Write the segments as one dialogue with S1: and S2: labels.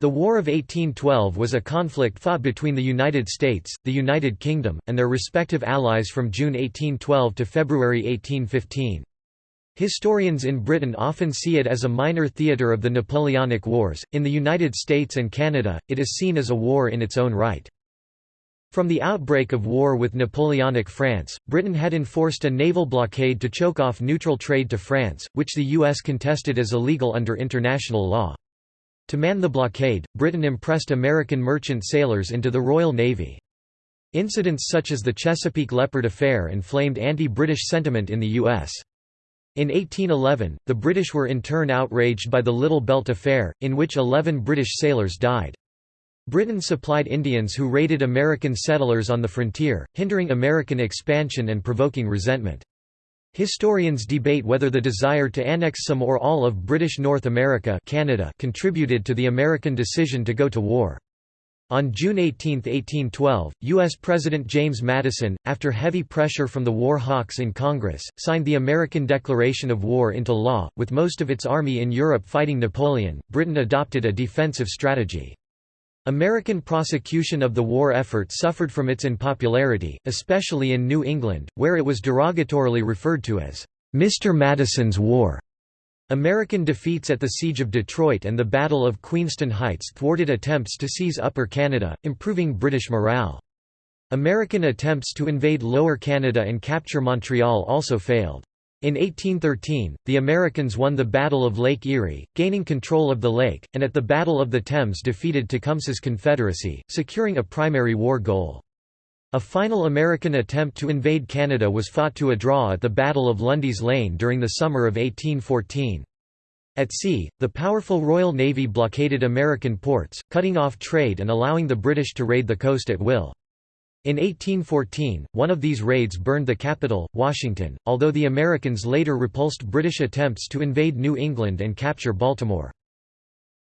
S1: The War of 1812 was a conflict fought between the United States, the United Kingdom, and their respective allies from June 1812 to February 1815. Historians in Britain often see it as a minor theatre of the Napoleonic Wars. In the United States and Canada, it is seen as a war in its own right. From the outbreak of war with Napoleonic France, Britain had enforced a naval blockade to choke off neutral trade to France, which the U.S. contested as illegal under international law. To man the blockade, Britain impressed American merchant sailors into the Royal Navy. Incidents such as the Chesapeake Leopard Affair inflamed anti-British sentiment in the U.S. In 1811, the British were in turn outraged by the Little Belt Affair, in which 11 British sailors died. Britain supplied Indians who raided American settlers on the frontier, hindering American expansion and provoking resentment. Historians debate whether the desire to annex some or all of British North America Canada contributed to the American decision to go to war. On June 18, 1812, U.S. President James Madison, after heavy pressure from the war hawks in Congress, signed the American Declaration of War into law. With most of its army in Europe fighting Napoleon, Britain adopted a defensive strategy. American prosecution of the war effort suffered from its unpopularity, especially in New England, where it was derogatorily referred to as, "'Mr. Madison's War'. American defeats at the Siege of Detroit and the Battle of Queenston Heights thwarted attempts to seize Upper Canada, improving British morale. American attempts to invade Lower Canada and capture Montreal also failed. In 1813, the Americans won the Battle of Lake Erie, gaining control of the lake, and at the Battle of the Thames defeated Tecumseh's Confederacy, securing a primary war goal. A final American attempt to invade Canada was fought to a draw at the Battle of Lundy's Lane during the summer of 1814. At sea, the powerful Royal Navy blockaded American ports, cutting off trade and allowing the British to raid the coast at will. In 1814, one of these raids burned the capital, Washington, although the Americans later repulsed British attempts to invade New England and capture Baltimore.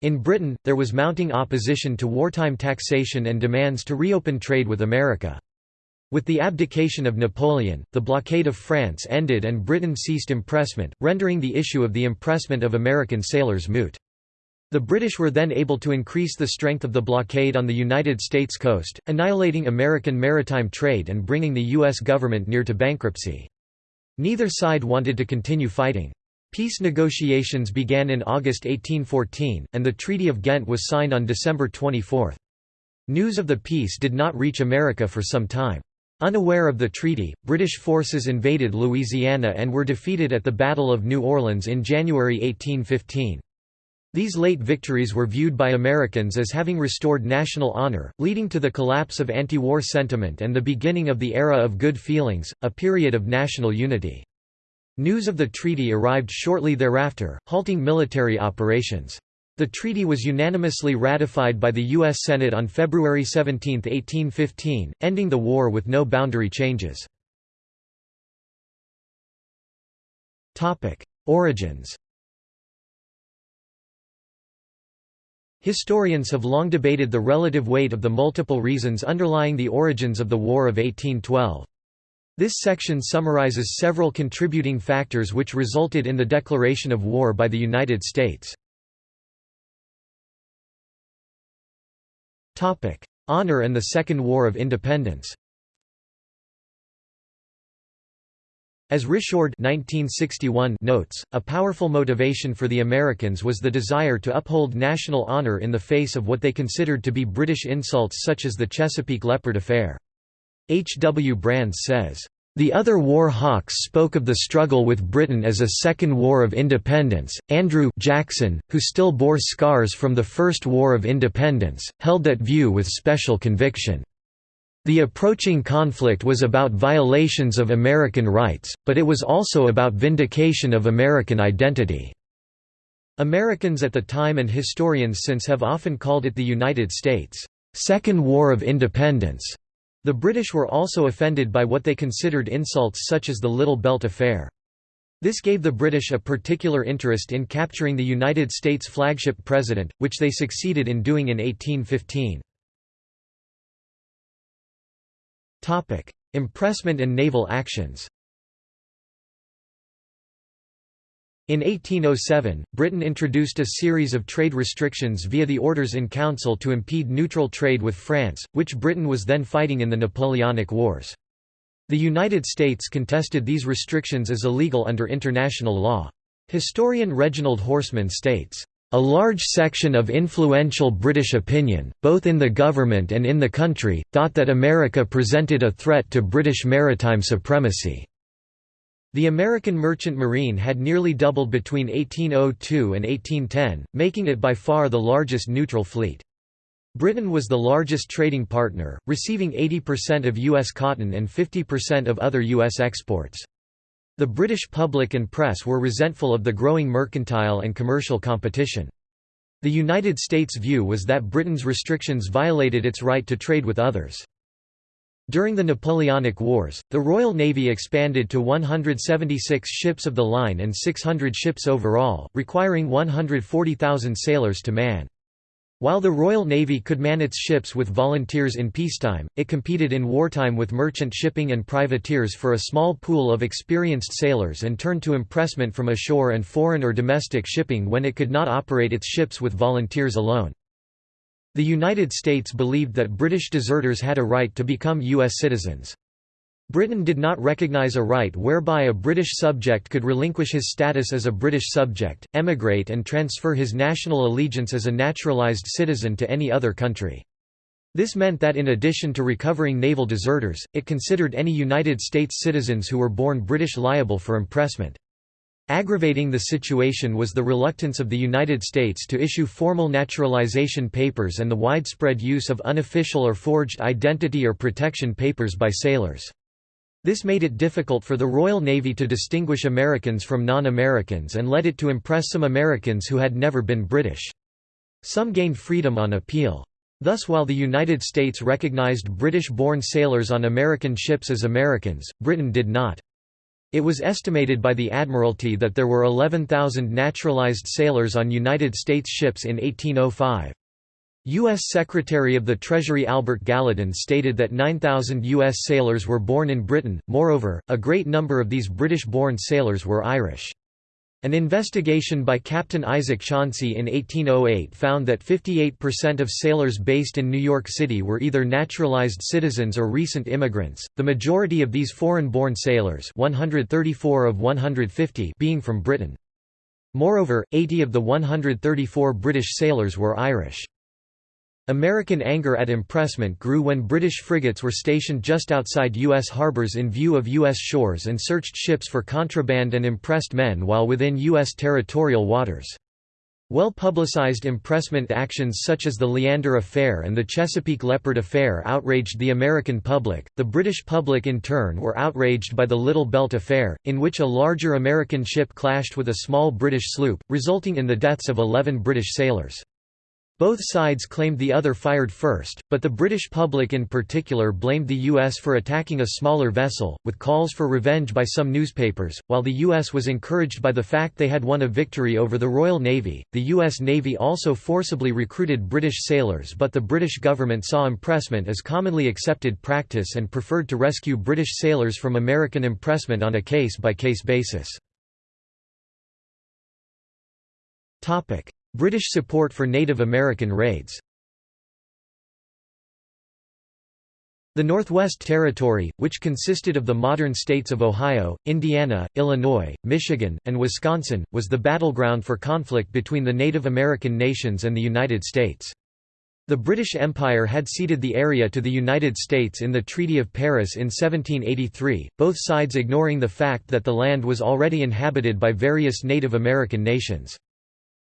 S1: In Britain, there was mounting opposition to wartime taxation and demands to reopen trade with America. With the abdication of Napoleon, the blockade of France ended and Britain ceased impressment, rendering the issue of the impressment of American sailors moot. The British were then able to increase the strength of the blockade on the United States coast, annihilating American maritime trade and bringing the U.S. government near to bankruptcy. Neither side wanted to continue fighting. Peace negotiations began in August 1814, and the Treaty of Ghent was signed on December 24. News of the peace did not reach America for some time. Unaware of the treaty, British forces invaded Louisiana and were defeated at the Battle of New Orleans in January 1815. These late victories were viewed by Americans as having restored national honor, leading to the collapse of anti-war sentiment and the beginning of the era of good feelings, a period of national unity. News of the treaty arrived shortly thereafter, halting military operations. The treaty was unanimously ratified by the U.S. Senate on February 17, 1815, ending the war with no boundary changes. Origins Historians have long debated the relative weight of the multiple reasons underlying the origins of the War of 1812. This section summarizes several contributing factors which resulted in the declaration of war by the United States. Honor and the Second War of Independence As Risjord 1961 notes, a powerful motivation for the Americans was the desire to uphold national honor in the face of what they considered to be British insults such as the Chesapeake Leopard affair. H. W. Brands says, the other war hawks spoke of the struggle with Britain as a second war of independence. Andrew Jackson, who still bore scars from the First War of Independence, held that view with special conviction. The approaching conflict was about violations of American rights, but it was also about vindication of American identity. Americans at the time and historians since have often called it the United States' Second War of Independence. The British were also offended by what they considered insults such as the Little Belt Affair. This gave the British a particular interest in capturing the United States flagship president, which they succeeded in doing in 1815. Topic: Impressment and naval actions. In 1807, Britain introduced a series of trade restrictions via the Orders in Council to impede neutral trade with France, which Britain was then fighting in the Napoleonic Wars. The United States contested these restrictions as illegal under international law. Historian Reginald Horsman states, "...a large section of influential British opinion, both in the government and in the country, thought that America presented a threat to British maritime supremacy." The American merchant marine had nearly doubled between 1802 and 1810, making it by far the largest neutral fleet. Britain was the largest trading partner, receiving 80% of U.S. cotton and 50% of other U.S. exports. The British public and press were resentful of the growing mercantile and commercial competition. The United States' view was that Britain's restrictions violated its right to trade with others. During the Napoleonic Wars, the Royal Navy expanded to 176 ships of the line and 600 ships overall, requiring 140,000 sailors to man. While the Royal Navy could man its ships with volunteers in peacetime, it competed in wartime with merchant shipping and privateers for a small pool of experienced sailors and turned to impressment from ashore and foreign or domestic shipping when it could not operate its ships with volunteers alone. The United States believed that British deserters had a right to become U.S. citizens. Britain did not recognise a right whereby a British subject could relinquish his status as a British subject, emigrate and transfer his national allegiance as a naturalised citizen to any other country. This meant that in addition to recovering naval deserters, it considered any United States citizens who were born British liable for impressment. Aggravating the situation was the reluctance of the United States to issue formal naturalization papers and the widespread use of unofficial or forged identity or protection papers by sailors. This made it difficult for the Royal Navy to distinguish Americans from non-Americans and led it to impress some Americans who had never been British. Some gained freedom on appeal. Thus while the United States recognized British-born sailors on American ships as Americans, Britain did not. It was estimated by the Admiralty that there were 11,000 naturalized sailors on United States ships in 1805. U.S. Secretary of the Treasury Albert Gallatin stated that 9,000 U.S. sailors were born in Britain, moreover, a great number of these British-born sailors were Irish. An investigation by Captain Isaac Chauncey in 1808 found that 58% of sailors based in New York City were either naturalized citizens or recent immigrants, the majority of these foreign-born sailors 134 of 150 being from Britain. Moreover, 80 of the 134 British sailors were Irish. American anger at impressment grew when British frigates were stationed just outside U.S. harbors in view of U.S. shores and searched ships for contraband and impressed men while within U.S. territorial waters. Well-publicized impressment actions such as the Leander Affair and the Chesapeake Leopard Affair outraged the American public. The British public in turn were outraged by the Little Belt Affair, in which a larger American ship clashed with a small British sloop, resulting in the deaths of 11 British sailors. Both sides claimed the other fired first, but the British public in particular blamed the U.S. for attacking a smaller vessel, with calls for revenge by some newspapers. While the U.S. was encouraged by the fact they had won a victory over the Royal Navy, the U.S. Navy also forcibly recruited British sailors, but the British government saw impressment as commonly accepted practice and preferred to rescue British sailors from American impressment on a case by case basis. British support for Native American raids The Northwest Territory, which consisted of the modern states of Ohio, Indiana, Illinois, Michigan, and Wisconsin, was the battleground for conflict between the Native American nations and the United States. The British Empire had ceded the area to the United States in the Treaty of Paris in 1783, both sides ignoring the fact that the land was already inhabited by various Native American nations.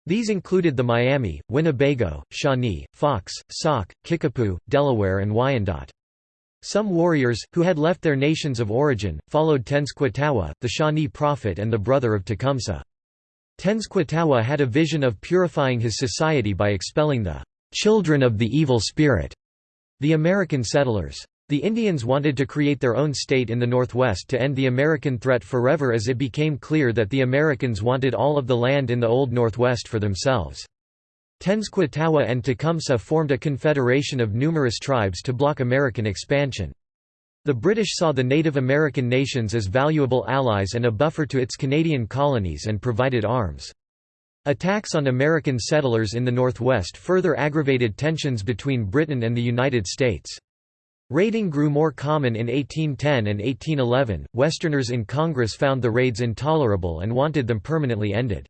S1: These included the Miami, Winnebago, Shawnee, Fox, Sauk, Kickapoo, Delaware and Wyandot. Some warriors, who had left their nations of origin, followed Tenskwatawa, the Shawnee prophet and the brother of Tecumseh. Tenskwatawa had a vision of purifying his society by expelling the "'children of the evil spirit' the American settlers. The Indians wanted to create their own state in the Northwest to end the American threat forever as it became clear that the Americans wanted all of the land in the Old Northwest for themselves. Tenskwatawa and Tecumseh formed a confederation of numerous tribes to block American expansion. The British saw the Native American nations as valuable allies and a buffer to its Canadian colonies and provided arms. Attacks on American settlers in the Northwest further aggravated tensions between Britain and the United States. Raiding grew more common in 1810 and 1811. Westerners in Congress found the raids intolerable and wanted them permanently ended.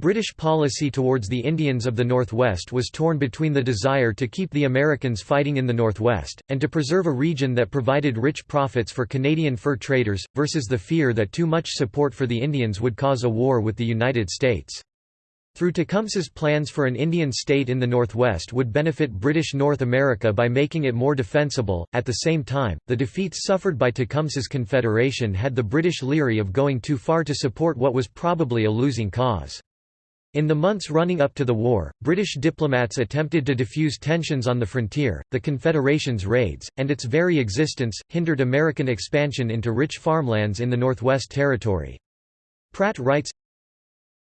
S1: British policy towards the Indians of the Northwest was torn between the desire to keep the Americans fighting in the Northwest, and to preserve a region that provided rich profits for Canadian fur traders, versus the fear that too much support for the Indians would cause a war with the United States. Through Tecumseh's plans for an Indian state in the Northwest would benefit British North America by making it more defensible. At the same time, the defeats suffered by Tecumseh's Confederation had the British leery of going too far to support what was probably a losing cause. In the months running up to the war, British diplomats attempted to diffuse tensions on the frontier. The Confederation's raids, and its very existence, hindered American expansion into rich farmlands in the Northwest Territory. Pratt writes,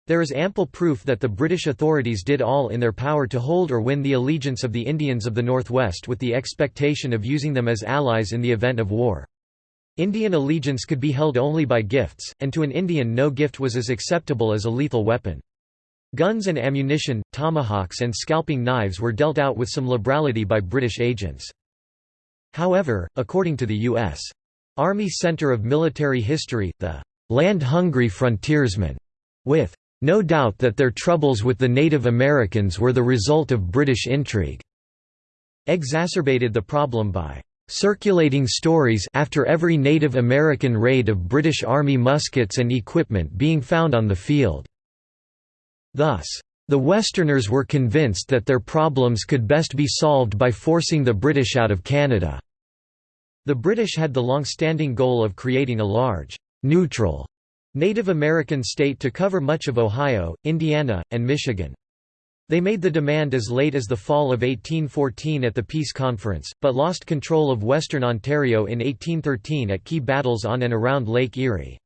S1: there is ample proof that the British authorities did all in their power to hold or win the allegiance of the Indians of the Northwest with the expectation of using them as allies in the event of war. Indian allegiance could be held only by gifts, and to an Indian no gift was as acceptable as a lethal weapon. Guns and ammunition, tomahawks and scalping knives were dealt out with some liberality by British agents. However, according to the U.S. Army Center of Military History, the land-hungry frontiersmen, with no doubt that their troubles with the Native Americans were the result of British intrigue, exacerbated the problem by circulating stories after every Native American raid of British Army muskets and equipment being found on the field. Thus, the Westerners were convinced that their problems could best be solved by forcing the British out of Canada. The British had the long-standing goal of creating a large, neutral Native American state to cover much of Ohio, Indiana, and Michigan. They made the demand as late as the fall of 1814 at the Peace Conference, but lost control of Western Ontario in 1813 at key battles on and around Lake Erie.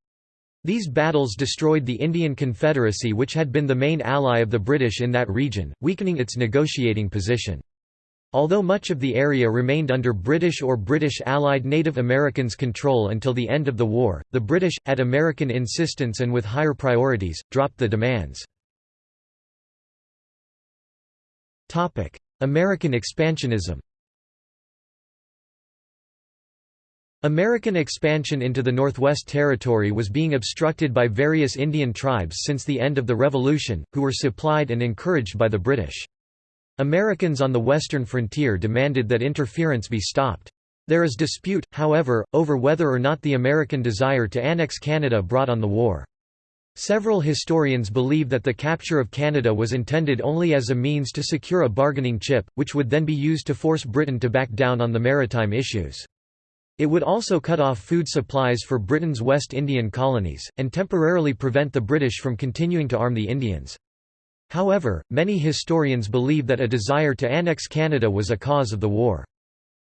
S1: These battles destroyed the Indian Confederacy which had been the main ally of the British in that region, weakening its negotiating position. Although much of the area remained under British or British allied Native Americans' control until the end of the war, the British, at American insistence and with higher priorities, dropped the demands. American expansionism American expansion into the Northwest Territory was being obstructed by various Indian tribes since the end of the Revolution, who were supplied and encouraged by the British. Americans on the western frontier demanded that interference be stopped. There is dispute, however, over whether or not the American desire to annex Canada brought on the war. Several historians believe that the capture of Canada was intended only as a means to secure a bargaining chip, which would then be used to force Britain to back down on the maritime issues. It would also cut off food supplies for Britain's West Indian colonies, and temporarily prevent the British from continuing to arm the Indians. However, many historians believe that a desire to annex Canada was a cause of the war.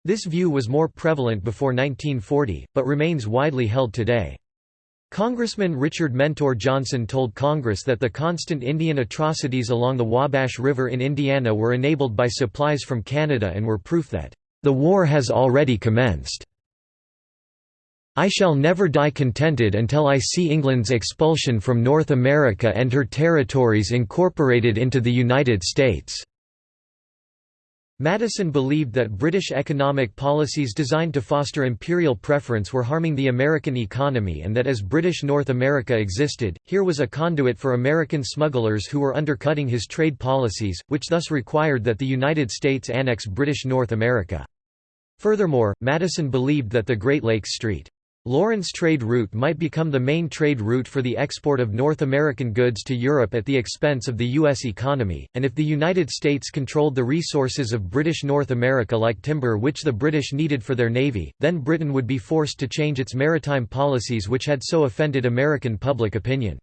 S1: This view was more prevalent before 1940, but remains widely held today. Congressman Richard Mentor Johnson told Congress that the constant Indian atrocities along the Wabash River in Indiana were enabled by supplies from Canada and were proof that, "...the war has already commenced." I shall never die contented until I see England's expulsion from North America and her territories incorporated into the United States." Madison believed that British economic policies designed to foster imperial preference were harming the American economy and that as British North America existed, here was a conduit for American smugglers who were undercutting his trade policies, which thus required that the United States annex British North America. Furthermore, Madison believed that the Great Lakes Street Lawrence trade route might become the main trade route for the export of North American goods to Europe at the expense of the U.S. economy, and if the United States controlled the resources of British North America like timber which the British needed for their navy, then Britain would be forced to change its maritime policies which had so offended American public opinion.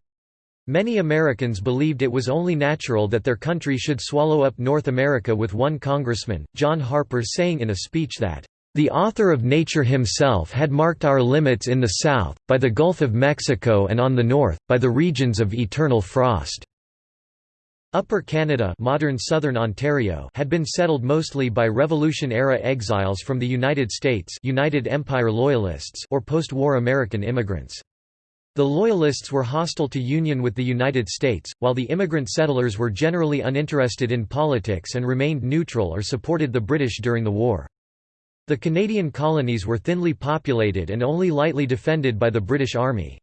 S1: Many Americans believed it was only natural that their country should swallow up North America with one congressman, John Harper saying in a speech that the author of nature himself had marked our limits in the south, by the Gulf of Mexico and on the north, by the regions of eternal frost." Upper Canada modern southern Ontario had been settled mostly by Revolution-era exiles from the United States United Empire Loyalists or post-war American immigrants. The Loyalists were hostile to union with the United States, while the immigrant settlers were generally uninterested in politics and remained neutral or supported the British during the war. The Canadian colonies were thinly populated and only lightly defended by the British Army.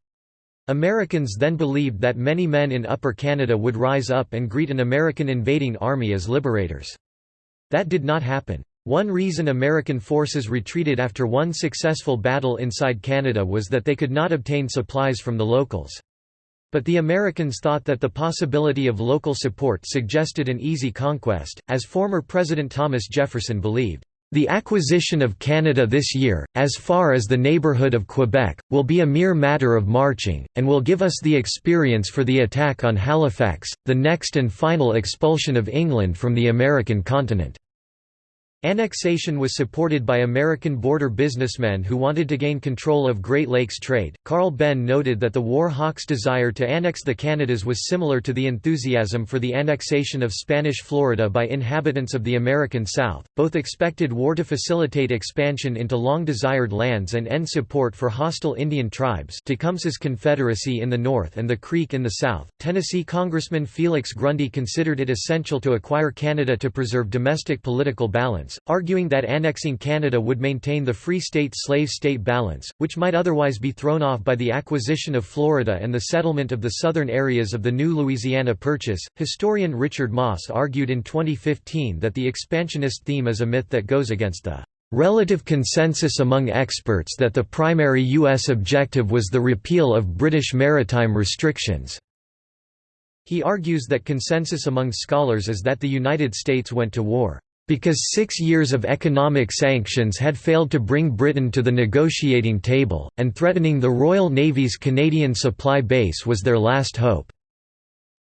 S1: Americans then believed that many men in Upper Canada would rise up and greet an American invading army as liberators. That did not happen. One reason American forces retreated after one successful battle inside Canada was that they could not obtain supplies from the locals. But the Americans thought that the possibility of local support suggested an easy conquest, as former President Thomas Jefferson believed. The acquisition of Canada this year, as far as the neighbourhood of Quebec, will be a mere matter of marching, and will give us the experience for the attack on Halifax, the next and final expulsion of England from the American continent. Annexation was supported by American border businessmen who wanted to gain control of Great Lakes trade. Carl Benn noted that the war hawks' desire to annex the Canadas was similar to the enthusiasm for the annexation of Spanish Florida by inhabitants of the American South. Both expected war to facilitate expansion into long desired lands and end support for hostile Indian tribes, Tecumseh's Confederacy in the north and the Creek in the south. Tennessee Congressman Felix Grundy considered it essential to acquire Canada to preserve domestic political balance arguing that annexing Canada would maintain the Free State-Slave State balance, which might otherwise be thrown off by the acquisition of Florida and the settlement of the southern areas of the new Louisiana Purchase. Historian Richard Maass argued in 2015 that the expansionist theme is a myth that goes against the relative consensus among experts that the primary U.S. objective was the repeal of British maritime restrictions. He argues that consensus among scholars is that the United States went to war because six years of economic sanctions had failed to bring Britain to the negotiating table, and threatening the Royal Navy's Canadian supply base was their last hope.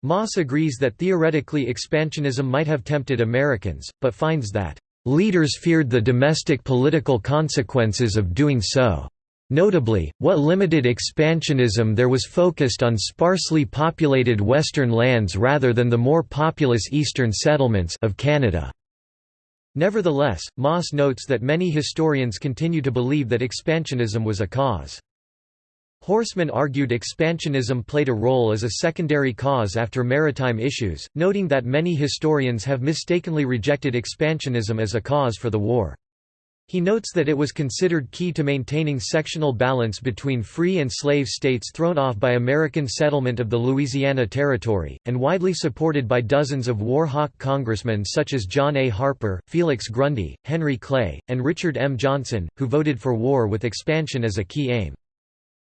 S1: Maass agrees that theoretically expansionism might have tempted Americans, but finds that, "...leaders feared the domestic political consequences of doing so." Notably, what limited expansionism there was focused on sparsely populated western lands rather than the more populous eastern settlements of Canada. Nevertheless, Maass notes that many historians continue to believe that expansionism was a cause. Horsman argued expansionism played a role as a secondary cause after maritime issues, noting that many historians have mistakenly rejected expansionism as a cause for the war. He notes that it was considered key to maintaining sectional balance between free and slave states thrown off by American settlement of the Louisiana Territory, and widely supported by dozens of war hawk congressmen such as John A. Harper, Felix Grundy, Henry Clay, and Richard M. Johnson, who voted for war with expansion as a key aim.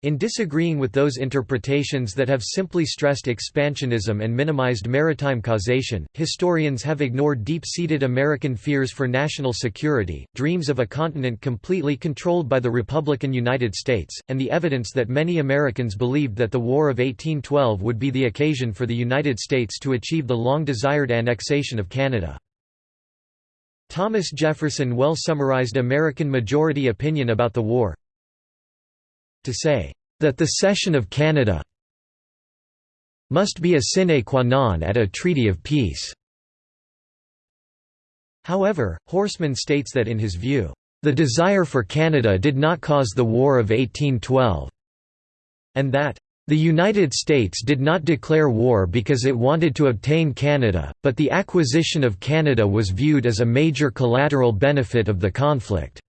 S1: In disagreeing with those interpretations that have simply stressed expansionism and minimized maritime causation, historians have ignored deep-seated American fears for national security, dreams of a continent completely controlled by the Republican United States, and the evidence that many Americans believed that the War of 1812 would be the occasion for the United States to achieve the long-desired annexation of Canada. Thomas Jefferson well summarized American majority opinion about the war, to say, that the cession of Canada must be a sine qua non at a treaty of peace." However, Horsman states that in his view, "...the desire for Canada did not cause the War of 1812," and that, "...the United States did not declare war because it wanted to obtain Canada, but the acquisition of Canada was viewed as a major collateral benefit of the conflict."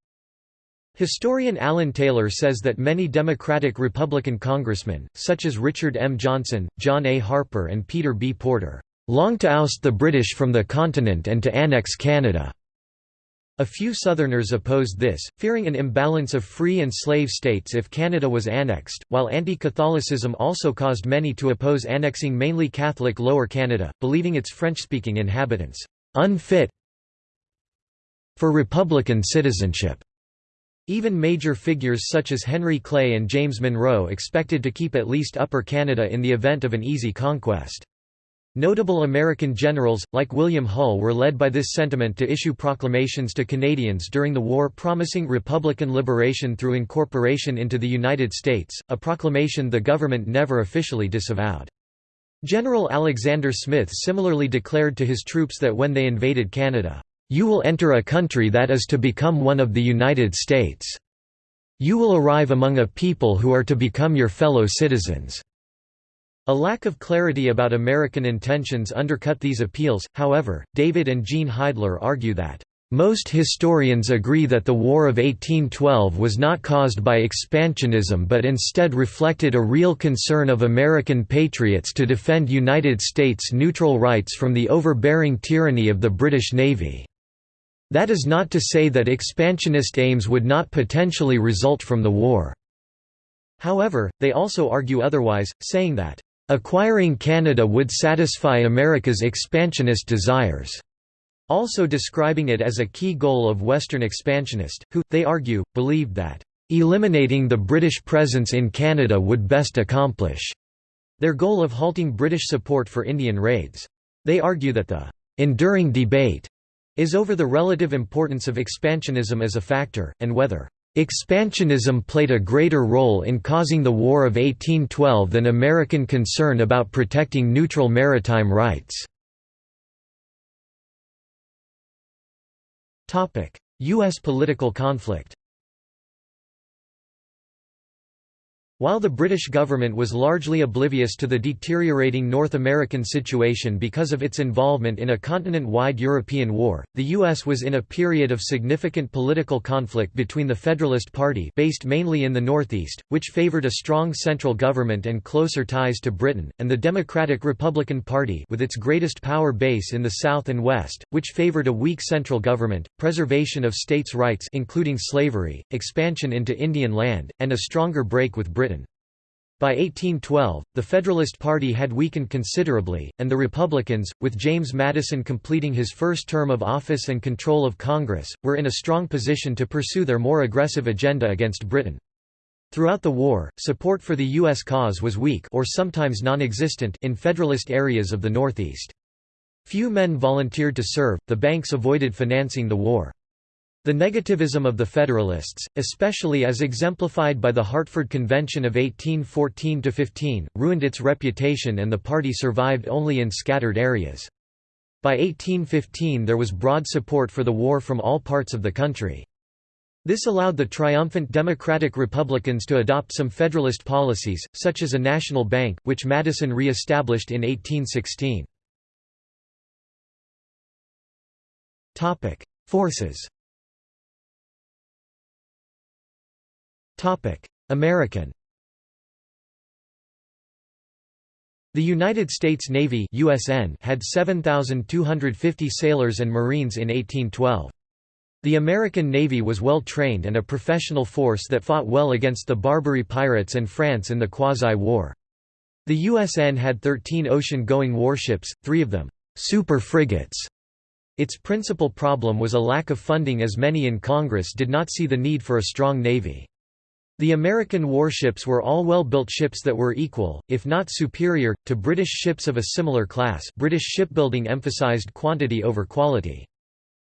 S1: Historian Alan Taylor says that many Democratic-Republican congressmen, such as Richard M. Johnson, John A. Harper and Peter B. Porter, longed to oust the British from the continent and to annex Canada. A few Southerners opposed this, fearing an imbalance of free and slave states if Canada was annexed, while anti-Catholicism also caused many to oppose annexing mainly Catholic Lower Canada, believing its French-speaking inhabitants unfit for Republican citizenship. Even major figures such as Henry Clay and James Monroe expected to keep at least Upper Canada in the event of an easy conquest. Notable American generals, like William Hull were led by this sentiment to issue proclamations to Canadians during the war promising Republican liberation through incorporation into the United States, a proclamation the government never officially disavowed. General Alexander Smyth similarly declared to his troops that when they invaded Canada, "...you will enter a country that is to become one of the United States. You will arrive among a people who are to become your fellow citizens." A lack of clarity about American intentions undercut these appeals, however, David and Jean Heidler argue that most historians agree that the War of 1812 was not caused by expansionism but instead reflected a real concern of American patriots to defend United States neutral rights from the overbearing tyranny of the British Navy. That is not to say that expansionist aims would not potentially result from the war. However, they also argue otherwise, saying that, "...acquiring Canada would satisfy America's expansionist desires." also describing it as a key goal of Western expansionists, who, they argue, believed that, "...eliminating the British presence in Canada would best accomplish," their goal of halting British support for Indian raids. They argue that the "...enduring debate," is over the relative importance of expansionism as a factor, and whether Expansionism played a greater role in causing the War of 1812 than American concern about protecting neutral maritime rights. U.S. political conflict While the British government was largely oblivious to the deteriorating North American situation because of its involvement in a continent-wide European war, the U.S. was in a period of significant political conflict between the Federalist Party based mainly in the Northeast, which favored a strong central government and closer ties to Britain, and the Democratic-Republican Party with its greatest power base in the South and West, which favored a weak central government, preservation of states' rights including slavery, expansion into Indian land, and a stronger break with Britain. By 1812, the Federalist Party had weakened considerably, and the Republicans, with James Madison completing his first term of office and control of Congress, were in a strong position to pursue their more aggressive agenda against Britain. Throughout the war, support for the U.S. cause was weak or sometimes non-existent in Federalist areas of the Northeast. Few men volunteered to serve, the banks avoided financing the war. The negativism of the Federalists, especially as exemplified by the Hartford Convention of 1814–15, ruined its reputation and the party survived only in scattered areas. By 1815 there was broad support for the war from all parts of the country. This allowed the triumphant Democratic Republicans to adopt some Federalist policies, such as a national bank, which Madison re-established in 1816. Forces American The United States Navy USN had 7,250 sailors and Marines in 1812. The American Navy was well trained and a professional force that fought well against the Barbary pirates and France in the Quasi-War. The USN had 13 ocean-going warships, three of them super frigates. Its principal problem was a lack of funding as many in Congress did not see the need for a strong navy. The American warships were all well-built ships that were equal, if not superior, to British ships of a similar class British shipbuilding emphasized quantity over quality.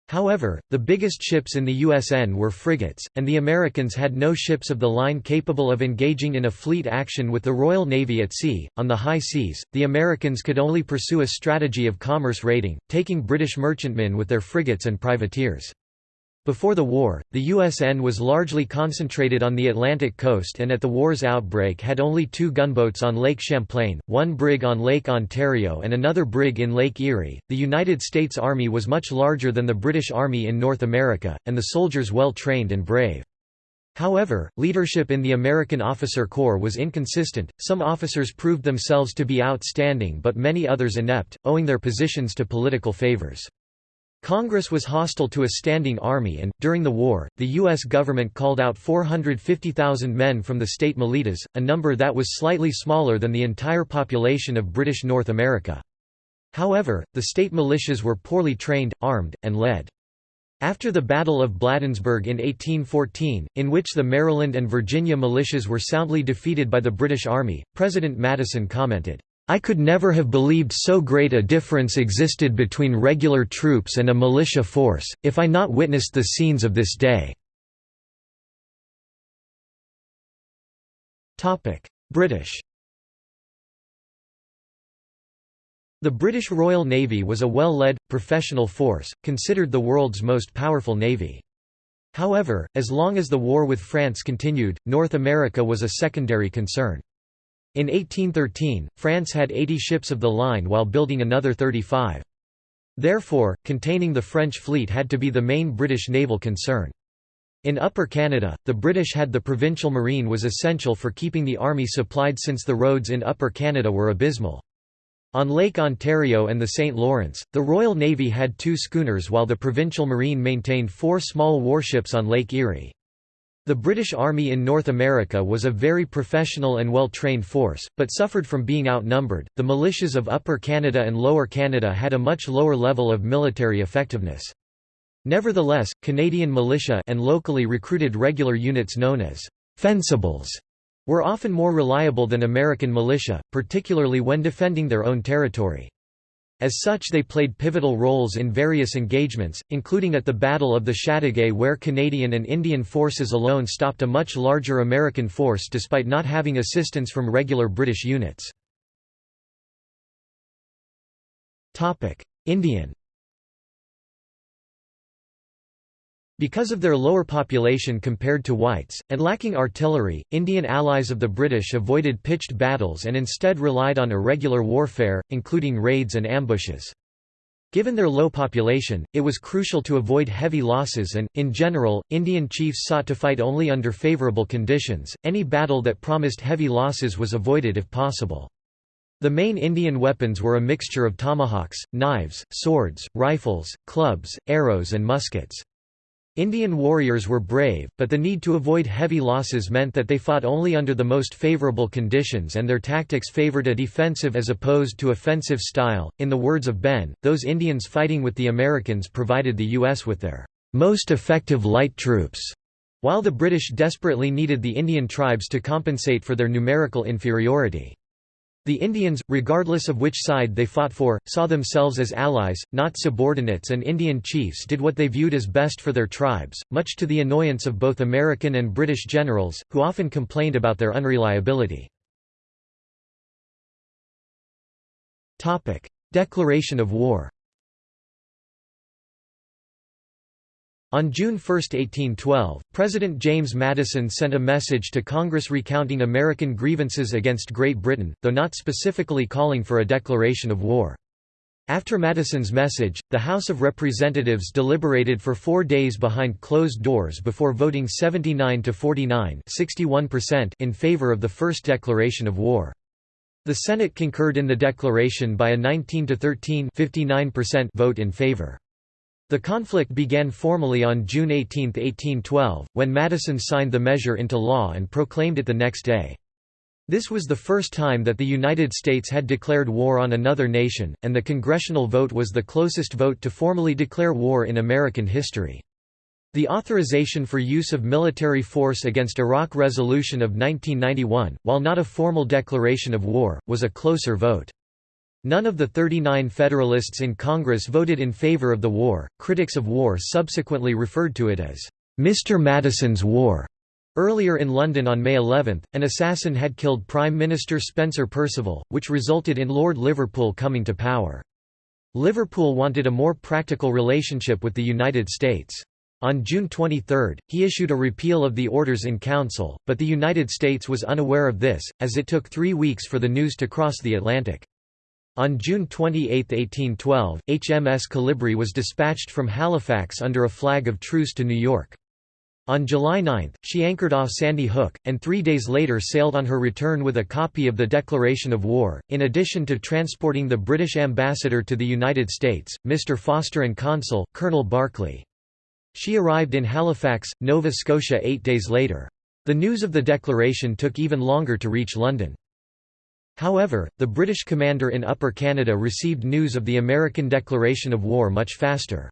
S1: However, the biggest ships in the USN were frigates, and the Americans had no ships of the line capable of engaging in a fleet action with the Royal Navy at sea. On the high seas, the Americans could only pursue a strategy of commerce raiding, taking British merchantmen with their frigates and privateers. Before the war, the USN was largely concentrated on the Atlantic coast and at the war's outbreak had only two gunboats on Lake Champlain, one brig on Lake Ontario and another brig in Lake Erie. The United States Army was much larger than the British Army in North America, and the soldiers well trained and brave. However, leadership in the American officer corps was inconsistent, some officers proved themselves to be outstanding but many others inept, owing their positions to political favors. Congress was hostile to a standing army and, during the war, the U.S. government called out 450,000 men from the state militas, a number that was slightly smaller than the entire population of British North America. However, the state militias were poorly trained, armed, and led. After the Battle of Bladensburg in 1814, in which the Maryland and Virginia militias were soundly defeated by the British Army, President Madison commented, I could never have believed so great a difference existed between regular troops and a militia force, if I not witnessed the scenes of this day." British The British Royal Navy was a well-led, professional force, considered the world's most powerful navy. However, as long as the war with France continued, North America was a secondary concern. In 1813, France had 80 ships of the line while building another 35. Therefore, containing the French fleet had to be the main British naval concern. In Upper Canada, the British had the provincial marine was essential for keeping the army supplied since the roads in Upper Canada were abysmal. On Lake Ontario and the St. Lawrence, the Royal Navy had two schooners while the Provincial Marine maintained four small warships on Lake Erie. The British Army in North America was a very professional and well-trained force, but suffered from being outnumbered. The militias of Upper Canada and Lower Canada had a much lower level of military effectiveness. Nevertheless, Canadian militia and locally recruited regular units known as fencibles were often more reliable than American militia, particularly when defending their own territory. As such they played pivotal roles in various engagements, including at the Battle of the Chateauguay where Canadian and Indian forces alone stopped a much larger American force despite not having assistance from regular British units. Indian Because of their lower population compared to whites, and lacking artillery, Indian allies of the British avoided pitched battles and instead relied on irregular warfare, including raids and ambushes. Given their low population, it was crucial to avoid heavy losses and, in general, Indian chiefs sought to fight only under favourable conditions. Any battle that promised heavy losses was avoided if possible. The main Indian weapons were a mixture of tomahawks, knives, swords, rifles, clubs, arrows and muskets. Indian warriors were brave, but the need to avoid heavy losses meant that they fought only under the most favorable conditions and their tactics favored a defensive as opposed to offensive style. In the words of Benn, those Indians fighting with the Americans provided the U.S. with their most effective light troops, while the British desperately needed the Indian tribes to compensate for their numerical inferiority. The Indians, regardless of which side they fought for, saw themselves as allies, not subordinates and Indian chiefs did what they viewed as best for their tribes, much to the annoyance of both American and British generals, who often complained about their unreliability. Declaration of war On June 1, 1812, President James Madison sent a message to Congress recounting American grievances against Great Britain, though not specifically calling for a declaration of war. After Madison's message, the House of Representatives deliberated for four days behind closed doors before voting 79 to 49 in favor of the first declaration of war. The Senate concurred in the declaration by a 19 to 13 vote in favor. The conflict began formally on June 18, 1812, when Madison signed the measure into law and proclaimed it the next day. This was the first time that the United States had declared war on another nation, and the congressional vote was the closest vote to formally declare war in American history. The authorization for use of military force against Iraq resolution of 1991, while not a formal declaration of war, was a closer vote. None of the 39 Federalists in Congress voted in favor of the war. Critics of war subsequently referred to it as Mr. Madison's War. Earlier in London on May 11, an assassin had killed Prime Minister Spencer Perceval, which resulted in Lord Liverpool coming to power. Liverpool wanted a more practical relationship with the United States. On June 23, he issued a repeal of the orders in council, but the United States was unaware of this, as it took three weeks for the news to cross the Atlantic. On June 28, 1812, HMS Colibri was dispatched from Halifax under a flag of truce to New York. On July 9, she anchored off Sandy Hook, and three days later sailed on her return with a copy of the Declaration of War, in addition to transporting the British ambassador to the United States, Mr. Foster and consul, Colonel Barclay. She arrived in Halifax, Nova Scotia eight days later. The news of the declaration took even longer to reach London. However, the British commander in Upper Canada received news of the American declaration of war much faster.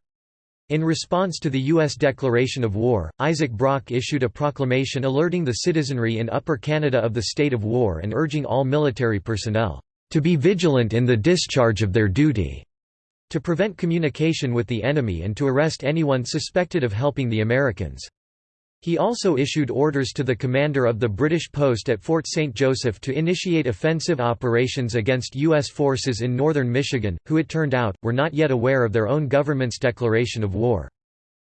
S1: In response to the U.S. declaration of war, Isaac Brock issued a proclamation alerting the citizenry in Upper Canada of the state of war and urging all military personnel, "...to be vigilant in the discharge of their duty." to prevent communication with the enemy and to arrest anyone suspected of helping the Americans. He also issued orders to the commander of the British post at Fort St. Joseph to initiate offensive operations against U.S. forces in northern Michigan, who it turned out, were not yet aware of their own government's declaration of war.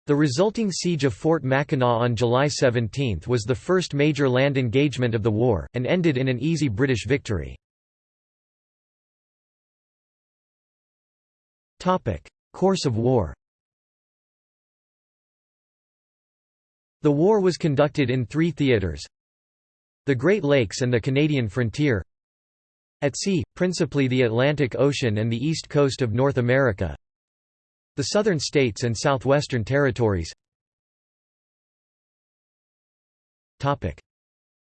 S1: The resulting siege of Fort Mackinac on July 17 was the first major land engagement of the war, and ended in an easy British victory. Course of war The war was conducted in three theatres the Great Lakes and the Canadian frontier. At sea, principally the Atlantic Ocean and the east coast of North America. The southern states and southwestern territories.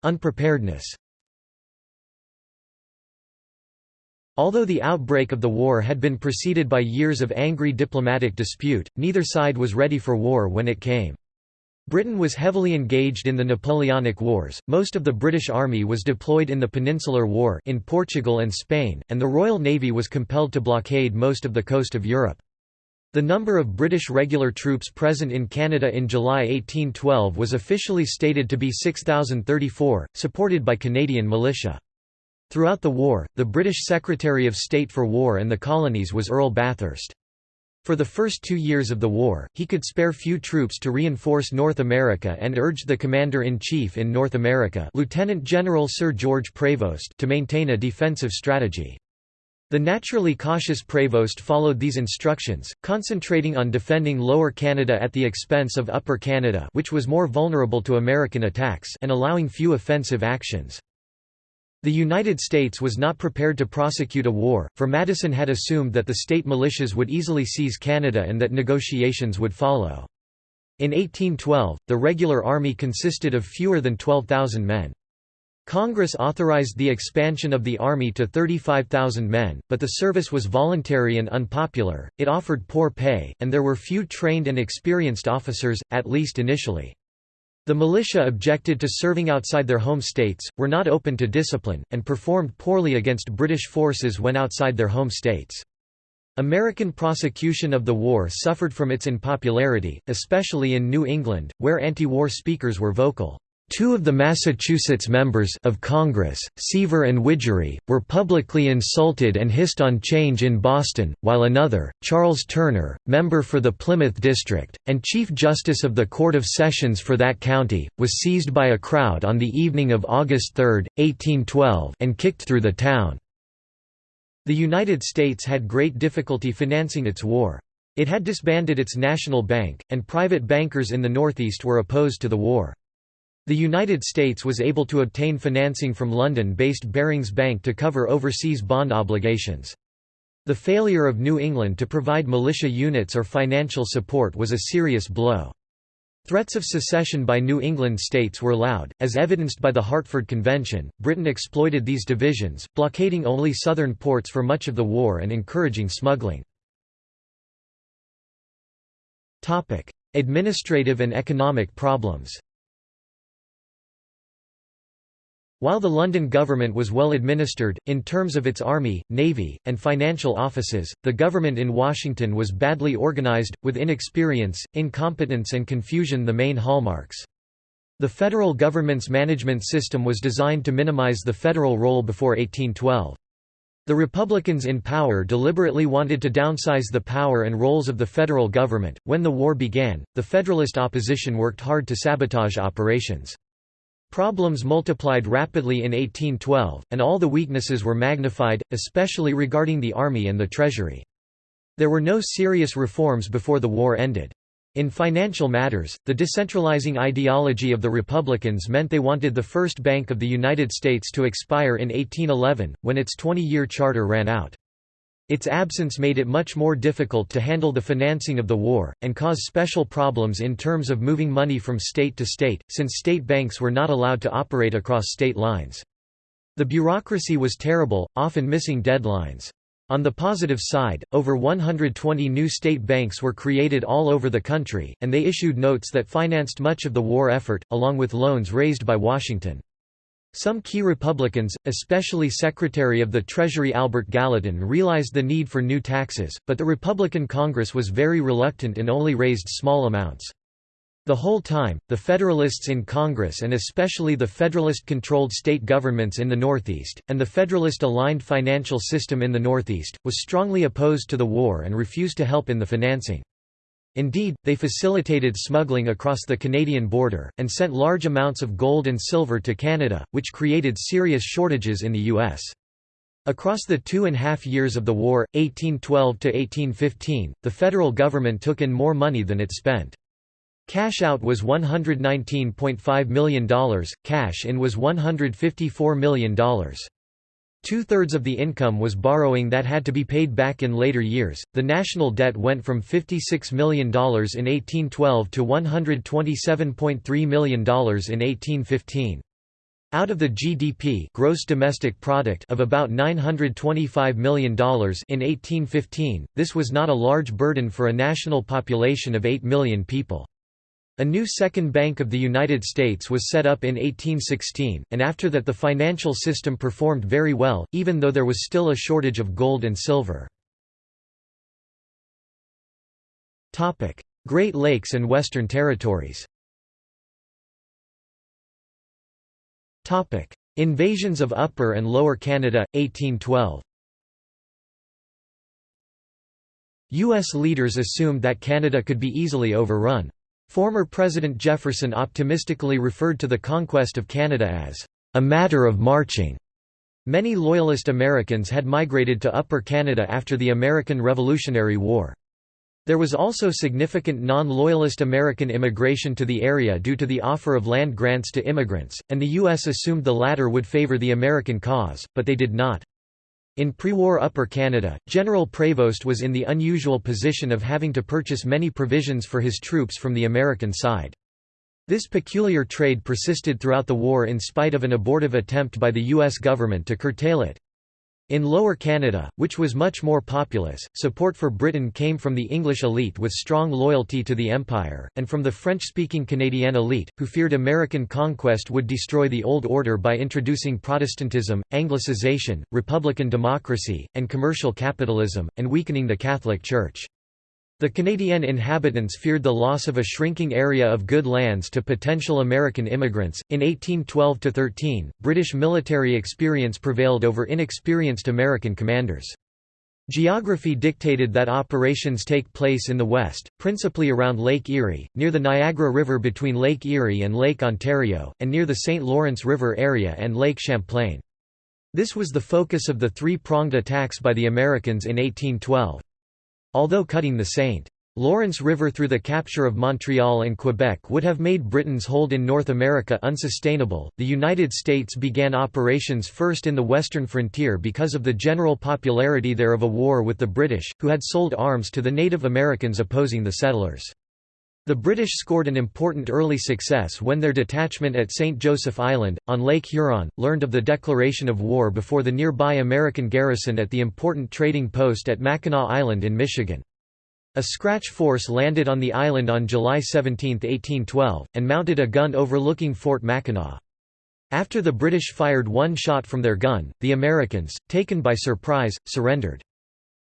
S1: Unpreparedness. Although the outbreak of the war had been preceded by years of angry diplomatic dispute, neither side was ready for war when it came. Britain was heavily engaged in the Napoleonic Wars, most of the British Army was deployed in the Peninsular War in Portugal and Spain, and the Royal Navy was compelled to blockade most of the coast of Europe. The number of British regular troops present in Canada in July 1812 was officially stated to be 6,034, supported by Canadian militia. Throughout the war, the British Secretary of State for War and the Colonies was Earl Bathurst. For the first two years of the war, he could spare few troops to reinforce North America and urged the Commander-in-Chief in North America Lieutenant General Sir George Prevost to maintain a defensive strategy. The naturally cautious Prevost followed these instructions, concentrating on defending Lower Canada at the expense of Upper Canada which was more vulnerable to American attacks and allowing few offensive actions. The United States was not prepared to prosecute a war, for Madison had assumed that the state militias would easily seize Canada and that negotiations would follow. In 1812, the regular army consisted of fewer than 12,000 men. Congress authorized the expansion of the Army to 35,000 men, but the service was voluntary and unpopular, it offered poor pay, and there were few trained and experienced officers, at least initially. The militia objected to serving outside their home states, were not open to discipline, and performed poorly against British forces when outside their home states. American prosecution of the war suffered from its unpopularity, especially in New England, where anti-war speakers were vocal. Two of the Massachusetts members of Congress, Seaver and Widgery, were publicly insulted and hissed on change in Boston, while another, Charles Turner, member for the Plymouth District, and Chief Justice of the Court of Sessions for that county, was seized by a crowd on the evening of August 3, 1812 and kicked through the town. The United States had great difficulty financing its war. It had disbanded its national bank, and private bankers in the Northeast were opposed to the war. The United States was able to obtain financing from London-based Barings Bank to cover overseas bond obligations. The failure of New England to provide militia units or financial support was a serious blow. Threats of secession by New England states were loud, as evidenced by the Hartford Convention. Britain exploited these divisions, blockading only southern ports for much of the war and encouraging smuggling. Topic: Administrative and economic problems. While the London government was well administered, in terms of its army, navy, and financial offices, the government in Washington was badly organized, with inexperience, incompetence and confusion the main hallmarks. The federal government's management system was designed to minimize the federal role before 1812. The Republicans in power deliberately wanted to downsize the power and roles of the federal government. When the war began, the Federalist opposition worked hard to sabotage operations. Problems multiplied rapidly in 1812, and all the weaknesses were magnified, especially regarding the army and the treasury. There were no serious reforms before the war ended. In financial matters, the decentralizing ideology of the Republicans meant they wanted the first Bank of the United States to expire in 1811, when its 20-year charter ran out. Its absence made it much more difficult to handle the financing of the war, and cause special problems in terms of moving money from state to state, since state banks were not allowed to operate across state lines. The bureaucracy was terrible, often missing deadlines. On the positive side, over 120 new state banks were created all over the country, and they issued notes that financed much of the war effort, along with loans raised by Washington. Some key Republicans, especially Secretary of the Treasury Albert Gallatin realized the need for new taxes, but the Republican Congress was very reluctant and only raised small amounts. The whole time, the Federalists in Congress and especially the Federalist-controlled state governments in the Northeast, and the Federalist-aligned financial system in the Northeast, was strongly opposed to the war and refused to help in the financing. Indeed, they facilitated smuggling across the Canadian border, and sent large amounts of gold and silver to Canada, which created serious shortages in the U.S. Across the two and a half years of the war, 1812–1815, the federal government took in more money than it spent. Cash out was $119.5 million, cash in was $154 million. Two-thirds of the income was borrowing that had to be paid back in later years. The national debt went from $56 million in 1812 to $127.3 million in 1815. Out of the GDP gross domestic product of about $925 million in 1815, this was not a large burden for a national population of 8 million people. A new Second Bank of the United States was set up in 1816, and after that the financial system performed very well, even though there was still a shortage of gold and silver. Great Lakes and Western Territories Invasions of Upper and Lower Canada, 1812 U.S. leaders assumed that Canada could be easily overrun. Former President Jefferson optimistically referred to the conquest of Canada as, "...a matter of marching." Many Loyalist Americans had migrated to Upper Canada after the American Revolutionary War. There was also significant non-loyalist American immigration to the area due to the offer of land grants to immigrants, and the U.S. assumed the latter would favor the American cause, but they did not. In pre-war Upper Canada, General Prevost was in the unusual position of having to purchase many provisions for his troops from the American side. This peculiar trade persisted throughout the war in spite of an abortive attempt by the U.S. government to curtail it. In Lower Canada, which was much more populous, support for Britain came from the English elite with strong loyalty to the Empire, and from the French-speaking Canadian elite, who feared American conquest would destroy the old order by introducing Protestantism, Anglicization, republican democracy, and commercial capitalism, and weakening the Catholic Church. The Canadian inhabitants feared the loss of a shrinking area of good lands to potential American immigrants. In 1812 13, British military experience prevailed over inexperienced American commanders. Geography dictated that operations take place in the west, principally around Lake Erie, near the Niagara River between Lake Erie and Lake Ontario, and near the St. Lawrence River area and Lake Champlain. This was the focus of the three-pronged attacks by the Americans in 1812. Although cutting the St. Lawrence River through the capture of Montreal and Quebec would have made Britain's hold in North America unsustainable, the United States began operations first in the western frontier because of the general popularity there of a war with the British, who had sold arms to the Native Americans opposing the settlers. The British scored an important early success when their detachment at St. Joseph Island, on Lake Huron, learned of the declaration of war before the nearby American garrison at the important trading post at Mackinac Island in Michigan. A scratch force landed on the island on July 17, 1812, and mounted a gun overlooking Fort Mackinac. After the British fired one shot from their gun, the Americans, taken by surprise, surrendered.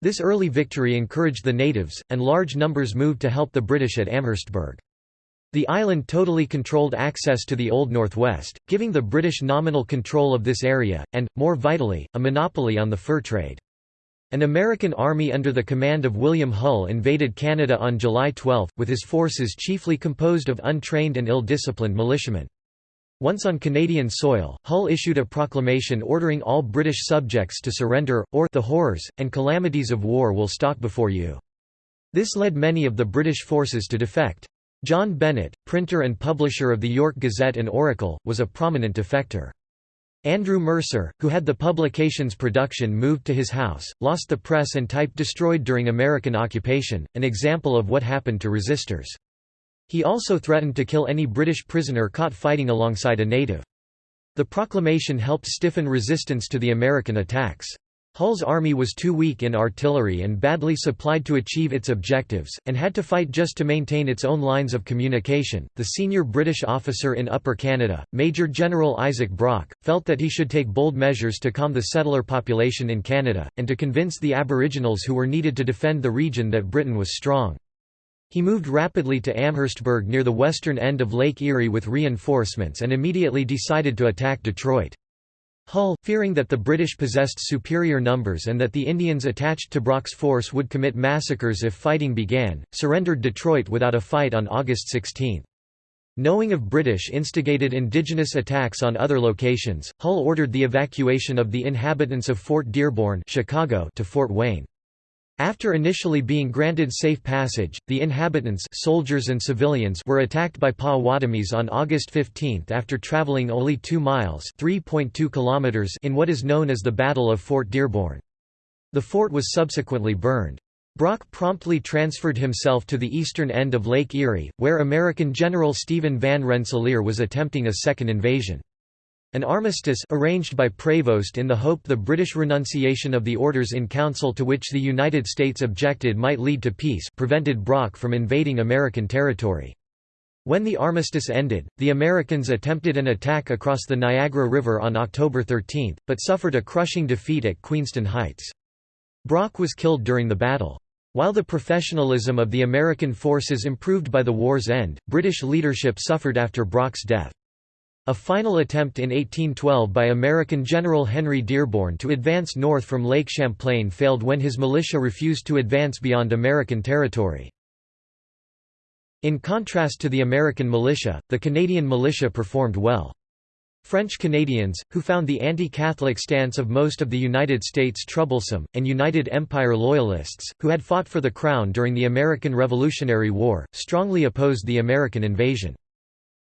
S1: This early victory encouraged the natives, and large numbers moved to help the British at Amherstburg. The island totally controlled access to the Old Northwest, giving the British nominal control of this area, and, more vitally, a monopoly on the fur trade. An American army under the command of William Hull invaded Canada on July 12, with his forces chiefly composed of untrained and ill-disciplined militiamen. Once on Canadian soil, Hull issued a proclamation ordering all British subjects to surrender, or the horrors and calamities of war will stalk before you. This led many of the British forces to defect. John Bennett, printer and publisher of the York Gazette and Oracle, was a prominent defector. Andrew Mercer, who had the publication's production moved to his house, lost the press and type destroyed during American occupation, an example of what happened to resistors. He also threatened to kill any British prisoner caught fighting alongside a native. The proclamation helped stiffen resistance to the American attacks. Hull's army was too weak in artillery and badly supplied to achieve its objectives, and had to fight just to maintain its own lines of communication. The senior British officer in Upper Canada, Major General Isaac Brock, felt that he should take bold measures to calm the settler population in Canada, and to convince the Aboriginals who were needed to defend the region that Britain was strong. He moved rapidly to Amherstburg near the western end of Lake Erie with reinforcements and immediately decided to attack Detroit. Hull, fearing that the British possessed superior numbers and that the Indians attached to Brock's force would commit massacres if fighting began, surrendered Detroit without a fight on August 16. Knowing of British instigated indigenous attacks on other locations, Hull ordered the evacuation of the inhabitants of Fort Dearborn Chicago to Fort Wayne. After initially being granted safe passage, the inhabitants soldiers and civilians were attacked by Potawatomis on August 15 after traveling only 2 miles kilometers in what is known as the Battle of Fort Dearborn. The fort was subsequently burned. Brock promptly transferred himself to the eastern end of Lake Erie, where American General Stephen Van Rensselaer was attempting a second invasion. An armistice arranged by Prevost in the hope the British renunciation of the orders in council to which the United States objected might lead to peace prevented Brock from invading American territory. When the armistice ended, the Americans attempted an attack across the Niagara River on October 13, but suffered a crushing defeat at Queenston Heights. Brock was killed during the battle. While the professionalism of the American forces improved by the war's end, British leadership suffered after Brock's death. A final attempt in 1812 by American General Henry Dearborn to advance north from Lake Champlain failed when his militia refused to advance beyond American territory. In contrast to the American militia, the Canadian militia performed well. French Canadians, who found the anti-Catholic stance of most of the United States troublesome, and United Empire Loyalists, who had fought for the Crown during the American Revolutionary War, strongly opposed the American invasion.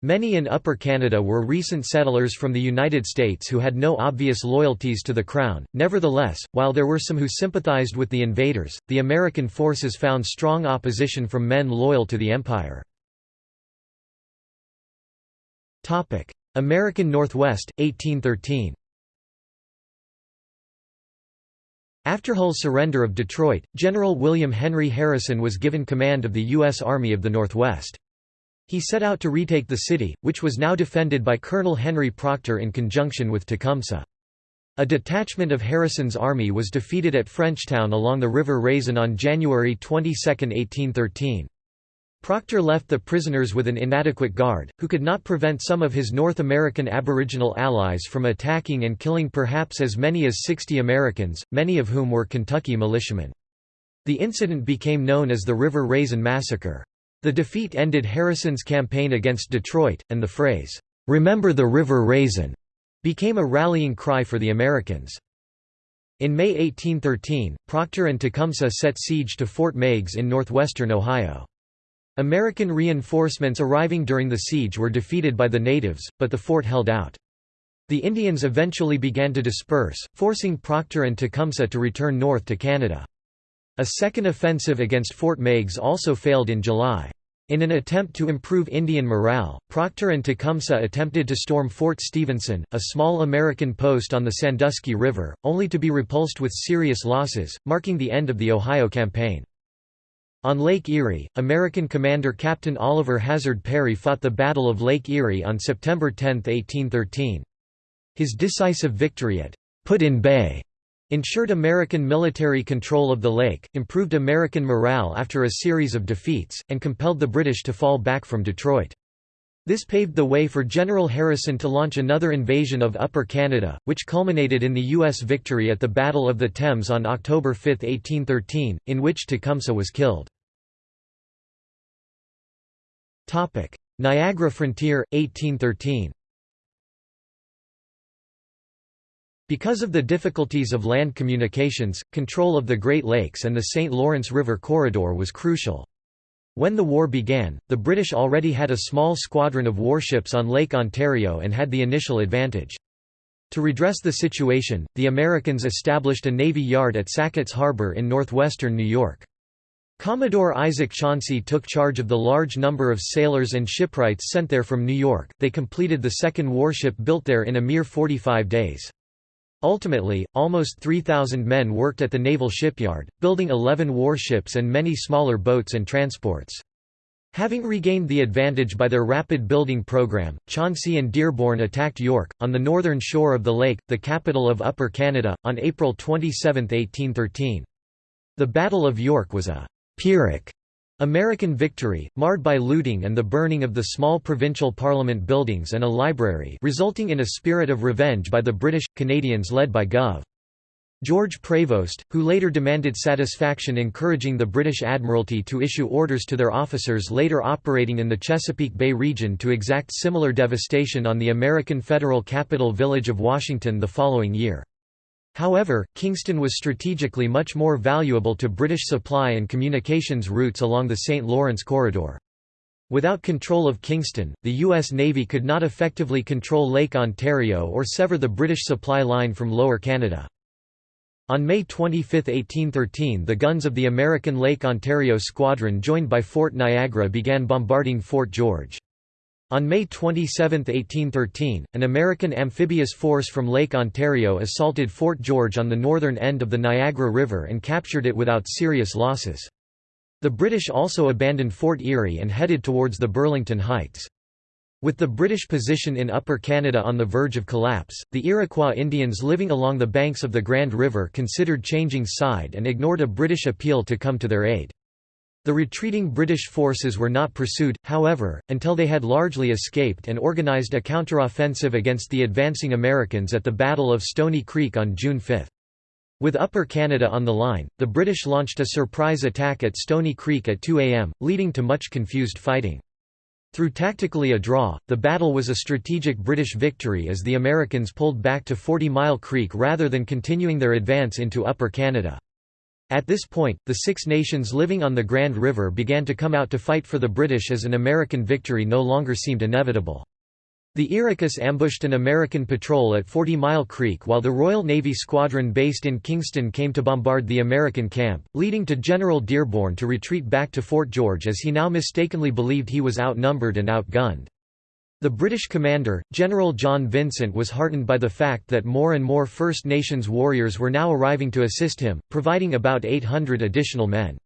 S1: Many in Upper Canada were recent settlers from the United States who had no obvious loyalties to the Crown. Nevertheless, while there were some who sympathized with the invaders, the American forces found strong opposition from men loyal to the Empire. American Northwest, 1813 After Hull's surrender of Detroit, General William Henry Harrison was given command of the U.S. Army of the Northwest. He set out to retake the city, which was now defended by Colonel Henry Proctor in conjunction with Tecumseh. A detachment of Harrison's army was defeated at Frenchtown along the River Raisin on January 22, 1813. Proctor left the prisoners with an inadequate guard, who could not prevent some of his North American Aboriginal allies from attacking and killing perhaps as many as 60 Americans, many of whom were Kentucky militiamen. The incident became known as the River Raisin Massacre. The defeat ended Harrison's campaign against Detroit, and the phrase, "'Remember the River Raisin' became a rallying cry for the Americans. In May 1813, Proctor and Tecumseh set siege to Fort Meigs in northwestern Ohio. American reinforcements arriving during the siege were defeated by the natives, but the fort held out. The Indians eventually began to disperse, forcing Proctor and Tecumseh to return north to Canada. A second offensive against Fort Meigs also failed in July. In an attempt to improve Indian morale, Proctor and Tecumseh attempted to storm Fort Stephenson, a small American post on the Sandusky River, only to be repulsed with serious losses, marking the end of the Ohio Campaign. On Lake Erie, American commander Captain Oliver Hazard Perry fought the Battle of Lake Erie on September 10, 1813. His decisive victory at Put-in-Bay ensured American military control of the lake, improved American morale after a series of defeats, and compelled the British to fall back from Detroit. This paved the way for General Harrison to launch another invasion of Upper Canada, which culminated in the U.S. victory at the Battle of the Thames on October 5, 1813, in which Tecumseh was killed. Niagara Frontier, 1813 Because of the difficulties of land communications, control of the Great Lakes and the St. Lawrence River corridor was crucial. When the war began, the British already had a small squadron of warships on Lake Ontario and had the initial advantage. To redress the situation, the Americans established a navy yard at Sackett's Harbor in northwestern New York. Commodore Isaac Chauncey took charge of the large number of sailors and shipwrights sent there from New York. They completed the second warship built there in a mere 45 days. Ultimately, almost 3,000 men worked at the naval shipyard, building 11 warships and many smaller boats and transports. Having regained the advantage by their rapid building program, Chauncey and Dearborn attacked York, on the northern shore of the lake, the capital of Upper Canada, on April 27, 1813. The Battle of York was a «Pyrrhic» American victory, marred by looting and the burning of the small provincial parliament buildings and a library resulting in a spirit of revenge by the British, Canadians led by Gov. George Prevost, who later demanded satisfaction encouraging the British Admiralty to issue orders to their officers later operating in the Chesapeake Bay region to exact similar devastation on the American federal capital village of Washington the following year. However, Kingston was strategically much more valuable to British supply and communications routes along the St. Lawrence Corridor. Without control of Kingston, the U.S. Navy could not effectively control Lake Ontario or sever the British supply line from Lower Canada. On May 25, 1813 the guns of the American Lake Ontario Squadron joined by Fort Niagara began bombarding Fort George. On May 27, 1813, an American amphibious force from Lake Ontario assaulted Fort George on the northern end of the Niagara River and captured it without serious losses. The British also abandoned Fort Erie and headed towards the Burlington Heights. With the British position in Upper Canada on the verge of collapse, the Iroquois Indians living along the banks of the Grand River considered changing side and ignored a British appeal to come to their aid. The retreating British forces were not pursued, however, until they had largely escaped and organized a counteroffensive against the advancing Americans at the Battle of Stony Creek on June 5. With Upper Canada on the line, the British launched a surprise attack at Stony Creek at 2 am, leading to much confused fighting. Through tactically a draw, the battle was a strategic British victory as the Americans pulled back to Forty Mile Creek rather than continuing their advance into Upper Canada. At this point, the Six Nations living on the Grand River began to come out to fight for the British as an American victory no longer seemed inevitable. The Iroquois ambushed an American patrol at Forty Mile Creek while the Royal Navy squadron based in Kingston came to bombard the American camp, leading to General Dearborn to retreat back to Fort George as he now mistakenly believed he was outnumbered and outgunned. The British commander, General John Vincent was heartened by the fact that more and more First Nations warriors were now arriving to assist him, providing about 800 additional men.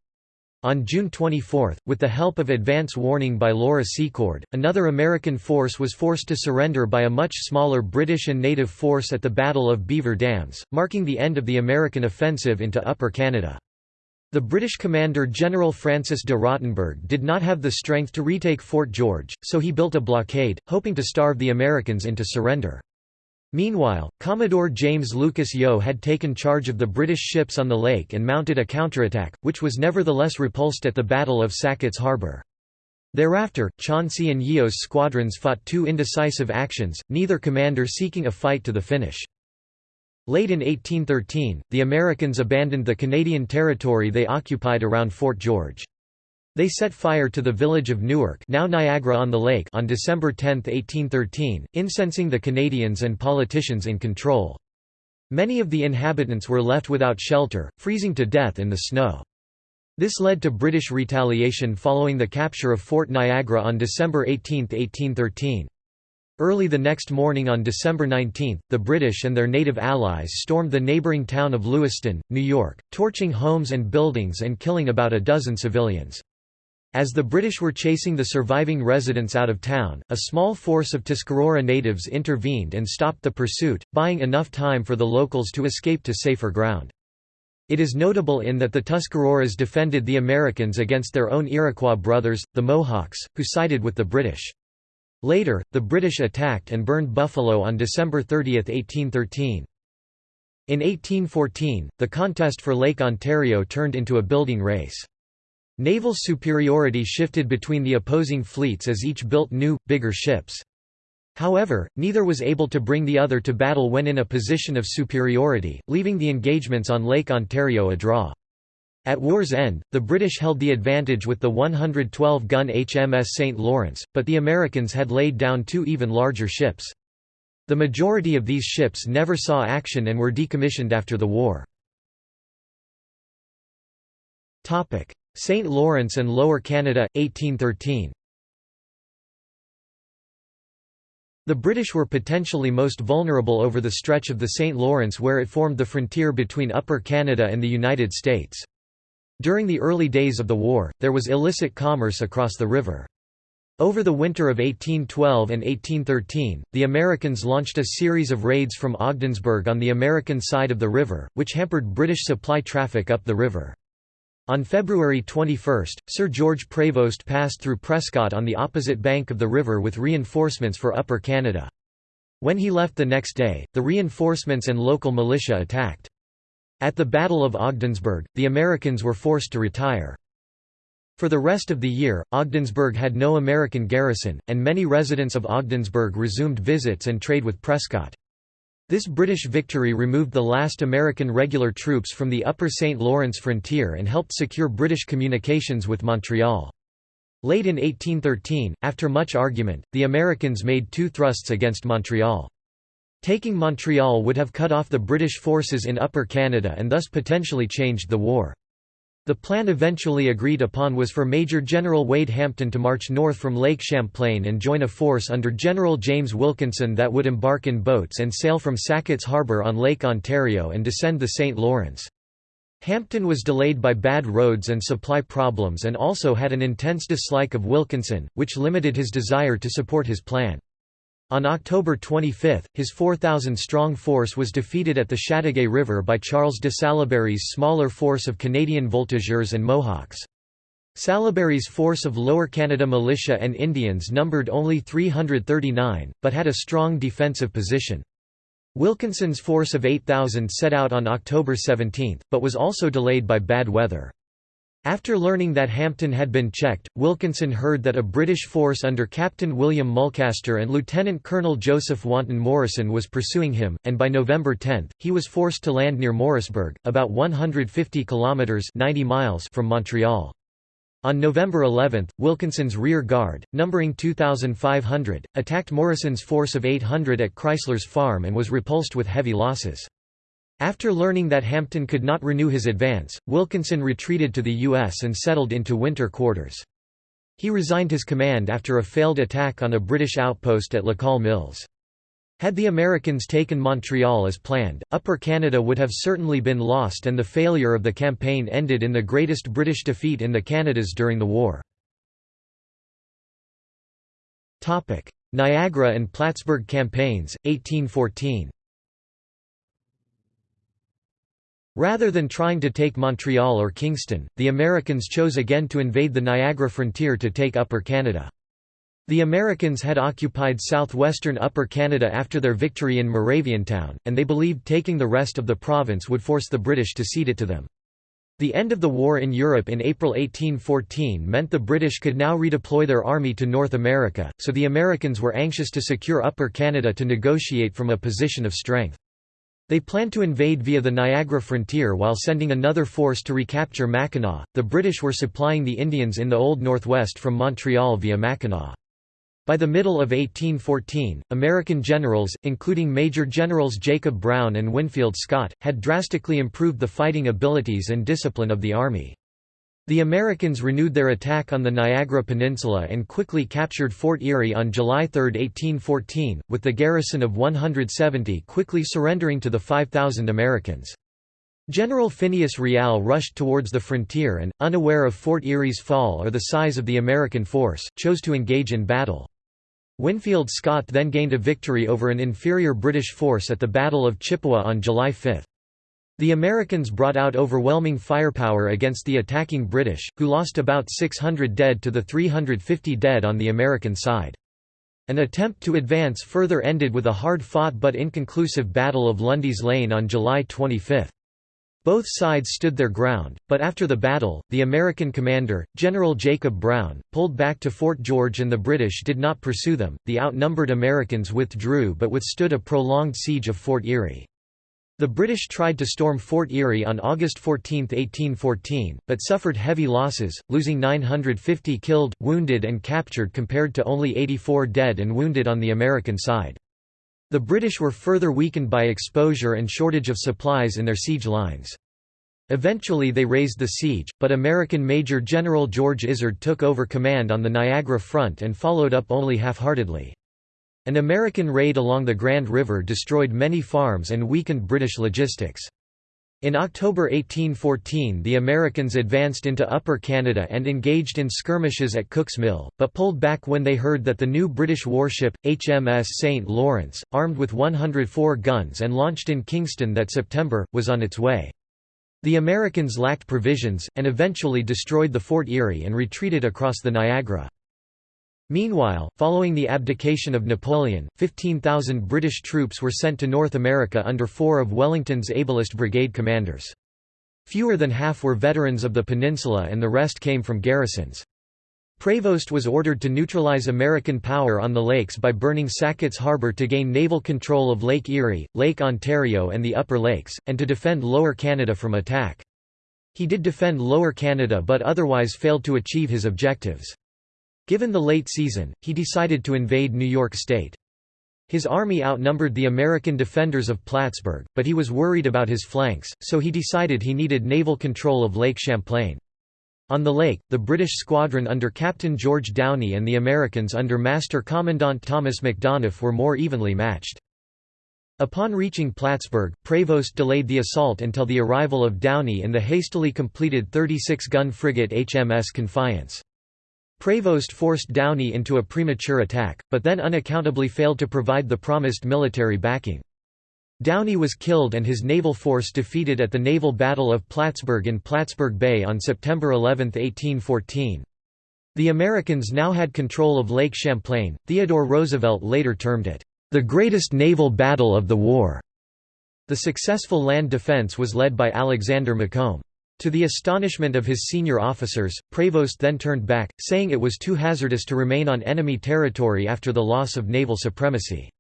S1: On June 24, with the help of advance warning by Laura Secord, another American force was forced to surrender by a much smaller British and native force at the Battle of Beaver Dams, marking the end of the American offensive into Upper Canada. The British commander General Francis de Rottenberg did not have the strength to retake Fort George, so he built a blockade, hoping to starve the Americans into surrender. Meanwhile, Commodore James Lucas Yeo had taken charge of the British ships on the lake and mounted a counterattack, which was nevertheless repulsed at the Battle of Sackett's Harbour. Thereafter, Chauncey and Yeo's squadrons fought two indecisive actions, neither commander seeking a fight to the finish. Late in 1813, the Americans abandoned the Canadian territory they occupied around Fort George. They set fire to the village of Newark now Niagara-on-the-Lake on December 10, 1813, incensing the Canadians and politicians in control. Many of the inhabitants were left without shelter, freezing to death in the snow. This led to British retaliation following the capture of Fort Niagara on December 18, 1813. Early the next morning on December 19, the British and their native allies stormed the neighbouring town of Lewiston, New York, torching homes and buildings and killing about a dozen civilians. As the British were chasing the surviving residents out of town, a small force of Tuscarora natives intervened and stopped the pursuit, buying enough time for the locals to escape to safer ground. It is notable in that the Tuscaroras defended the Americans against their own Iroquois brothers, the Mohawks, who sided with the British. Later, the British attacked and burned Buffalo on December 30, 1813. In 1814, the contest for Lake Ontario turned into a building race. Naval superiority shifted between the opposing fleets as each built new, bigger ships. However, neither was able to bring the other to battle when in a position of superiority, leaving the engagements on Lake Ontario a draw. At war's end, the British held the advantage with the 112-gun HMS St. Lawrence, but the Americans had laid down two even larger ships. The majority of these ships never saw action and were decommissioned after the war. St. Lawrence and Lower Canada, 1813 The British were potentially most vulnerable over the stretch of the St. Lawrence where it formed the frontier between Upper Canada and the United States. During the early days of the war, there was illicit commerce across the river. Over the winter of 1812 and 1813, the Americans launched a series of raids from Ogdensburg on the American side of the river, which hampered British supply traffic up the river. On February 21, Sir George Prevost passed through Prescott on the opposite bank of the river with reinforcements for Upper Canada. When he left the next day, the reinforcements and local militia attacked. At the Battle of Ogdensburg, the Americans were forced to retire. For the rest of the year, Ogdensburg had no American garrison, and many residents of Ogdensburg resumed visits and trade with Prescott. This British victory removed the last American regular troops from the upper St. Lawrence frontier and helped secure British communications with Montreal. Late in 1813, after much argument, the Americans made two thrusts against Montreal. Taking Montreal would have cut off the British forces in Upper Canada and thus potentially changed the war. The plan eventually agreed upon was for Major General Wade Hampton to march north from Lake Champlain and join a force under General James Wilkinson that would embark in boats and sail from Sackett's Harbour on Lake Ontario and descend the St. Lawrence. Hampton was delayed by bad roads and supply problems and also had an intense dislike of Wilkinson, which limited his desire to support his plan. On October 25, his 4,000-strong force was defeated at the Chateauguay River by Charles de Salaberry's smaller force of Canadian voltigeurs and Mohawks. Salaberry's force of Lower Canada militia and Indians numbered only 339, but had a strong defensive position. Wilkinson's force of 8,000 set out on October 17, but was also delayed by bad weather. After learning that Hampton had been checked, Wilkinson heard that a British force under Captain William Mulcaster and Lieutenant Colonel Joseph Wanton Morrison was pursuing him, and by November 10, he was forced to land near Morrisburg, about 150 kilometres 90 miles from Montreal. On November 11, Wilkinson's rear guard, numbering 2,500, attacked Morrison's force of 800 at Chrysler's Farm and was repulsed with heavy losses. After learning that Hampton could not renew his advance, Wilkinson retreated to the U.S. and settled into winter quarters. He resigned his command after a failed attack on a British outpost at Lacole Mills. Had the Americans taken Montreal as planned, Upper Canada would have certainly been lost and the failure of the campaign ended in the greatest British defeat in the Canadas during the war. Niagara and Plattsburgh campaigns, 1814 Rather than trying to take Montreal or Kingston, the Americans chose again to invade the Niagara frontier to take Upper Canada. The Americans had occupied southwestern Upper Canada after their victory in Moraviantown, and they believed taking the rest of the province would force the British to cede it to them. The end of the war in Europe in April 1814 meant the British could now redeploy their army to North America, so the Americans were anxious to secure Upper Canada to negotiate from a position of strength. They planned to invade via the Niagara frontier while sending another force to recapture Mackinac. The British were supplying the Indians in the Old Northwest from Montreal via Mackinac. By the middle of 1814, American generals, including Major Generals Jacob Brown and Winfield Scott, had drastically improved the fighting abilities and discipline of the army. The Americans renewed their attack on the Niagara Peninsula and quickly captured Fort Erie on July 3, 1814, with the garrison of 170 quickly surrendering to the 5,000 Americans. General Phineas Riall rushed towards the frontier and, unaware of Fort Erie's fall or the size of the American force, chose to engage in battle. Winfield Scott then gained a victory over an inferior British force at the Battle of Chippewa on July 5. The Americans brought out overwhelming firepower against the attacking British, who lost about 600 dead to the 350 dead on the American side. An attempt to advance further ended with a hard-fought but inconclusive Battle of Lundy's Lane on July 25. Both sides stood their ground, but after the battle, the American commander, General Jacob Brown, pulled back to Fort George and the British did not pursue them. The outnumbered Americans withdrew but withstood a prolonged siege of Fort Erie. The British tried to storm Fort Erie on August 14, 1814, but suffered heavy losses, losing 950 killed, wounded and captured compared to only 84 dead and wounded on the American side. The British were further weakened by exposure and shortage of supplies in their siege lines. Eventually they raised the siege, but American Major General George Izard took over command on the Niagara front and followed up only half-heartedly. An American raid along the Grand River destroyed many farms and weakened British logistics. In October 1814 the Americans advanced into Upper Canada and engaged in skirmishes at Cook's Mill, but pulled back when they heard that the new British warship, HMS St. Lawrence, armed with 104 guns and launched in Kingston that September, was on its way. The Americans lacked provisions, and eventually destroyed the Fort Erie and retreated across the Niagara. Meanwhile, following the abdication of Napoleon, 15,000 British troops were sent to North America under four of Wellington's ablest brigade commanders. Fewer than half were veterans of the peninsula and the rest came from garrisons. Prevost was ordered to neutralize American power on the lakes by burning Sackett's Harbor to gain naval control of Lake Erie, Lake Ontario and the Upper Lakes, and to defend Lower Canada from attack. He did defend Lower Canada but otherwise failed to achieve his objectives. Given the late season, he decided to invade New York State. His army outnumbered the American defenders of Plattsburgh, but he was worried about his flanks, so he decided he needed naval control of Lake Champlain. On the lake, the British squadron under Captain George Downie and the Americans under Master Commandant Thomas Macdonough were more evenly matched. Upon reaching Plattsburgh, Prevost delayed the assault until the arrival of Downie in the hastily completed 36-gun frigate HMS Confiance. Prevost forced Downie into a premature attack, but then unaccountably failed to provide the promised military backing. Downie was killed and his naval force defeated at the Naval Battle of Plattsburgh in Plattsburgh Bay on September 11, 1814. The Americans now had control of Lake Champlain. Theodore Roosevelt later termed it, the greatest naval battle of the war. The successful land defense was led by Alexander Macomb. To the astonishment of his senior officers, Prevost then turned back, saying it was too hazardous to remain on enemy territory after the loss of naval supremacy.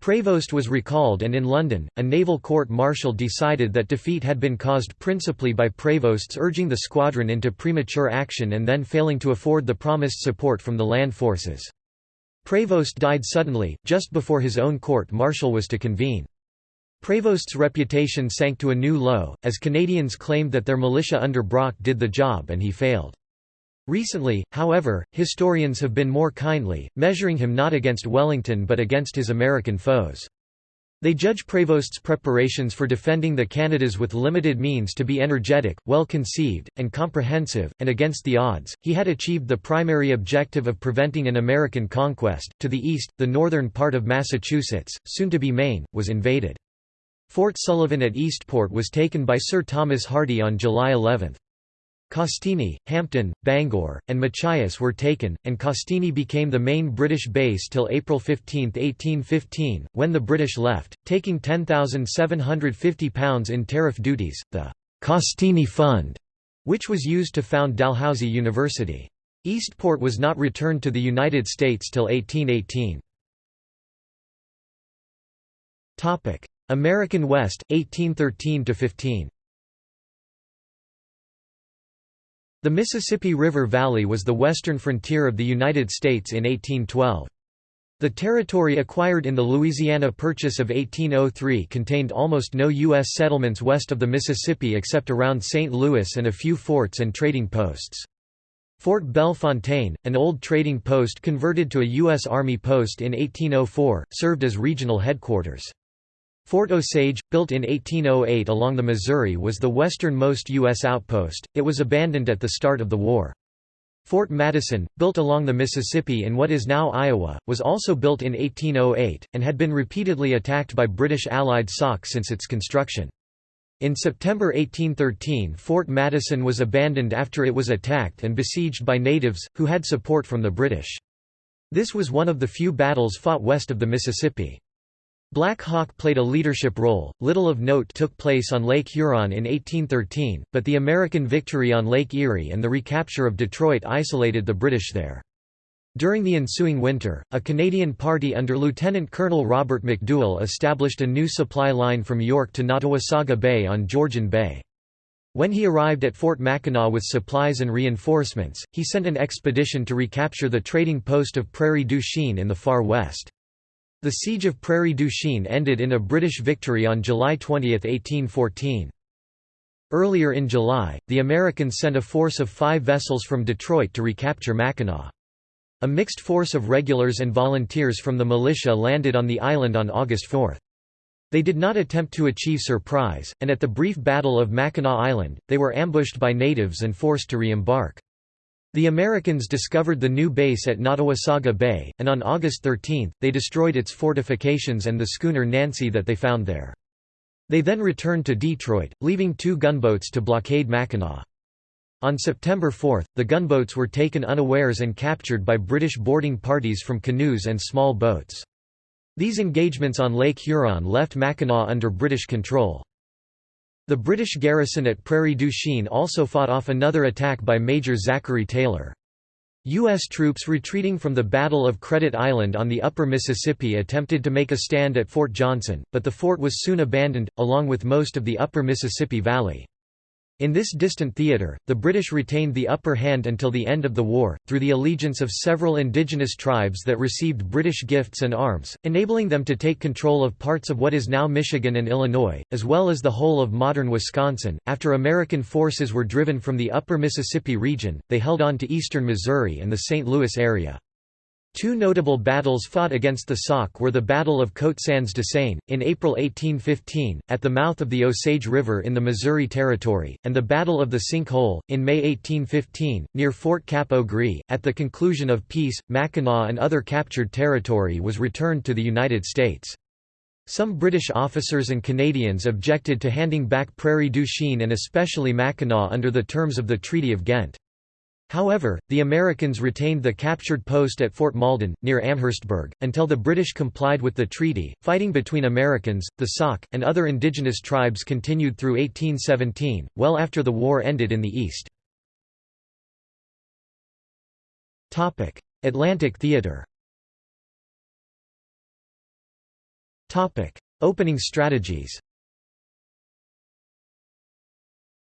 S1: Prevost was recalled and in London, a naval court-martial decided that defeat had been caused principally by Prevost's urging the squadron into premature action and then failing to afford the promised support from the land forces. Prevost died suddenly, just before his own court-martial was to convene. Prevost's reputation sank to a new low, as Canadians claimed that their militia under Brock did the job and he failed. Recently, however, historians have been more kindly, measuring him not against Wellington but against his American foes. They judge Prevost's preparations for defending the Canadas with limited means to be energetic, well conceived, and comprehensive, and against the odds, he had achieved the primary objective of preventing an American conquest. To the east, the northern part of Massachusetts, soon to be Maine, was invaded. Fort Sullivan at Eastport was taken by Sir Thomas Hardy on July 11. Castine, Hampden, Bangor, and Machias were taken, and Castine became the main British base till April 15, 1815, when the British left, taking £10,750 in tariff duties, the Castine Fund, which was used to found Dalhousie University. Eastport was not returned to the United States till 1818. American West, 1813–15 The Mississippi River Valley was the western frontier of the United States in 1812. The territory acquired in the Louisiana Purchase of 1803 contained almost no U.S. settlements west of the Mississippi except around St. Louis and a few forts and trading posts. Fort Bellefontaine, an old trading post converted to a U.S. Army post in 1804, served as regional headquarters. Fort Osage, built in 1808 along the Missouri was the westernmost U.S. outpost, it was abandoned at the start of the war. Fort Madison, built along the Mississippi in what is now Iowa, was also built in 1808, and had been repeatedly attacked by British Allied Sauk since its construction. In September 1813 Fort Madison was abandoned after it was attacked and besieged by natives, who had support from the British. This was one of the few battles fought west of the Mississippi. Black Hawk played a leadership role. Little of note took place on Lake Huron in 1813, but the American victory on Lake Erie and the recapture of Detroit isolated the British there. During the ensuing winter, a Canadian party under Lieutenant Colonel Robert McDouall established a new supply line from York to Nottawasaga Bay on Georgian Bay. When he arrived at Fort Mackinac with supplies and reinforcements, he sent an expedition to recapture the trading post of Prairie du Chien in the far west. The Siege of Prairie du Chien ended in a British victory on July 20, 1814. Earlier in July, the Americans sent a force of five vessels from Detroit to recapture Mackinac. A mixed force of regulars and volunteers from the militia landed on the island on August 4. They did not attempt to achieve surprise, and at the brief Battle of Mackinac Island, they were ambushed by natives and forced to re-embark. The Americans discovered the new base at Nottawasaga Bay, and on August 13, they destroyed its fortifications and the schooner Nancy that they found there. They then returned to Detroit, leaving two gunboats to blockade Mackinac. On September 4, the gunboats were taken unawares and captured by British boarding parties from canoes and small boats. These engagements on Lake Huron left Mackinac under British control. The British garrison at Prairie du Chien also fought off another attack by Major Zachary Taylor. U.S. troops retreating from the Battle of Credit Island on the upper Mississippi attempted to make a stand at Fort Johnson, but the fort was soon abandoned, along with most of the upper Mississippi Valley. In this distant theatre, the British retained the upper hand until the end of the war, through the allegiance of several indigenous tribes that received British gifts and arms, enabling them to take control of parts of what is now Michigan and Illinois, as well as the whole of modern Wisconsin. After American forces were driven from the upper Mississippi region, they held on to eastern Missouri and the St. Louis area. Two notable battles fought against the Sauk were the Battle of Côte Sans Dessein, in April 1815, at the mouth of the Osage River in the Missouri Territory, and the Battle of the Sink Hole, in May 1815, near Fort Cap au Gris. At the conclusion of peace, Mackinac and other captured territory was returned to the United States. Some British officers and Canadians objected to handing back Prairie du Chien and especially Mackinac under the terms of the Treaty of Ghent. However, the Americans retained the captured post at Fort Malden, near Amherstburg, until the British complied with the treaty. Fighting between Americans, the Sauk, and other indigenous tribes continued through 1817, well after the war ended in the East. Atlantic Theater Opening strategies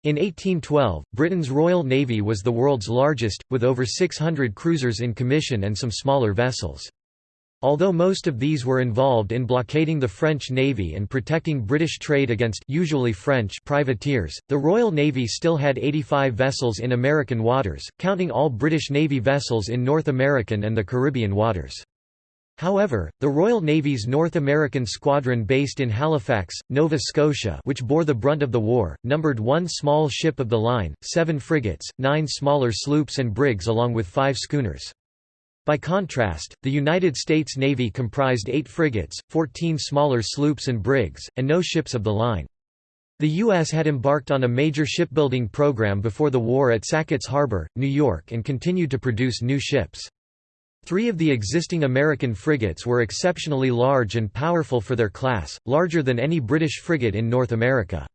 S1: in 1812, Britain's Royal Navy was the world's largest, with over 600 cruisers in commission and some smaller vessels. Although most of these were involved in blockading the French Navy and protecting British trade against usually French privateers, the Royal Navy still had 85 vessels in American waters, counting all British Navy vessels in North American and the Caribbean waters. However, the Royal Navy's North American squadron based in Halifax, Nova Scotia which bore the brunt of the war, numbered one small ship of the line, seven frigates, nine smaller sloops and brigs along with five schooners. By contrast, the United States Navy comprised eight frigates, 14 smaller sloops and brigs, and no ships of the line. The U.S. had embarked on a major shipbuilding program before the war at Sackett's Harbor, New York and continued to produce new ships. Three of the existing American frigates were exceptionally large and powerful for their class, larger than any British frigate in North America.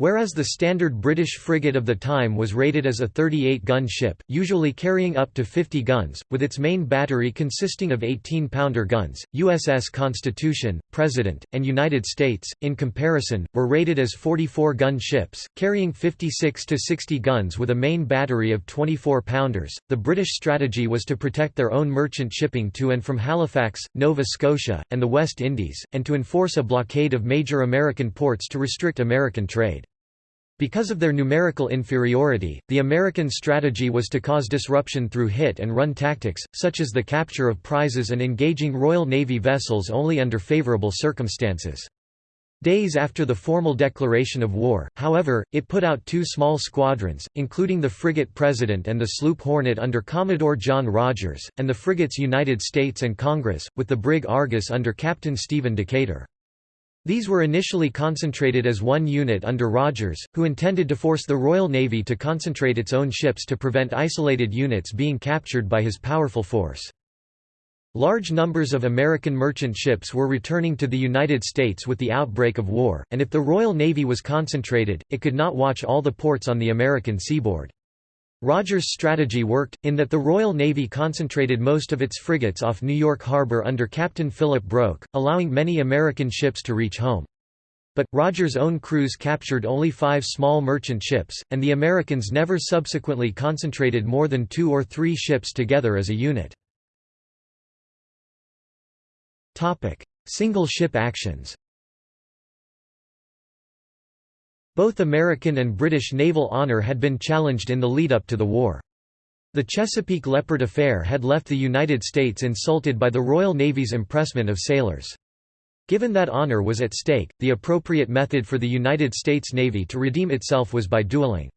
S1: Whereas the standard British frigate of the time was rated as a 38-gun ship, usually carrying up to 50 guns, with its main battery consisting of 18-pounder guns, USS Constitution, President, and United States, in comparison, were rated as 44-gun ships, carrying 56 to 60 guns with a main battery of 24-pounders. The British strategy was to protect their own merchant shipping to and from Halifax, Nova Scotia, and the West Indies, and to enforce a blockade of major American ports to restrict American trade. Because of their numerical inferiority, the American strategy was to cause disruption through hit-and-run tactics, such as the capture of prizes and engaging Royal Navy vessels only under favorable circumstances. Days after the formal declaration of war, however, it put out two small squadrons, including the frigate President and the sloop Hornet under Commodore John Rodgers, and the frigates United States and Congress, with the brig Argus under Captain Stephen Decatur. These were initially concentrated as one unit under Rodgers, who intended to force the Royal Navy to concentrate its own ships to prevent isolated units being captured by his powerful force. Large numbers of American merchant ships were returning to the United States with the outbreak of war, and if the Royal Navy was concentrated, it could not watch all the ports on the American seaboard. Rodgers' strategy worked, in that the Royal Navy concentrated most of its frigates off New York Harbor under Captain Philip Broke, allowing many American ships to reach home. But, Rodgers' own crews captured only five small merchant ships, and the Americans never subsequently concentrated more than two or three ships together as a unit. Single ship actions Both American and British naval honor had been challenged in the lead-up to the war. The Chesapeake Leopard affair had left the United States insulted by the Royal Navy's impressment of sailors. Given that honor was at stake, the appropriate method for the United States Navy to redeem itself was by dueling.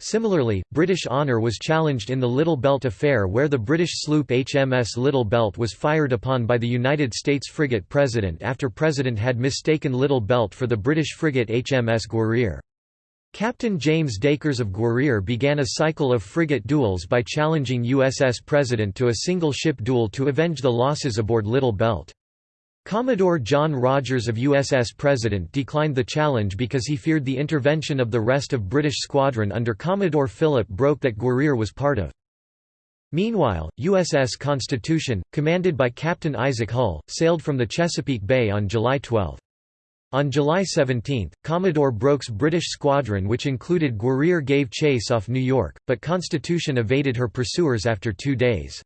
S1: Similarly, British honour was challenged in the Little Belt affair where the British sloop HMS Little Belt was fired upon by the United States frigate President after President had mistaken Little Belt for the British frigate HMS Guerriere. Captain James Dacres of Guerriere began a cycle of frigate duels by challenging USS President to a single-ship duel to avenge the losses aboard Little Belt. Commodore John Rodgers of USS President declined the challenge because he feared the intervention of the rest of British squadron under Commodore Philip Broke that Guerriere was part of. Meanwhile, USS Constitution, commanded by Captain Isaac Hull, sailed from the Chesapeake Bay on July 12. On July 17, Commodore Broke's British squadron which included Guerriere gave chase off New York, but Constitution evaded her pursuers after two days.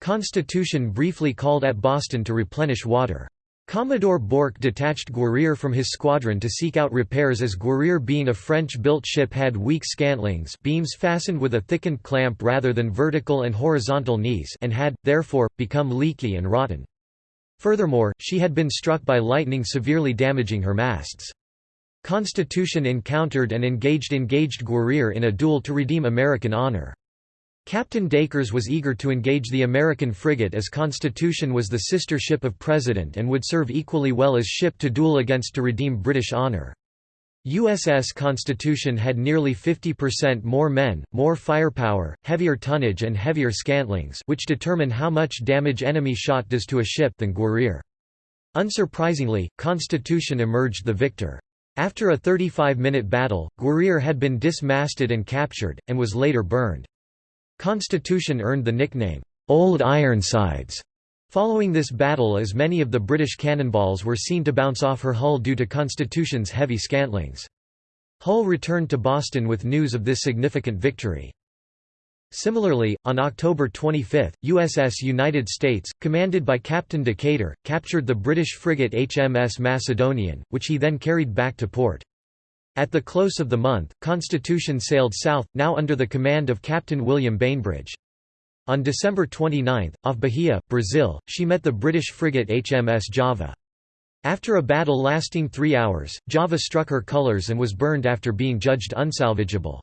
S1: Constitution briefly called at Boston to replenish water. Commodore Broke detached Guerriere from his squadron to seek out repairs as Guerriere being a French-built ship had weak scantlings beams fastened with a thickened clamp rather than vertical and horizontal knees and had, therefore, become leaky and rotten. Furthermore, she had been struck by lightning severely damaging her masts. Constitution encountered and engaged engaged Guerriere in a duel to redeem American honor. Captain Dacres was eager to engage the American frigate as Constitution was the sister ship of President and would serve equally well as ship to duel against to redeem British honor. USS Constitution had nearly 50% more men, more firepower, heavier tonnage and heavier scantlings which determine how much damage enemy shot does to a ship than Guerriere. Unsurprisingly, Constitution emerged the victor. After a 35-minute battle, Guerriere had been dismasted and captured, and was later burned. Constitution earned the nickname, "'Old Ironsides' following this battle as many of the British cannonballs were seen to bounce off her hull due to Constitution's heavy scantlings. Hull returned to Boston with news of this significant victory. Similarly, on October 25, USS United States, commanded by Captain Decatur, captured the British frigate HMS Macedonian, which he then carried back to port. At the close of the month, Constitution sailed south, now under the command of Captain William Bainbridge. On December 29, off Bahia, Brazil, she met the British frigate HMS Java. After a battle lasting three hours, Java struck her colours and was burned after being judged unsalvageable.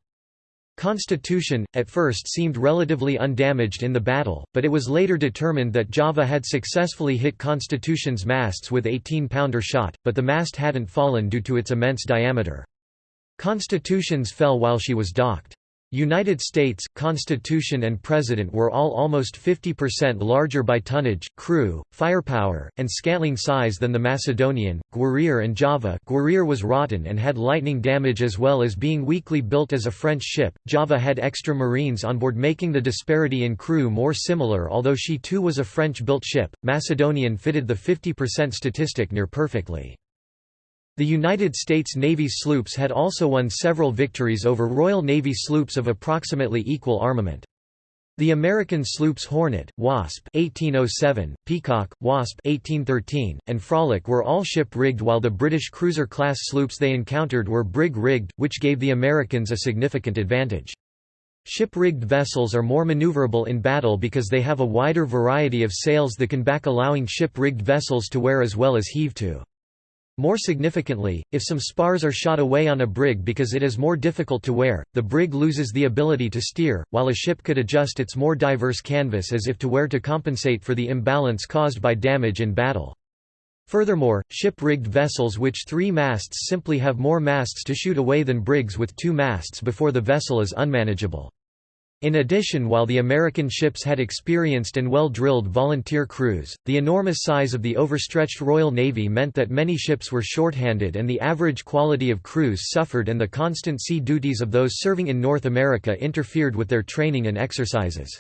S1: Constitution, at first seemed relatively undamaged in the battle, but it was later determined that Java had successfully hit Constitution's masts with 18-pounder shot, but the mast hadn't fallen due to its immense diameter. Constitutions fell while she was docked. United States, Constitution and President were all almost 50% larger by tonnage, crew, firepower, and scantling size than the Macedonian, Guerriere and Java Guerriere was rotten and had lightning damage as well as being weakly built as a French ship, Java had extra marines on board making the disparity in crew more similar although she too was a French-built ship, Macedonian fitted the 50% statistic near perfectly. The United States Navy sloops had also won several victories over Royal Navy sloops of approximately equal armament. The American sloops Hornet, Wasp 1807, Peacock, Wasp 1813, and Frolic were all ship-rigged while the British cruiser-class sloops they encountered were brig-rigged, which gave the Americans a significant advantage. Ship-rigged vessels are more maneuverable in battle because they have a wider variety of sails that can back allowing ship-rigged vessels to wear as well as heave to. More significantly, if some spars are shot away on a brig because it is more difficult to wear, the brig loses the ability to steer, while a ship could adjust its more diverse canvas as if to wear to compensate for the imbalance caused by damage in battle. Furthermore, ship-rigged vessels which three masts simply have more masts to shoot away than brigs with two masts before the vessel is unmanageable. In addition while the American ships had experienced and well-drilled volunteer crews, the enormous size of the overstretched Royal Navy meant that many ships were shorthanded and the average quality of crews suffered and the constant sea duties of those serving in North America interfered with their training and exercises.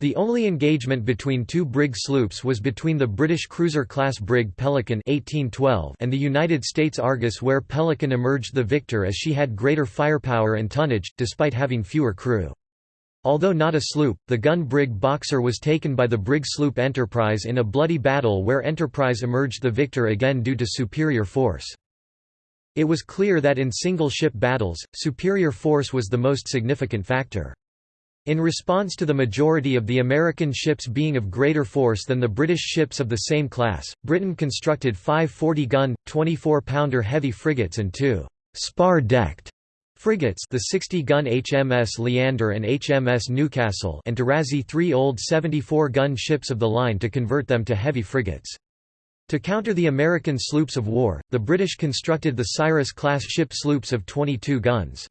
S1: The only engagement between two brig sloops was between the British cruiser-class brig Pelican 1812 and the United States Argus where Pelican emerged the victor as she had greater firepower and tonnage, despite having fewer crew. Although not a sloop, the gun brig Boxer was taken by the brig sloop Enterprise in a bloody battle where Enterprise emerged the victor again due to superior force. It was clear that in single-ship battles, superior force was the most significant factor. In response to the majority of the American ships being of greater force than the British ships of the same class, Britain constructed five 40-gun, 24-pounder heavy frigates and two spar-decked Frigates the 60-gun HMS Leander and HMS Newcastle and to razee three old 74-gun ships of the line to convert them to heavy frigates. To counter the American sloops of war, the British constructed the Cyrus-class ship sloops of 22 guns.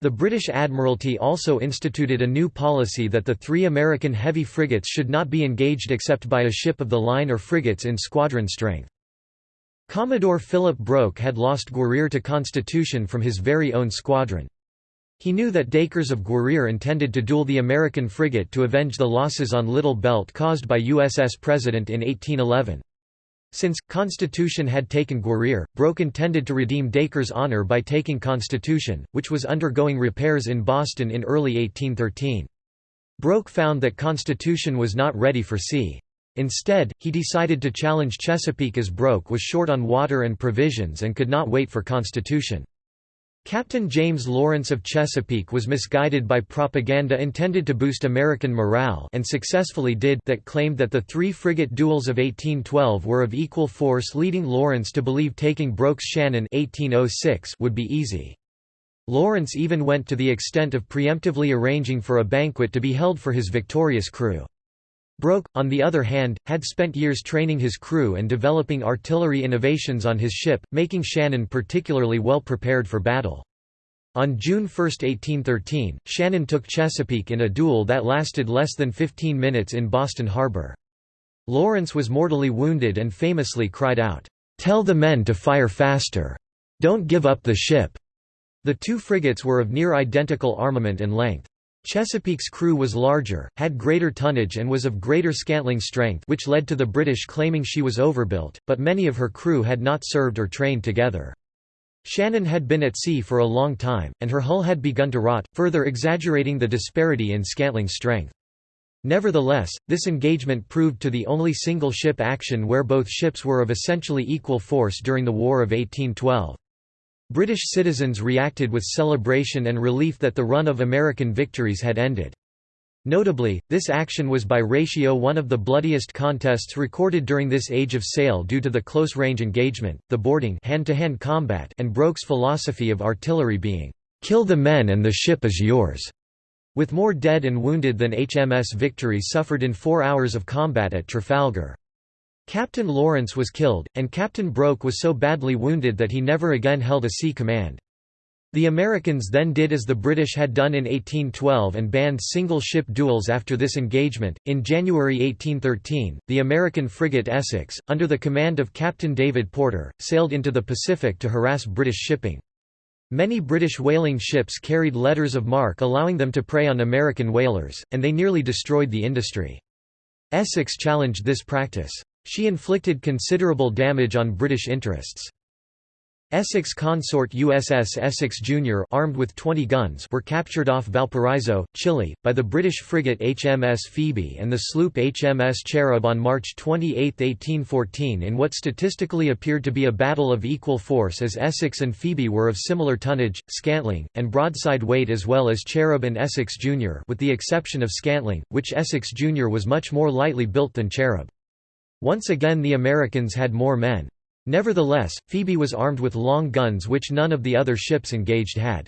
S1: The British Admiralty also instituted a new policy that the three American heavy frigates should not be engaged except by a ship of the line or frigates in squadron strength. Commodore Philip Broke had lost Guerriere to Constitution from his very own squadron. He knew that Dacres of Guerriere intended to duel the American frigate to avenge the losses on Little Belt caused by USS President in 1811. Since, Constitution had taken Guerriere, Broke intended to redeem Dacres' honor by taking Constitution, which was undergoing repairs in Boston in early 1813. Broke found that Constitution was not ready for sea. Instead, he decided to challenge Chesapeake as Broke was short on water and provisions and could not wait for Constitution. Captain James Lawrence of Chesapeake was misguided by propaganda intended to boost American morale and successfully did that claimed that the three frigate duels of 1812 were of equal force leading Lawrence to believe taking Broke's Shannon 1806 would be easy. Lawrence even went to the extent of preemptively arranging for a banquet to be held for his victorious crew. Broke, on the other hand, had spent years training his crew and developing artillery innovations on his ship, making Shannon particularly well prepared for battle. On June 1, 1813, Shannon took Chesapeake in a duel that lasted less than 15 minutes in Boston Harbor. Lawrence was mortally wounded and famously cried out, "'Tell the men to fire faster! Don't give up the ship!' The two frigates were of near identical armament and length. Chesapeake's crew was larger, had greater tonnage and was of greater scantling strength which led to the British claiming she was overbuilt, but many of her crew had not served or trained together. Shannon had been at sea for a long time, and her hull had begun to rot, further exaggerating the disparity in scantling strength. Nevertheless, this engagement proved to the only single-ship action where both ships were of essentially equal force during the War of 1812. British citizens reacted with celebration and relief that the run of American victories had ended. Notably, this action was by ratio one of the bloodiest contests recorded during this age of sail due to the close-range engagement, the boarding hand-to-hand -hand combat and Broke's philosophy of artillery being, "'Kill the men and the ship is yours'", with more dead and wounded than HMS Victory suffered in four hours of combat at Trafalgar. Captain Lawrence was killed, and Captain Broke was so badly wounded that he never again held a sea command. The Americans then did as the British had done in 1812 and banned single ship duels after this engagement. In January 1813, the American frigate Essex, under the command of Captain David Porter, sailed into the Pacific to harass British shipping. Many British whaling ships carried letters of marque allowing them to prey on American whalers, and they nearly destroyed the industry. Essex challenged this practice. She inflicted considerable damage on British interests. Essex consort USS Essex Jr. armed with 20 guns were captured off Valparaiso, Chile, by the British frigate HMS Phoebe and the sloop HMS Cherub on March 28, 1814 in what statistically appeared to be a battle of equal force as Essex and Phoebe were of similar tonnage, scantling, and broadside weight as well as Cherub and Essex Jr. with the exception of scantling, which Essex Jr. was much more lightly built than Cherub. Once again the Americans had more men. Nevertheless, Phoebe was armed with long guns which none of the other ships engaged had.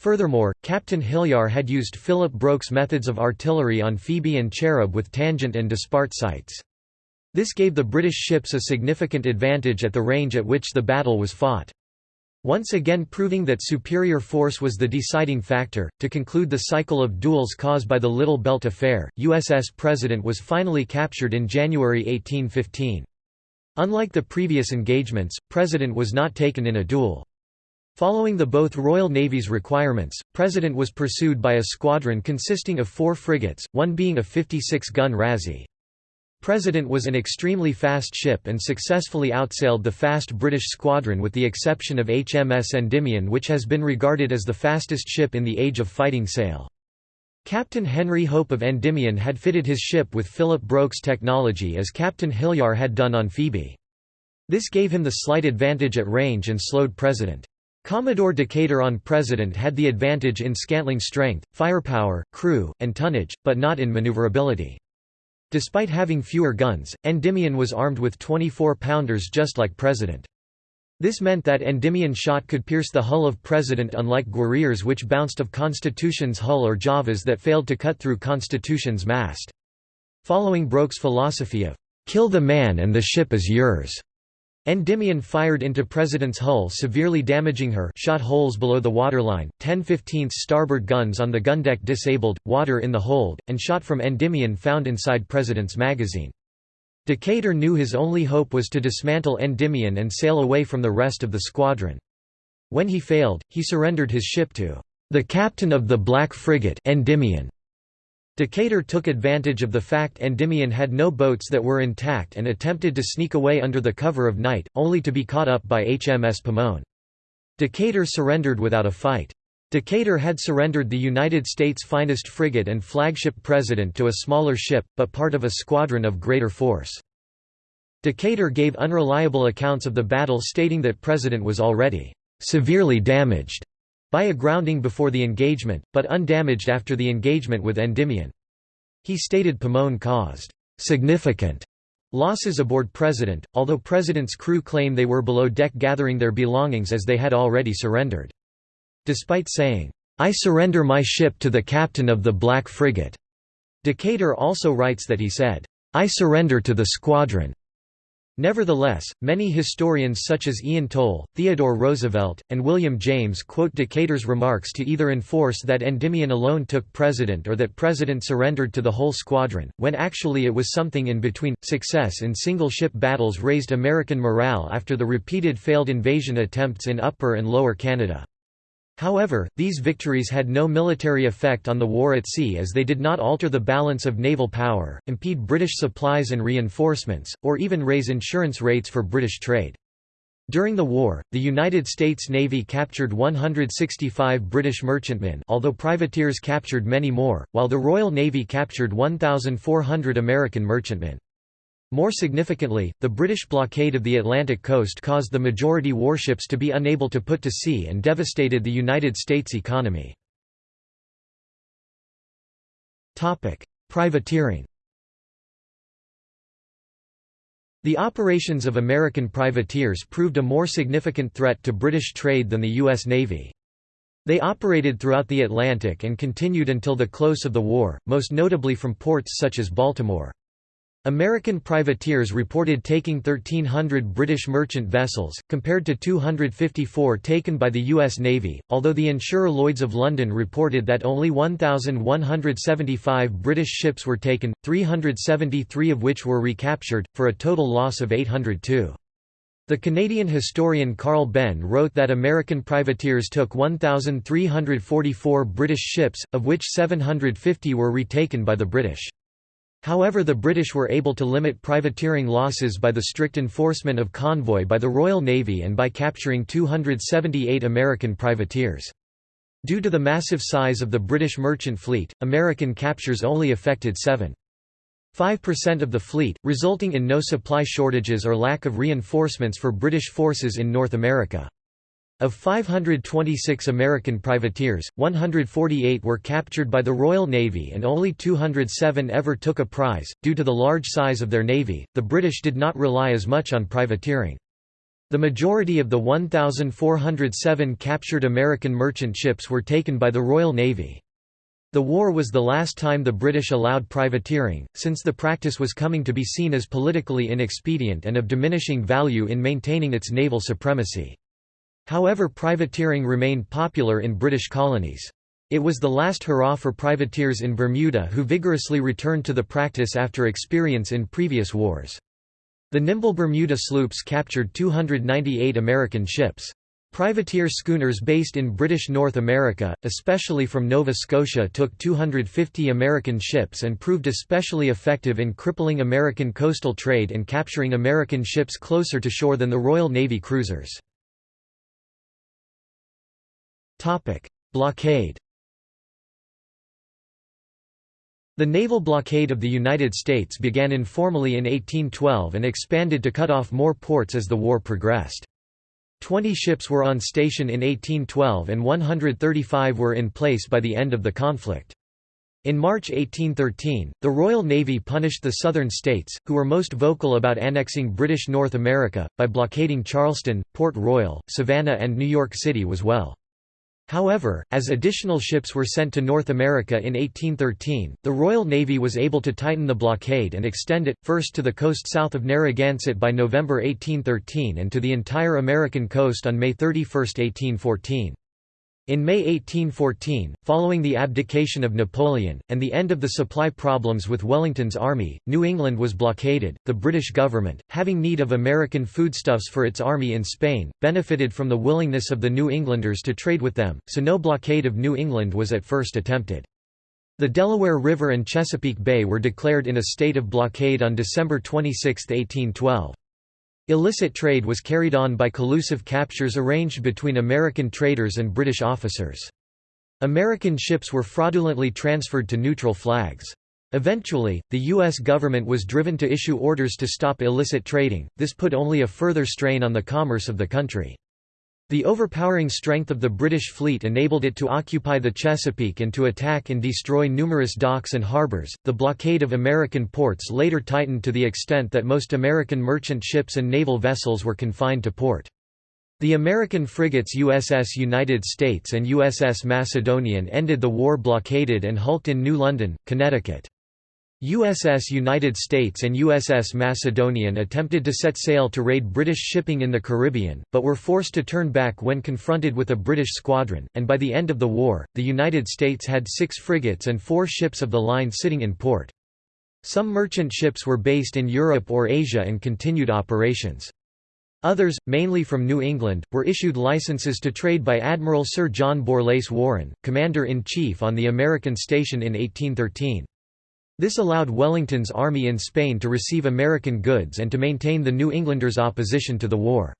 S1: Furthermore, Captain Hillyar had used Philip Broke's methods of artillery on Phoebe and Cherub with tangent and dispart sights. This gave the British ships a significant advantage at the range at which the battle was fought. Once again proving that superior force was the deciding factor. To conclude the cycle of duels caused by the Little Belt Affair, USS President was finally captured in January 1815. Unlike the previous engagements, President was not taken in a duel. Following the both Royal Navy's requirements, President was pursued by a squadron consisting of four frigates, one being a 56-gun Razee. President was an extremely fast ship and successfully outsailed the fast British squadron with the exception of HMS Endymion which has been regarded as the fastest ship in the age of fighting sail. Captain Henry Hope of Endymion had fitted his ship with Philip Broke's technology as Captain Hillyar had done on Phoebe. This gave him the slight advantage at range and slowed President. Commodore Decatur on President had the advantage in scantling strength, firepower, crew, and tonnage, but not in maneuverability. Despite having fewer guns, Endymion was armed with 24-pounders just like President. This meant that Endymion shot could pierce the hull of President unlike Guerrière's which bounced of Constitution's hull or Java's that failed to cut through Constitution's mast. Following Broke's philosophy of, "'Kill the man and the ship is yours'", Endymion fired into President's hull severely damaging her shot holes below the waterline, 10 15 starboard guns on the gun deck disabled, water in the hold, and shot from Endymion found inside President's magazine. Decatur knew his only hope was to dismantle Endymion and sail away from the rest of the squadron. When he failed, he surrendered his ship to the captain of the black frigate Endymion. Decatur took advantage of the fact Endymion had no boats that were intact and attempted to sneak away under the cover of night, only to be caught up by HMS Pomone. Decatur surrendered without a fight. Decatur had surrendered the United States' finest frigate and flagship President to a smaller ship, but part of a squadron of greater force. Decatur gave unreliable accounts of the battle stating that President was already «severely damaged» by a grounding before the engagement, but undamaged after the engagement with Endymion. He stated Pomone caused «significant» losses aboard President, although President's crew claim they were below deck gathering their belongings as they had already surrendered. Despite saying, "'I surrender my ship to the captain of the Black Frigate'", Decatur also writes that he said, "'I surrender to the squadron'". Nevertheless, many historians such as Ian Toll, Theodore Roosevelt, and William James quote Decatur's remarks to either enforce that Endymion alone took President or that President surrendered to the whole squadron, when actually it was something in between. Success in single ship battles raised American morale after the repeated failed invasion attempts in Upper and Lower Canada. However, these victories had no military effect on the war at sea as they did not alter the balance of naval power, impede British supplies and reinforcements, or even raise insurance rates for British trade. During the war, the United States Navy captured 165 British merchantmen although privateers captured many more, while the Royal Navy captured 1,400 American merchantmen. More significantly, the British blockade of the Atlantic coast caused the majority warships to be unable to put to sea and devastated the United States economy. Privateering The operations of American privateers proved a more significant threat to British trade than the U.S. Navy. They operated throughout the Atlantic and continued until the close of the war, most notably from ports such as Baltimore. American privateers reported taking 1,300 British merchant vessels, compared to 254 taken by the U.S. Navy, although the insurer Lloyd's of London reported that only 1,175 British ships were taken, 373 of which were recaptured, for a total loss of 802. The Canadian historian Carl Benn wrote that American privateers took 1,344 British ships, of which 750 were retaken by the British. However the British were able to limit privateering losses by the strict enforcement of convoy by the Royal Navy and by capturing 278 American privateers. Due to the massive size of the British merchant fleet, American captures only affected 7.5% of the fleet, resulting in no supply shortages or lack of reinforcements for British forces in North America. Of 526 American privateers, 148 were captured by the Royal Navy and only 207 ever took a prize. Due to the large size of their navy, the British did not rely as much on privateering. The majority of the 1,407 captured American merchant ships were taken by the Royal Navy. The war was the last time the British allowed privateering, since the practice was coming to be seen as politically inexpedient and of diminishing value in maintaining its naval supremacy. However privateering remained popular in British colonies. It was the last hurrah for privateers in Bermuda who vigorously returned to the practice after experience in previous wars. The nimble Bermuda sloops captured 298 American ships. Privateer schooners based in British North America, especially from Nova Scotia took 250 American ships and proved especially effective in crippling American coastal trade and capturing American ships closer to shore than the Royal Navy cruisers. Blockade The naval blockade of the United States began informally in 1812 and expanded to cut off more ports as the war progressed. Twenty ships were on station in 1812 and 135 were in place by the end of the conflict. In March 1813, the Royal Navy punished the southern states, who were most vocal about annexing British North America, by blockading Charleston, Port Royal, Savannah and New York City as well. However, as additional ships were sent to North America in 1813, the Royal Navy was able to tighten the blockade and extend it, first to the coast south of Narragansett by November 1813 and to the entire American coast on May 31, 1814. In May 1814, following the abdication of Napoleon, and the end of the supply problems with Wellington's army, New England was blockaded. The British government, having need of American foodstuffs for its army in Spain, benefited from the willingness of the New Englanders to trade with them, so no blockade of New England was at first attempted. The Delaware River and Chesapeake Bay were declared in a state of blockade on December 26, 1812. Illicit trade was carried on by collusive captures arranged between American traders and British officers. American ships were fraudulently transferred to neutral flags. Eventually, the U.S. government was driven to issue orders to stop illicit trading, this put only a further strain on the commerce of the country. The overpowering strength of the British fleet enabled it to occupy the Chesapeake and to attack and destroy numerous docks and harbors. The blockade of American ports later tightened to the extent that most American merchant ships and naval vessels were confined to port. The American frigates USS United States and USS Macedonian ended the war blockaded and hulked in New London, Connecticut. USS United States and USS Macedonian attempted to set sail to raid British shipping in the Caribbean, but were forced to turn back when confronted with a British squadron, and by the end of the war, the United States had six frigates and four ships of the line sitting in port. Some merchant ships were based in Europe or Asia and continued operations. Others, mainly from New England, were issued licenses to trade by Admiral Sir John Borlase Warren, Commander-in-Chief on the American station in 1813. This allowed Wellington's army in Spain to receive American goods and to maintain the New Englanders' opposition to the war.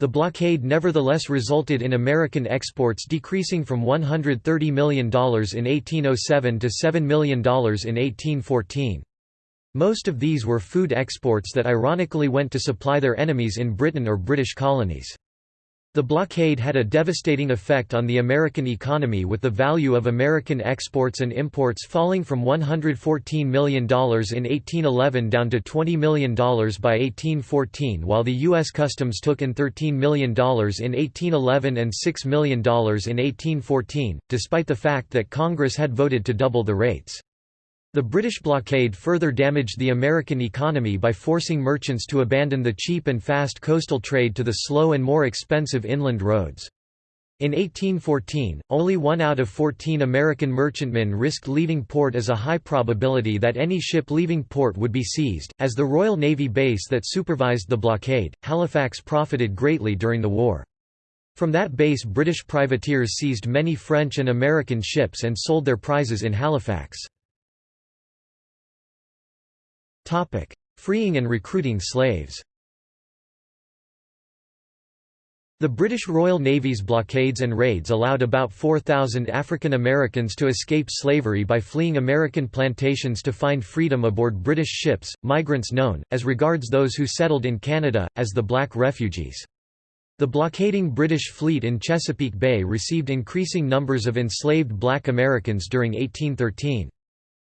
S1: The blockade nevertheless resulted in American exports decreasing from $130 million in 1807 to $7 million in 1814. Most of these were food exports that ironically went to supply their enemies in Britain or British colonies. The blockade had a devastating effect on the American economy with the value of American exports and imports falling from $114 million in 1811 down to $20 million by 1814 while the U.S. Customs took in $13 million in 1811 and $6 million in 1814, despite the fact that Congress had voted to double the rates. The British blockade further damaged the American economy by forcing merchants to abandon the cheap and fast coastal trade to the slow and more expensive inland roads. In 1814, only one out of 14 American merchantmen risked leaving port as a high probability that any ship leaving port would be seized. As the Royal Navy base that supervised the blockade, Halifax profited greatly during the war. From that base British privateers seized many French and American ships and sold their prizes in Halifax. Freeing and recruiting slaves The British Royal Navy's blockades and raids allowed about 4,000 African Americans to escape slavery by fleeing American plantations to find freedom aboard British ships, migrants known, as regards those who settled in Canada, as the Black Refugees. The blockading British fleet in Chesapeake Bay received increasing numbers of enslaved black Americans during 1813.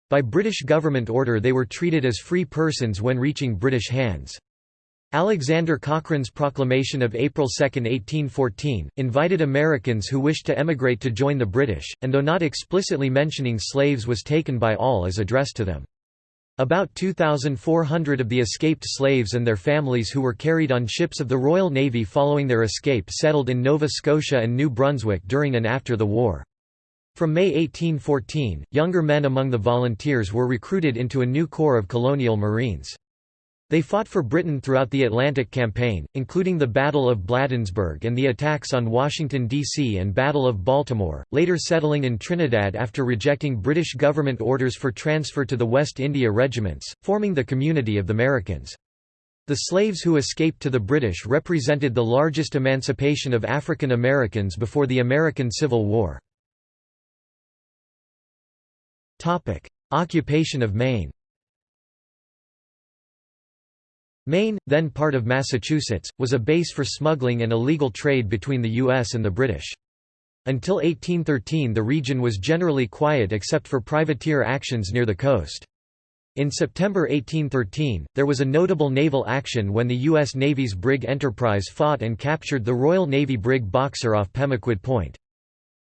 S1: By British government order they were treated as free persons when reaching British hands. Alexander Cochrane's proclamation of April 2, 1814, invited Americans who wished to emigrate to join the British, and though not explicitly mentioning slaves was taken by all as addressed to them. About 2,400 of the escaped slaves and their families who were carried on ships of the Royal Navy following their escape settled in Nova Scotia and New Brunswick during and after the war. From May 1814, younger men among the volunteers were recruited into a new corps of colonial marines. They fought for Britain throughout the Atlantic Campaign, including the Battle of Bladensburg and the attacks on Washington, D.C. and Battle of Baltimore, later settling in Trinidad after rejecting British government orders for transfer to the West India regiments, forming the Community of the Merikins. The slaves who escaped to the British represented the largest emancipation of African Americans before the American Civil War. Topic: Occupation of Maine. Maine, then part of Massachusetts, was a base for smuggling and illegal trade between the U.S. and the British. Until 1813 the region was generally quiet except for privateer actions near the coast. In September 1813, there was a notable naval action when the U.S. Navy's brig Enterprise fought and captured the Royal Navy brig Boxer off Pemaquid Point.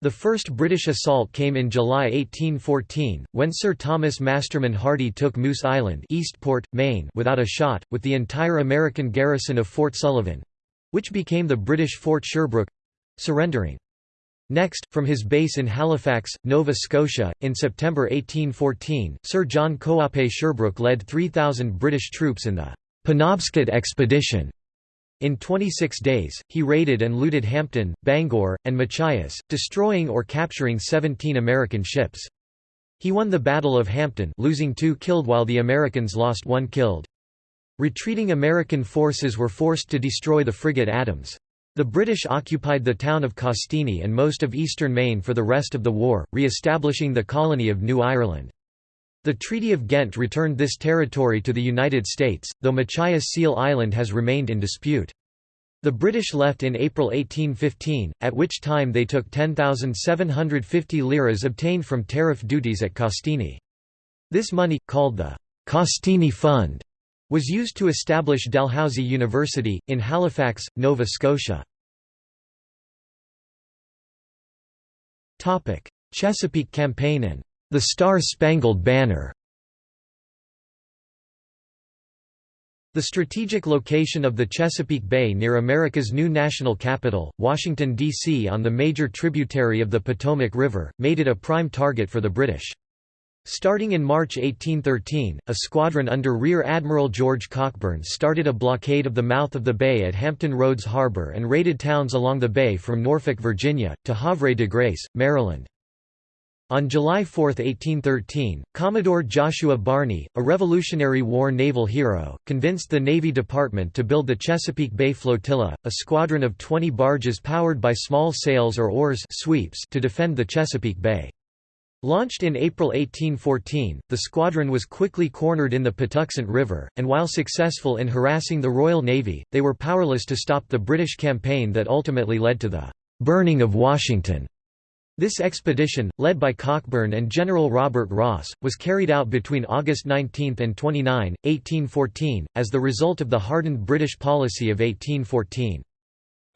S1: The first British assault came in July 1814, when Sir Thomas Masterman Hardy took Moose Island Eastport, Maine without a shot, with the entire American garrison of Fort Sullivan—which became the British Fort Sherbrooke—surrendering. Next, from his base in Halifax, Nova Scotia, in September 1814, Sir John Coape Sherbrooke led 3,000 British troops in the Penobscot Expedition. In 26 days, he raided and looted Hampden, Bangor, and Machias, destroying or capturing 17 American ships. He won the Battle of Hampden losing two killed while the Americans lost one killed. Retreating American forces were forced to destroy the frigate Adams. The British occupied the town of Castine and most of eastern Maine for the rest of the war, re-establishing the colony of New Ireland. The Treaty of Ghent returned this territory to the United States, though Machias Seal Island has remained in dispute. The British left in April 1815, at which time they took 10,750 liras obtained from tariff duties at Castine. This money, called the Castine Fund, was used to establish Dalhousie University, in Halifax, Nova Scotia. Chesapeake Campaign and the Star-Spangled Banner The strategic location of the Chesapeake Bay near America's new national capital, Washington, D.C. on the major tributary of the Potomac River, made it a prime target for the British. Starting in March 1813, a squadron under Rear Admiral George Cockburn started a blockade of the mouth of the bay at Hampton Roads Harbor and raided towns along the bay from Norfolk, Virginia, to Havre de Grace, Maryland. On July 4, 1813, Commodore Joshua Barney, a Revolutionary War naval hero, convinced the Navy Department to build the Chesapeake Bay Flotilla, a squadron of 20 barges powered by small sails or oars sweeps to defend the Chesapeake Bay. Launched in April 1814, the squadron was quickly cornered in the Patuxent River, and while successful in harassing the Royal Navy, they were powerless to stop the British campaign that ultimately led to the «burning of Washington». This expedition, led by Cockburn and General Robert Ross, was carried out between August 19 and 29, 1814, as the result of the hardened British policy of 1814.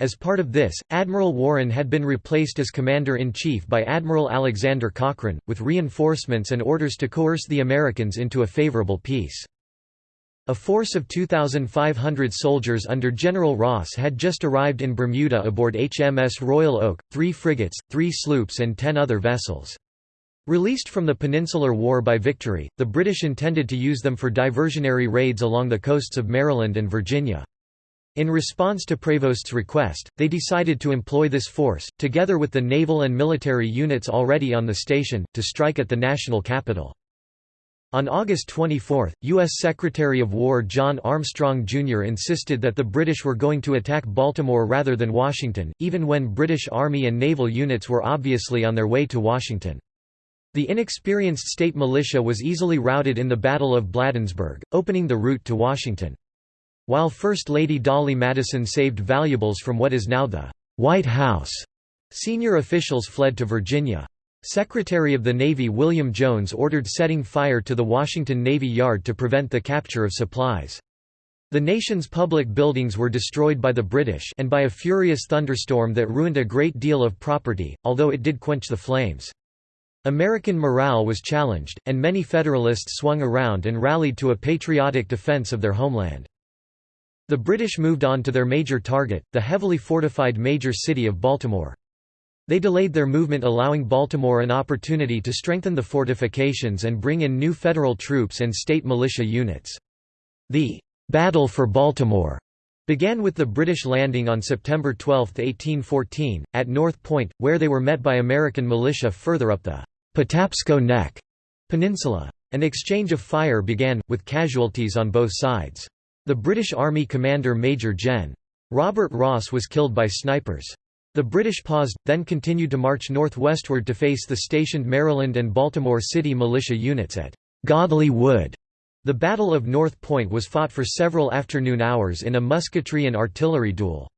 S1: As part of this, Admiral Warren had been replaced as Commander-in-Chief by Admiral Alexander Cochrane, with reinforcements and orders to coerce the Americans into a favorable peace. A force of 2,500 soldiers under General Ross had just arrived in Bermuda aboard HMS Royal Oak, three frigates, three sloops and ten other vessels. Released from the Peninsular War by victory, the British intended to use them for diversionary raids along the coasts of Maryland and Virginia. In response to Prevost's request, they decided to employ this force, together with the naval and military units already on the station, to strike at the national capital. On August 24, U.S. Secretary of War John Armstrong Jr. insisted that the British were going to attack Baltimore rather than Washington, even when British Army and naval units were obviously on their way to Washington. The inexperienced state militia was easily routed in the Battle of Bladensburg, opening the route to Washington. While First Lady Dolley Madison saved valuables from what is now the White House, senior officials fled to Virginia. Secretary of the Navy William Jones ordered setting fire to the Washington Navy Yard to prevent the capture of supplies. The nation's public buildings were destroyed by the British and by a furious thunderstorm that ruined a great deal of property, although it did quench the flames. American morale was challenged, and many Federalists swung around and rallied to a patriotic defense of their homeland. The British moved on to their major target, the heavily fortified major city of Baltimore. They delayed their movement allowing Baltimore an opportunity to strengthen the fortifications and bring in new federal troops and state militia units. The «Battle for Baltimore» began with the British landing on September 12, 1814, at North Point, where they were met by American militia further up the Patapsco Neck peninsula. An exchange of fire began, with casualties on both sides. The British Army commander Major Gen. Robert Ross was killed by snipers. The British paused, then continued to march northwestward to face the stationed Maryland and Baltimore City militia units at Godley Wood. The Battle of North Point was fought for several afternoon hours in a musketry and artillery duel.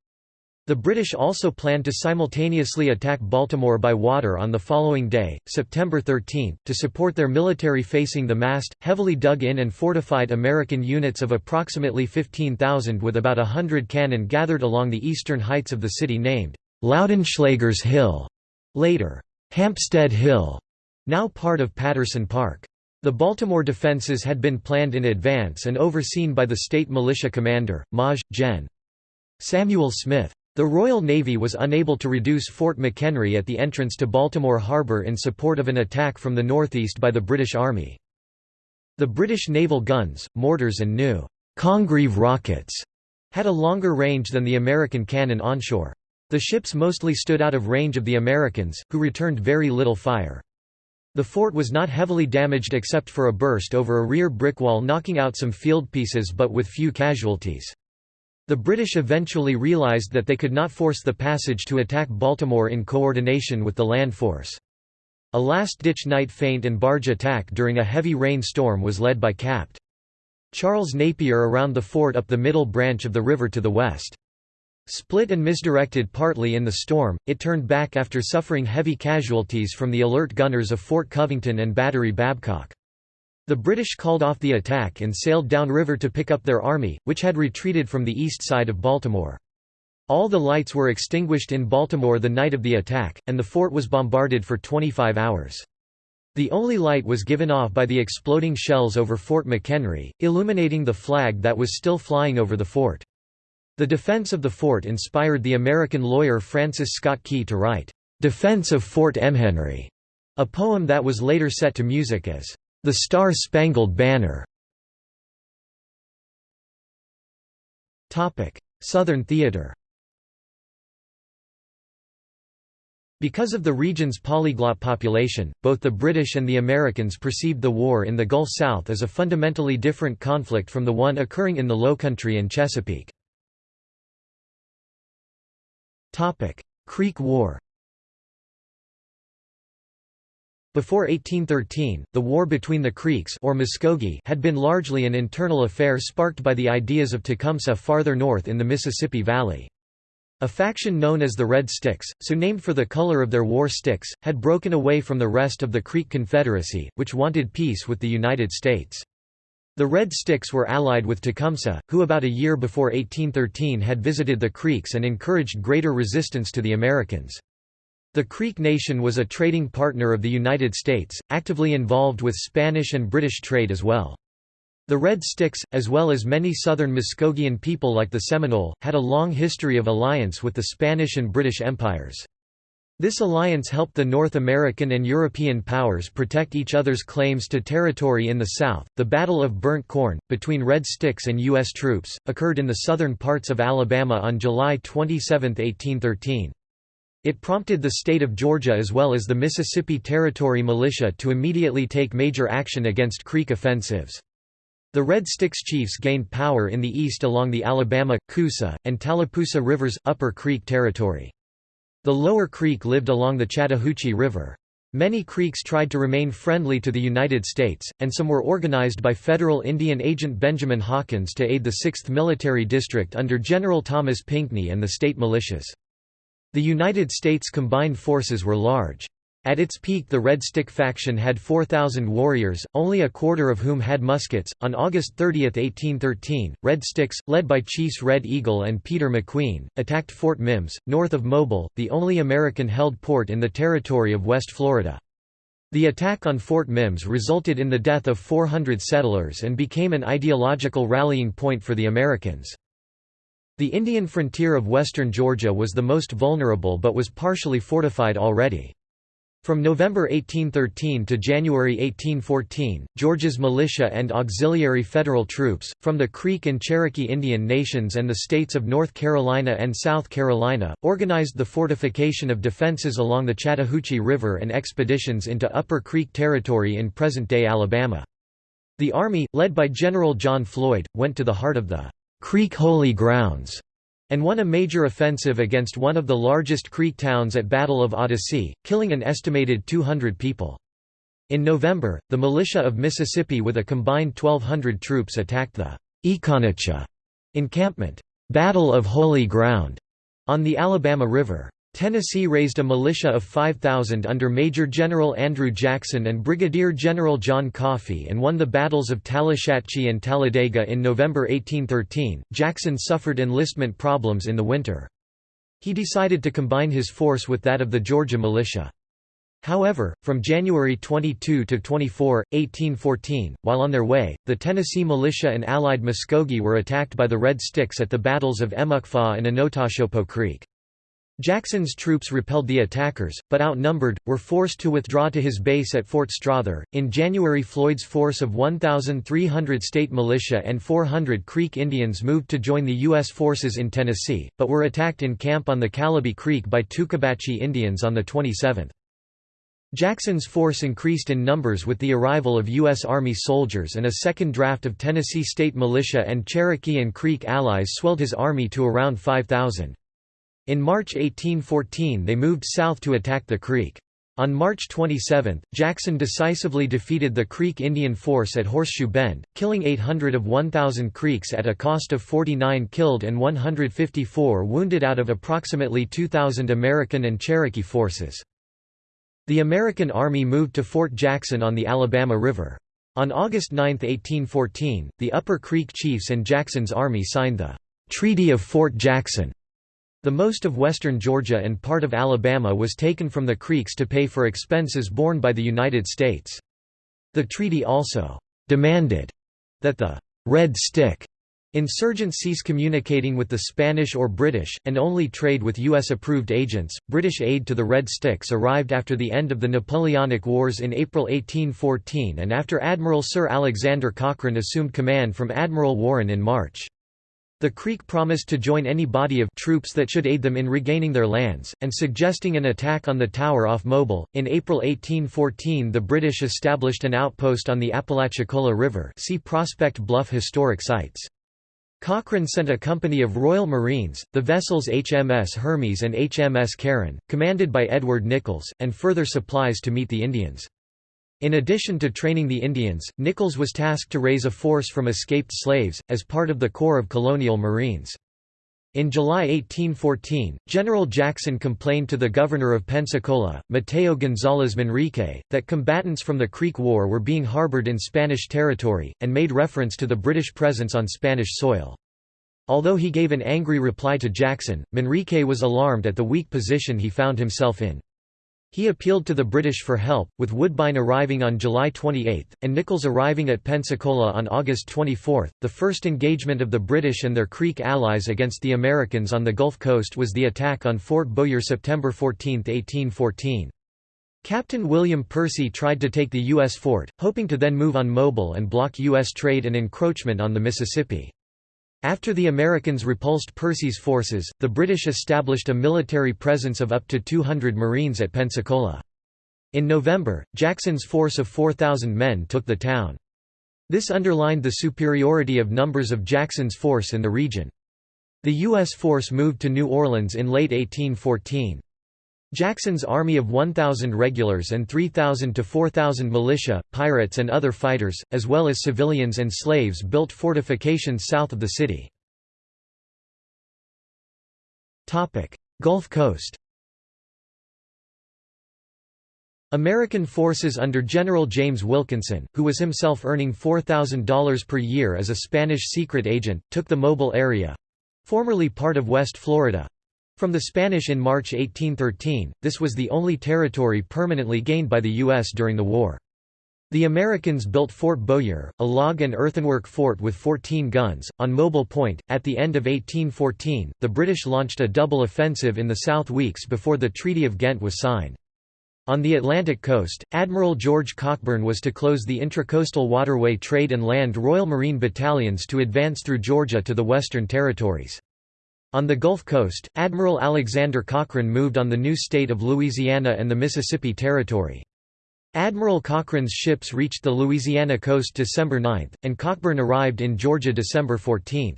S1: The British also planned to simultaneously attack Baltimore by water on the following day, September 13, to support their military facing the massed, heavily dug-in and fortified American units of approximately 15,000 with about a hundred cannon gathered along the eastern heights of the city named Laudenschlager's Hill, later Hampstead Hill, now part of Patterson Park. The Baltimore defenses had been planned in advance and overseen by the state militia commander, Maj. Gen. Samuel Smith. The Royal Navy was unable to reduce Fort McHenry at the entrance to Baltimore Harbor in support of an attack from the northeast by the British Army. The British naval guns, mortars and new Congreve rockets had a longer range than the American cannon onshore. The ships mostly stood out of range of the Americans, who returned very little fire. The fort was not heavily damaged except for a burst over a rear brick wall knocking out some field pieces but with few casualties. The British eventually realised that they could not force the passage to attack Baltimore in coordination with the land force. A last-ditch night feint and barge attack during a heavy rain storm was led by Capt. Charles Napier around the fort up the middle branch of the river to the west. Split and misdirected partly in the storm, it turned back after suffering heavy casualties from the alert gunners of Fort Covington and Battery Babcock. The British called off the attack and sailed downriver to pick up their army, which had retreated from the east side of Baltimore. All the lights were extinguished in Baltimore the night of the attack, and the fort was bombarded for 25 hours. The only light was given off by the exploding shells over Fort McHenry, illuminating the flag that was still flying over the fort. The defense of the fort inspired the American lawyer Francis Scott Key to write, "'Defense of Fort McHenry", a poem that was later set to music as the Star-Spangled Banner. Southern theater. Because of the region's polyglot population, both the British and the Americans perceived the war in the Gulf South as a fundamentally different conflict from the one occurring in the Lowcountry and Chesapeake. Creek War Before 1813, the war between the Creeks or Muskogee had been largely an internal affair sparked by the ideas of Tecumseh farther north in the Mississippi Valley. A faction known as the Red Sticks, so named for the color of their war sticks, had broken away from the rest of the Creek Confederacy, which wanted peace with the United States. The Red Sticks were allied with Tecumseh, who about a year before 1813 had visited the Creeks and encouraged greater resistance to the Americans. The Creek Nation was a trading partner of the United States, actively involved with Spanish and British trade as well. The Red Sticks, as well as many southern Muskogean people like the Seminole, had a long history of alliance with the Spanish and British empires. This alliance helped the North American and European powers protect each other's claims to territory in the South. The Battle of Burnt Corn, between Red Sticks and U.S. troops, occurred in the southern parts of Alabama on July 27, 1813. It prompted the state of Georgia as well as the Mississippi Territory militia to immediately take major action against Creek offensives. The Red Sticks chiefs gained power in the east along the Alabama, Coosa, and Tallapoosa rivers, Upper Creek Territory. The Lower Creek lived along the Chattahoochee River. Many Creeks tried to remain friendly to the United States, and some were organized by federal Indian agent Benjamin Hawkins to aid the 6th Military District under General Thomas Pinckney and the state militias. The United States combined forces were large. At its peak, the Red Stick faction had 4,000 warriors, only a quarter of whom had muskets. On August 30, 1813, Red Sticks, led by Chiefs Red Eagle and Peter McQueen, attacked Fort Mims, north of Mobile, the only American held port in the territory of West Florida. The attack on Fort Mims resulted in the death of 400 settlers and became an ideological rallying point for the Americans. The Indian frontier of western Georgia was the most vulnerable but was partially fortified already. From November 1813 to January 1814, Georgia's militia and auxiliary federal troops, from the Creek and Cherokee Indian nations and the states of North Carolina and South Carolina, organized the fortification of defenses along the Chattahoochee River and expeditions into Upper Creek Territory in present-day Alabama. The Army, led by General John Floyd, went to the heart of the Creek Holy Grounds, and won a major offensive against one of the largest Creek towns at Battle of Autossee, killing an estimated 200 people. In November, the militia of Mississippi with a combined 1,200 troops attacked the Econocha encampment. Battle of Holy Ground On the Alabama River. Tennessee raised a militia of 5,000 under Major General Andrew Jackson and Brigadier General John Coffee and won the battles of Tallushatchee and Talladega in November 1813. Jackson suffered enlistment problems in the winter. He decided to combine his force with that of the Georgia militia. However, from January 22 to 24, 1814, while on their way, the Tennessee militia and allied Muskogee were attacked by the Red Sticks at the battles of Emuckfaw and Enotachopo Creek. Jackson's troops repelled the attackers, but outnumbered, were forced to withdraw to his base at Fort Strother. In January, Floyd's force of 1,300 state militia and 400 Creek Indians moved to join the U.S. forces in Tennessee, but were attacked in camp on the Calebee Creek by Tuckabachee Indians on the 27th. Jackson's force increased in numbers with the arrival of U.S. Army soldiers and a second draft of Tennessee state militia and Cherokee and Creek allies swelled his army to around 5,000. In March 1814 they moved south to attack the Creek. On March 27, Jackson decisively defeated the Creek Indian force at Horseshoe Bend, killing 800 of 1,000 Creeks at a cost of 49 killed and 154 wounded out of approximately 2,000 American and Cherokee forces. The American Army moved to Fort Jackson on the Alabama River. On August 9, 1814, the Upper Creek chiefs and Jackson's army signed the Treaty of Fort Jackson, the most of western Georgia and part of Alabama was taken from the Creeks to pay for expenses borne by the United States. The treaty also demanded that the Red Stick Insurgents cease communicating with the Spanish or British, and only trade with U.S.-approved agents. British aid to the Red Sticks arrived after the end of the Napoleonic Wars in April 1814 and after Admiral Sir Alexander Cochrane assumed command from Admiral Warren in March. The Creek promised to join any body of troops that should aid them in regaining their lands, and suggesting an attack on the tower off Mobile. In April 1814, the British established an outpost on the Apalachicola River. See Prospect Bluff Historic Sites. Cochrane sent a company of Royal Marines, the vessels HMS Hermes and HMS Carron, commanded by Edward Nicolls, and further supplies to meet the Indians. In addition to training the Indians, Nicolls was tasked to raise a force from escaped slaves, as part of the Corps of Colonial Marines. In July 1814, General Jackson complained to the governor of Pensacola, Mateo González Manrique, that combatants from the Creek War were being harbored in Spanish territory, and made reference to the British presence on Spanish soil. Although he gave an angry reply to Jackson, Manrique was alarmed at the weak position he found himself in. He appealed to the British for help, with Woodbine arriving on July 28, and Nicolls arriving at Pensacola on August 24. The first engagement of the British and their Creek allies against the Americans on the Gulf Coast was the attack on Fort Bowyer September 14, 1814. Captain William Percy tried to take the U.S. fort, hoping to then move on Mobile and block U.S. trade and encroachment on the Mississippi. After the Americans repulsed Percy's forces, the British established a military presence of up to 200 Marines at Pensacola. In November, Jackson's force of 4,000 men took the town. This underlined the superiority of numbers of Jackson's force in the region. The U.S. force moved to New Orleans in late 1814. Jackson's army of 1,000 regulars and 3,000 to 4,000 militia, pirates and other fighters, as well as civilians and slaves built fortifications south of the city. Gulf Coast American forces under General James Wilkinson, who was himself earning $4,000 per year as a Spanish secret agent, took the Mobile area—formerly part of West Florida, from the Spanish in March 1813, this was the only territory permanently gained by the U.S. during the war. The Americans built Fort Bowyer, a log and earthenwork fort with 14 guns, on Mobile Point. At the end of 1814, the British launched a double offensive in the South weeks before the Treaty of Ghent was signed. On the Atlantic coast, Admiral George Cockburn was to close the intracoastal waterway trade and land Royal Marine battalions to advance through Georgia to the Western Territories. On the Gulf Coast, Admiral Alexander Cochrane moved on the new state of Louisiana and the Mississippi Territory. Admiral Cochrane's ships reached the Louisiana coast December 9, and Cockburn arrived in Georgia December 14.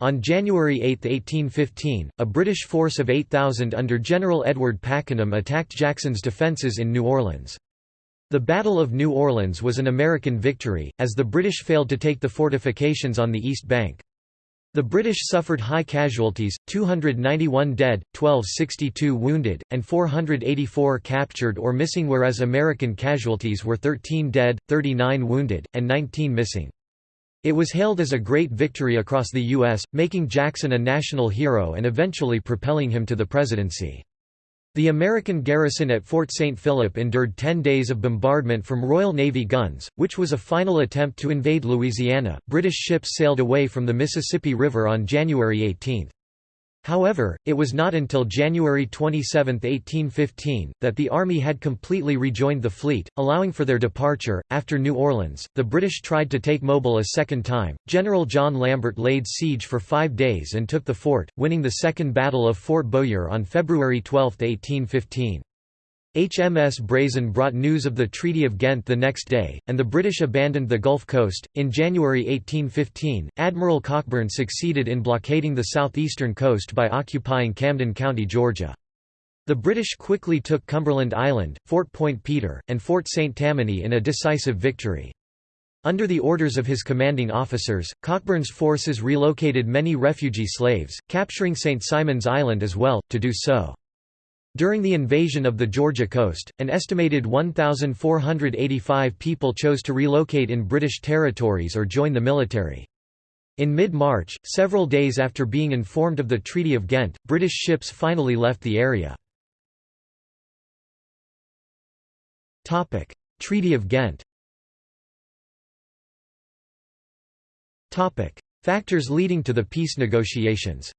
S1: On January 8, 1815, a British force of 8,000 under General Edward Pakenham attacked Jackson's defences in New Orleans. The Battle of New Orleans was an American victory, as the British failed to take the fortifications on the east bank. The British suffered high casualties, 291 dead, 1262 wounded, and 484 captured or missing whereas American casualties were 13 dead, 39 wounded, and 19 missing. It was hailed as a great victory across the U.S., making Jackson a national hero and eventually propelling him to the presidency. The American garrison at Fort St. Philip endured ten days of bombardment from Royal Navy guns, which was a final attempt to invade Louisiana. British ships sailed away from the Mississippi River on January 18. However, it was not until January 27, 1815, that the Army had completely rejoined the fleet, allowing for their departure. After New Orleans, the British tried to take Mobile a second time. General John Lambert laid siege for five days and took the fort, winning the Second Battle of Fort Bowyer on February 12, 1815. HMS Brazen brought news of the Treaty of Ghent the next day, and the British abandoned the Gulf Coast. In January 1815, Admiral Cockburn succeeded in blockading the southeastern coast by occupying Camden County, Georgia. The British quickly took Cumberland Island, Fort Point Peter, and Fort St. Tammany in a decisive victory. Under the orders of his commanding officers, Cockburn's forces relocated many refugee slaves, capturing St. Simon's Island as well, to do so. During the invasion of the Georgia coast, an estimated 1,485 people chose to relocate in British territories or join the military. In mid-March, several days after being informed of the Treaty of Ghent, British ships finally left the area. Treaty of Ghent Factors leading to the peace negotiations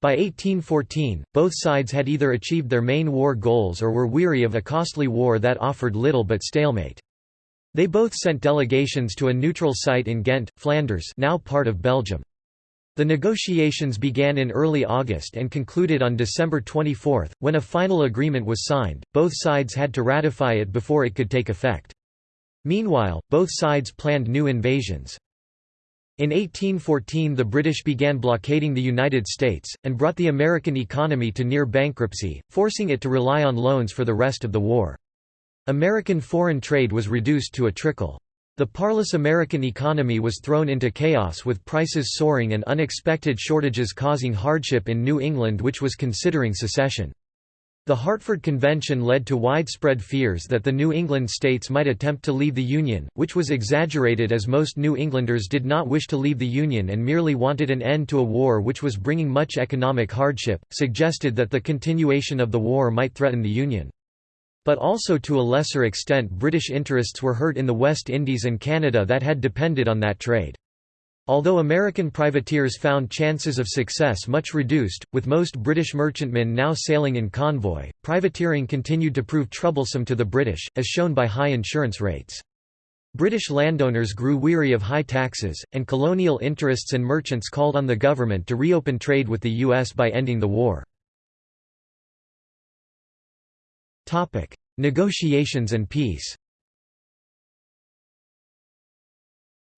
S1: By 1814, both sides had either achieved their main war goals or were weary of a costly war that offered little but stalemate. They both sent delegations to a neutral site in Ghent, Flanders now part of Belgium. The negotiations began in early August and concluded on December 24, when a final agreement was signed, both sides had to ratify it before it could take effect. Meanwhile, both sides planned new invasions. In 1814 the British began blockading the United States, and brought the American economy to near bankruptcy, forcing it to rely on loans for the rest of the war. American foreign trade was reduced to a trickle. The parlous American economy was thrown into chaos with prices soaring and unexpected shortages causing hardship in New England which was considering secession. The Hartford Convention led to widespread fears that the New England states might attempt to leave the Union, which was exaggerated as most New Englanders did not wish to leave the Union and merely wanted an end to a war which was bringing much economic hardship, suggested that the continuation of the war might threaten the Union. But also to a lesser extent British interests were hurt in the West Indies and Canada that had depended on that trade. Although American privateers found chances of success much reduced, with most British merchantmen now sailing in convoy, privateering continued to prove troublesome to the British, as shown by high insurance rates. British landowners grew weary of high taxes, and colonial interests and merchants called on the government to reopen trade with the U.S. by ending the war. Negotiations and peace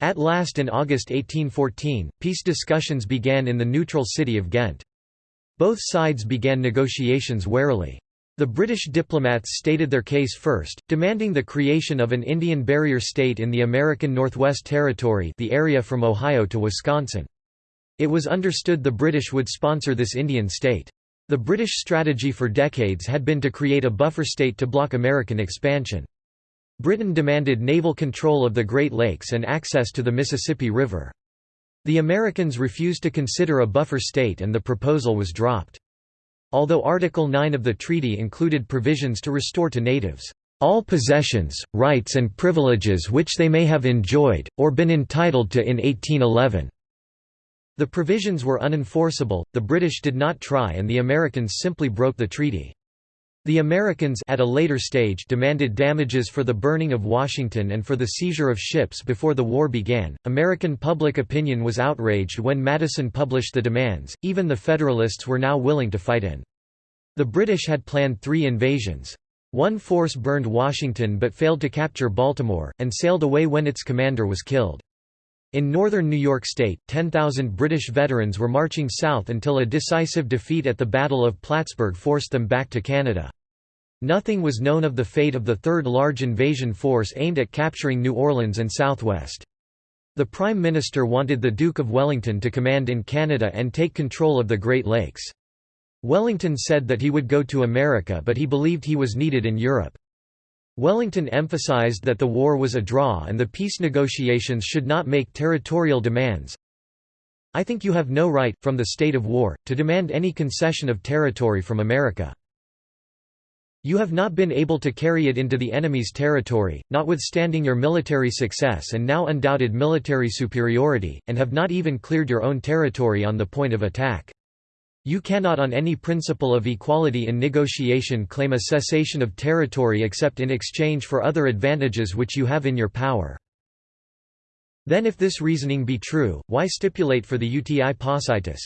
S1: At last in August 1814, peace discussions began in the neutral city of Ghent. Both sides began negotiations warily. The British diplomats stated their case first, demanding the creation of an Indian barrier state in the American Northwest Territory the area from Ohio to Wisconsin. It was understood the British would sponsor this Indian state. The British strategy for decades had been to create a buffer state to block American expansion. Britain demanded naval control of the Great Lakes and access to the Mississippi River. The Americans refused to consider a buffer state and the proposal was dropped. Although Article 9 of the treaty included provisions to restore to natives, "...all possessions, rights and privileges which they may have enjoyed, or been entitled to in 1811." The provisions were unenforceable, the British did not try and the Americans simply broke the treaty. The Americans at a later stage demanded damages for the burning of Washington and for the seizure of ships before the war began. American public opinion was outraged when Madison published the demands, even the Federalists were now willing to fight in. The British had planned three invasions. One force burned Washington but failed to capture Baltimore, and sailed away when its commander was killed. In northern New York State, 10,000 British veterans were marching south until a decisive defeat at the Battle of Plattsburgh forced them back to Canada. Nothing was known of the fate of the third large invasion force aimed at capturing New Orleans and Southwest. The Prime Minister wanted the Duke of Wellington to command in Canada and take control of the Great Lakes. Wellington said that he would go to America but he believed he was needed in Europe. Wellington emphasized that the war was a draw and the peace negotiations should not make territorial demands. I think you have no right, from the state of war, to demand any concession of territory from America. You have not been able to carry it into the enemy's territory, notwithstanding your military success and now undoubted military superiority, and have not even cleared your own territory on the point of attack. You cannot on any principle of equality in negotiation claim a cessation of territory except in exchange for other advantages which you have in your power. Then if this reasoning be true, why stipulate for the uti possidetis?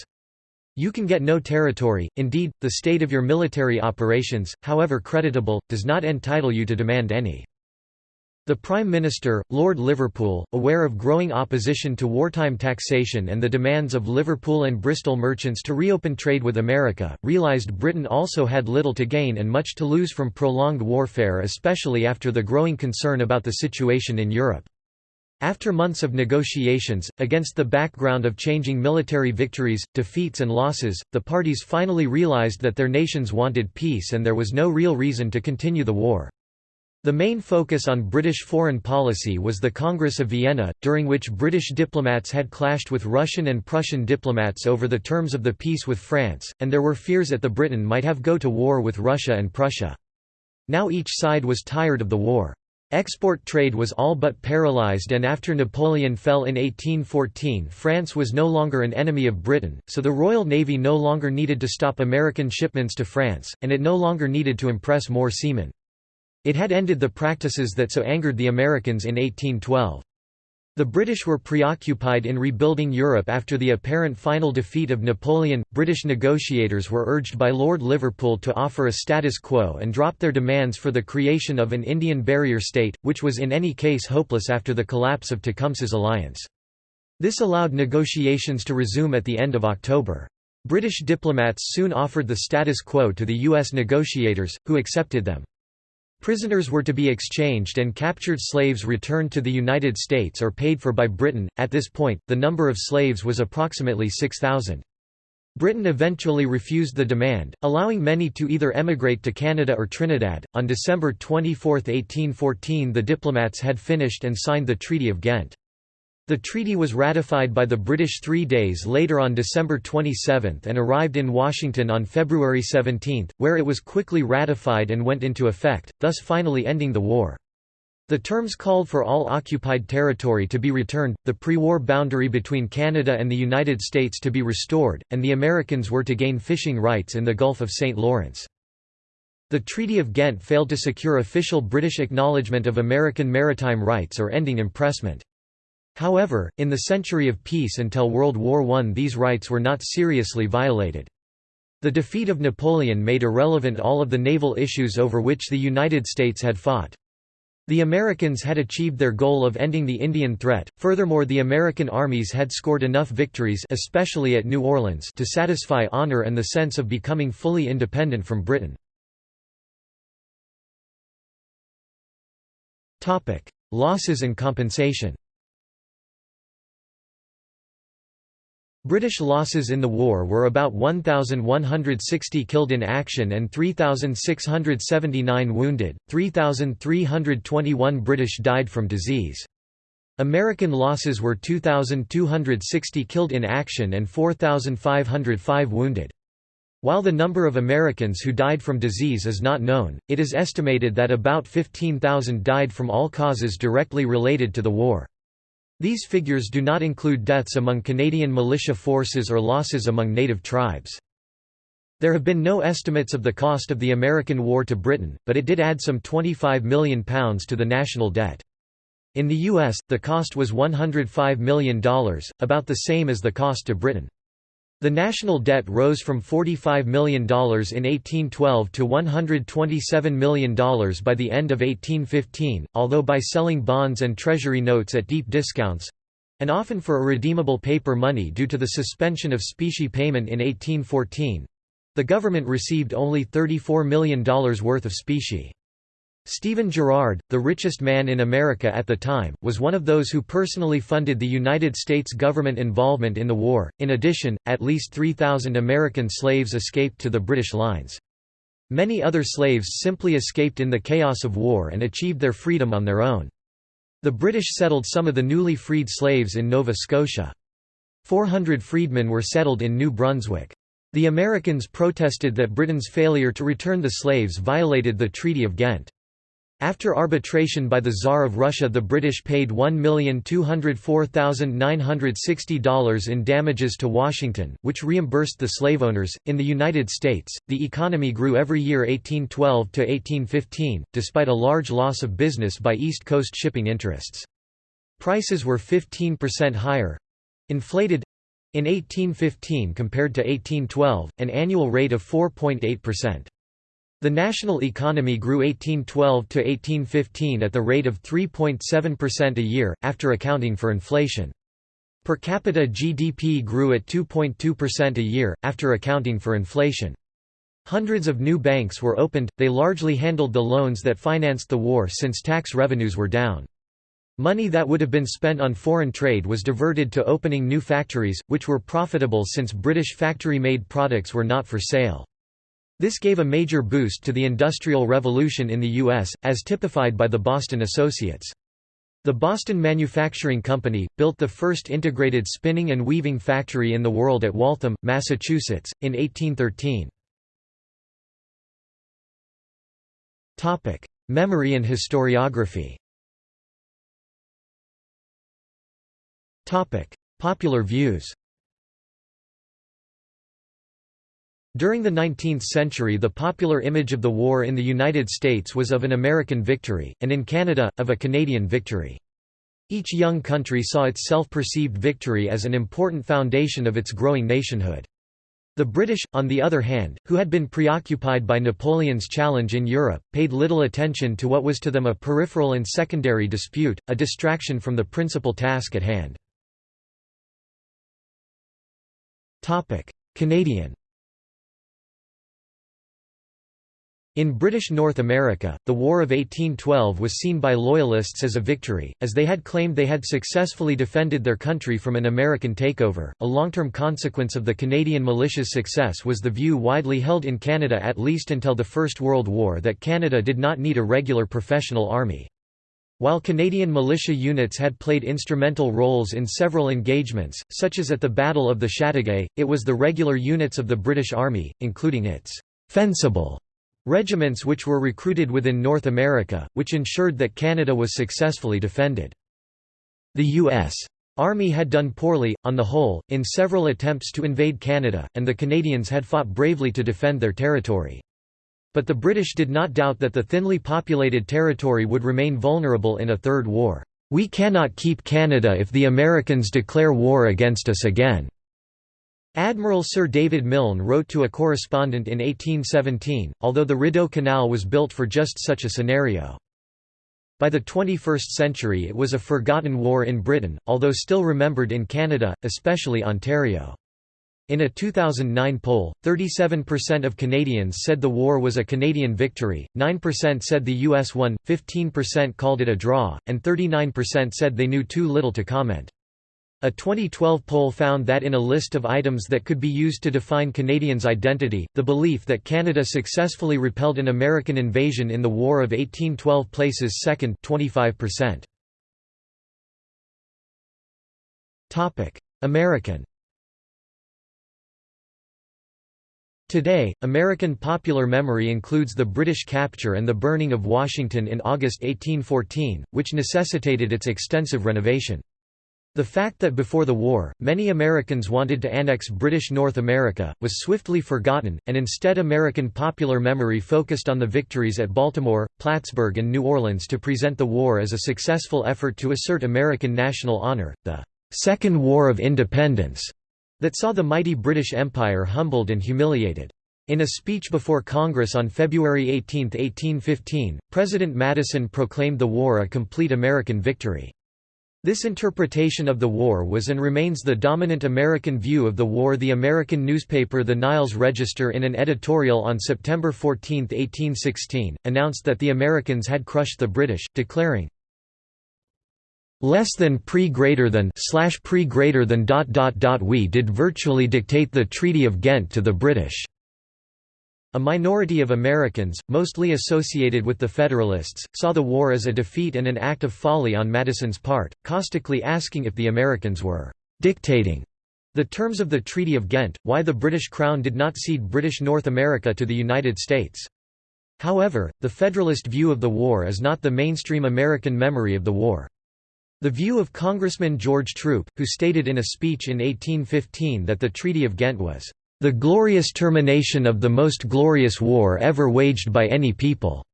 S1: You can get no territory, indeed, the state of your military operations, however creditable, does not entitle you to demand any. The Prime Minister, Lord Liverpool, aware of growing opposition to wartime taxation and the demands of Liverpool and Bristol merchants to reopen trade with America, realised Britain also had little to gain and much to lose from prolonged warfare especially after the growing concern about the situation in Europe. After months of negotiations, against the background of changing military victories, defeats and losses, the parties finally realized that their nations wanted peace and there was no real reason to continue the war. The main focus on British foreign policy was the Congress of Vienna, during which British diplomats had clashed with Russian and Prussian diplomats over the terms of the peace with France, and there were fears that the Britain might have go to war with Russia and Prussia. Now each side was tired of the war. Export trade was all but paralyzed and after Napoleon fell in 1814 France was no longer an enemy of Britain, so the Royal Navy no longer needed to stop American shipments to France, and it no longer needed to impress more seamen. It had ended the practices that so angered the Americans in 1812. The British were preoccupied in rebuilding Europe after the apparent final defeat of Napoleon. British negotiators were urged by Lord Liverpool to offer a status quo and drop their demands for the creation of an Indian barrier state, which was in any case hopeless after the collapse of Tecumseh's alliance. This allowed negotiations to resume at the end of October. British diplomats soon offered the status quo to the U.S. negotiators, who accepted them. Prisoners were to be exchanged and captured slaves returned to the United States or paid for by Britain. At this point, the number of slaves was approximately 6,000. Britain eventually refused the demand, allowing many to either emigrate to Canada or Trinidad. On December 24, 1814, the diplomats had finished and signed the Treaty of Ghent. The treaty was ratified by the British three days later on December 27 and arrived in Washington on February 17, where it was quickly ratified and went into effect, thus finally ending the war. The terms called for all occupied territory to be returned, the pre-war boundary between Canada and the United States to be restored, and the Americans were to gain fishing rights in the Gulf of St. Lawrence. The Treaty of Ghent failed to secure official British acknowledgement of American maritime rights or ending impressment. However, in the century of peace until World War I these rights were not seriously violated. The defeat of Napoleon made irrelevant all of the naval issues over which the United States had fought. The Americans had achieved their goal of ending the Indian threat, furthermore the American armies had scored enough victories especially at New Orleans to satisfy honor and the sense of becoming fully independent from Britain. Losses and compensation British losses in the war were about 1,160 killed in action and 3,679 wounded, 3,321 British died from disease. American losses were 2,260 killed in action and 4,505 wounded. While the number of Americans who died from disease is not known, it is estimated that about 15,000 died from all causes directly related to the war. These figures do not include deaths among Canadian militia forces or losses among native tribes. There have been no estimates of the cost of the American war to Britain, but it did add some £25 million to the national debt. In the US, the cost was $105 million, about the same as the cost to Britain. The national debt rose from $45 million in 1812 to $127 million by the end of 1815, although by selling bonds and treasury notes at deep discounts—and often for a redeemable paper money due to the suspension of specie payment in 1814—the government received only $34 million worth of specie. Stephen Girard, the richest man in America at the time, was one of those who personally funded the United States government involvement in the war. In addition, at least 3,000 American slaves escaped to the British lines. Many other slaves simply escaped in the chaos of war and achieved their freedom on their own. The British settled some of the newly freed slaves in Nova Scotia. 400 freedmen were settled in New Brunswick. The Americans protested that Britain's failure to return the slaves violated the Treaty of Ghent. After arbitration by the Tsar of Russia the British paid $1,204,960 in damages to Washington, which reimbursed the slave owners. In the United States, the economy grew every year 1812 to 1815, despite a large loss of business by East Coast shipping interests. Prices were 15% higher—inflated, in 1815 compared to 1812, an annual rate of 4.8%. The national economy grew 1812 to 1815 at the rate of 3.7% a year, after accounting for inflation. Per capita GDP grew at 2.2% a year, after accounting for inflation. Hundreds of new banks were opened, they largely handled the loans that financed the war since tax revenues were down. Money that would have been spent on foreign trade was diverted to opening new factories, which were profitable since British factory-made products were not for sale. This gave a major boost to the Industrial Revolution in the U.S., as typified by the Boston Associates. The Boston Manufacturing Company, built the first integrated spinning and weaving factory in the world at Waltham, Massachusetts, in 1813. Memory and historiography Popular views During the 19th century the popular image of the war in the United States was of an American victory, and in Canada, of a Canadian victory. Each young country saw its self-perceived victory as an important foundation of its growing nationhood. The British, on the other hand, who had been preoccupied by Napoleon's challenge in Europe, paid little attention to what was to them a peripheral and secondary dispute, a distraction from the principal task at hand. Canadian In British North America, the War of 1812 was seen by Loyalists as a victory, as they had claimed they had successfully defended their country from an American takeover. A long term consequence of the Canadian militia's success was the view widely held in Canada at least until the First World War that Canada did not need a regular professional army. While Canadian militia units had played instrumental roles in several engagements, such as at the Battle of the Chateauguay, it was the regular units of the British Army, including its «fencible» Regiments which were recruited within North America, which ensured that Canada was successfully defended. The U.S. Army had done poorly, on the whole, in several attempts to invade Canada, and the Canadians had fought bravely to defend their territory. But the British did not doubt that the thinly populated territory would remain vulnerable in a third war. "'We cannot keep Canada if the Americans declare war against us again,' Admiral Sir David Milne wrote to a correspondent in 1817, although the Rideau Canal was built for just such a scenario. By the 21st century it was a forgotten war in Britain, although still remembered in Canada, especially Ontario. In a 2009 poll, 37% of Canadians said the war was a Canadian victory, 9% said the U.S. won, 15% called it a draw, and 39% said they knew too little to comment. A 2012 poll found that in a list of items that could be used to define Canadians' identity, the belief that Canada successfully repelled an American invasion in the War of 1812 places second 25%. American Today, American popular memory includes the British capture and the burning of Washington in August 1814, which necessitated its extensive renovation. The fact that before the war, many Americans wanted to annex British North America, was swiftly forgotten, and instead American popular memory focused on the victories at Baltimore, Plattsburgh and New Orleans to present the war as a successful effort to assert American national honor, the Second War of Independence, that saw the mighty British Empire humbled and humiliated. In a speech before Congress on February 18, 1815, President Madison proclaimed the war a complete American victory. This interpretation of the war was and remains the dominant American view of the war. The American newspaper The Niles Register, in an editorial on September 14, 1816, announced that the Americans had crushed the British, declaring, less than pre greater than slash pre greater than dot dot dot we did virtually dictate the Treaty of Ghent to the British. A minority of Americans, mostly associated with the Federalists, saw the war as a defeat and an act of folly on Madison's part, caustically asking if the Americans were «dictating» the terms of the Treaty of Ghent, why the British Crown did not cede British North America to the United States. However, the Federalist view of the war is not the mainstream American memory of the war. The view of Congressman George Troup, who stated in a speech in 1815 that the Treaty of Ghent was the glorious termination of the most glorious war ever waged by any people,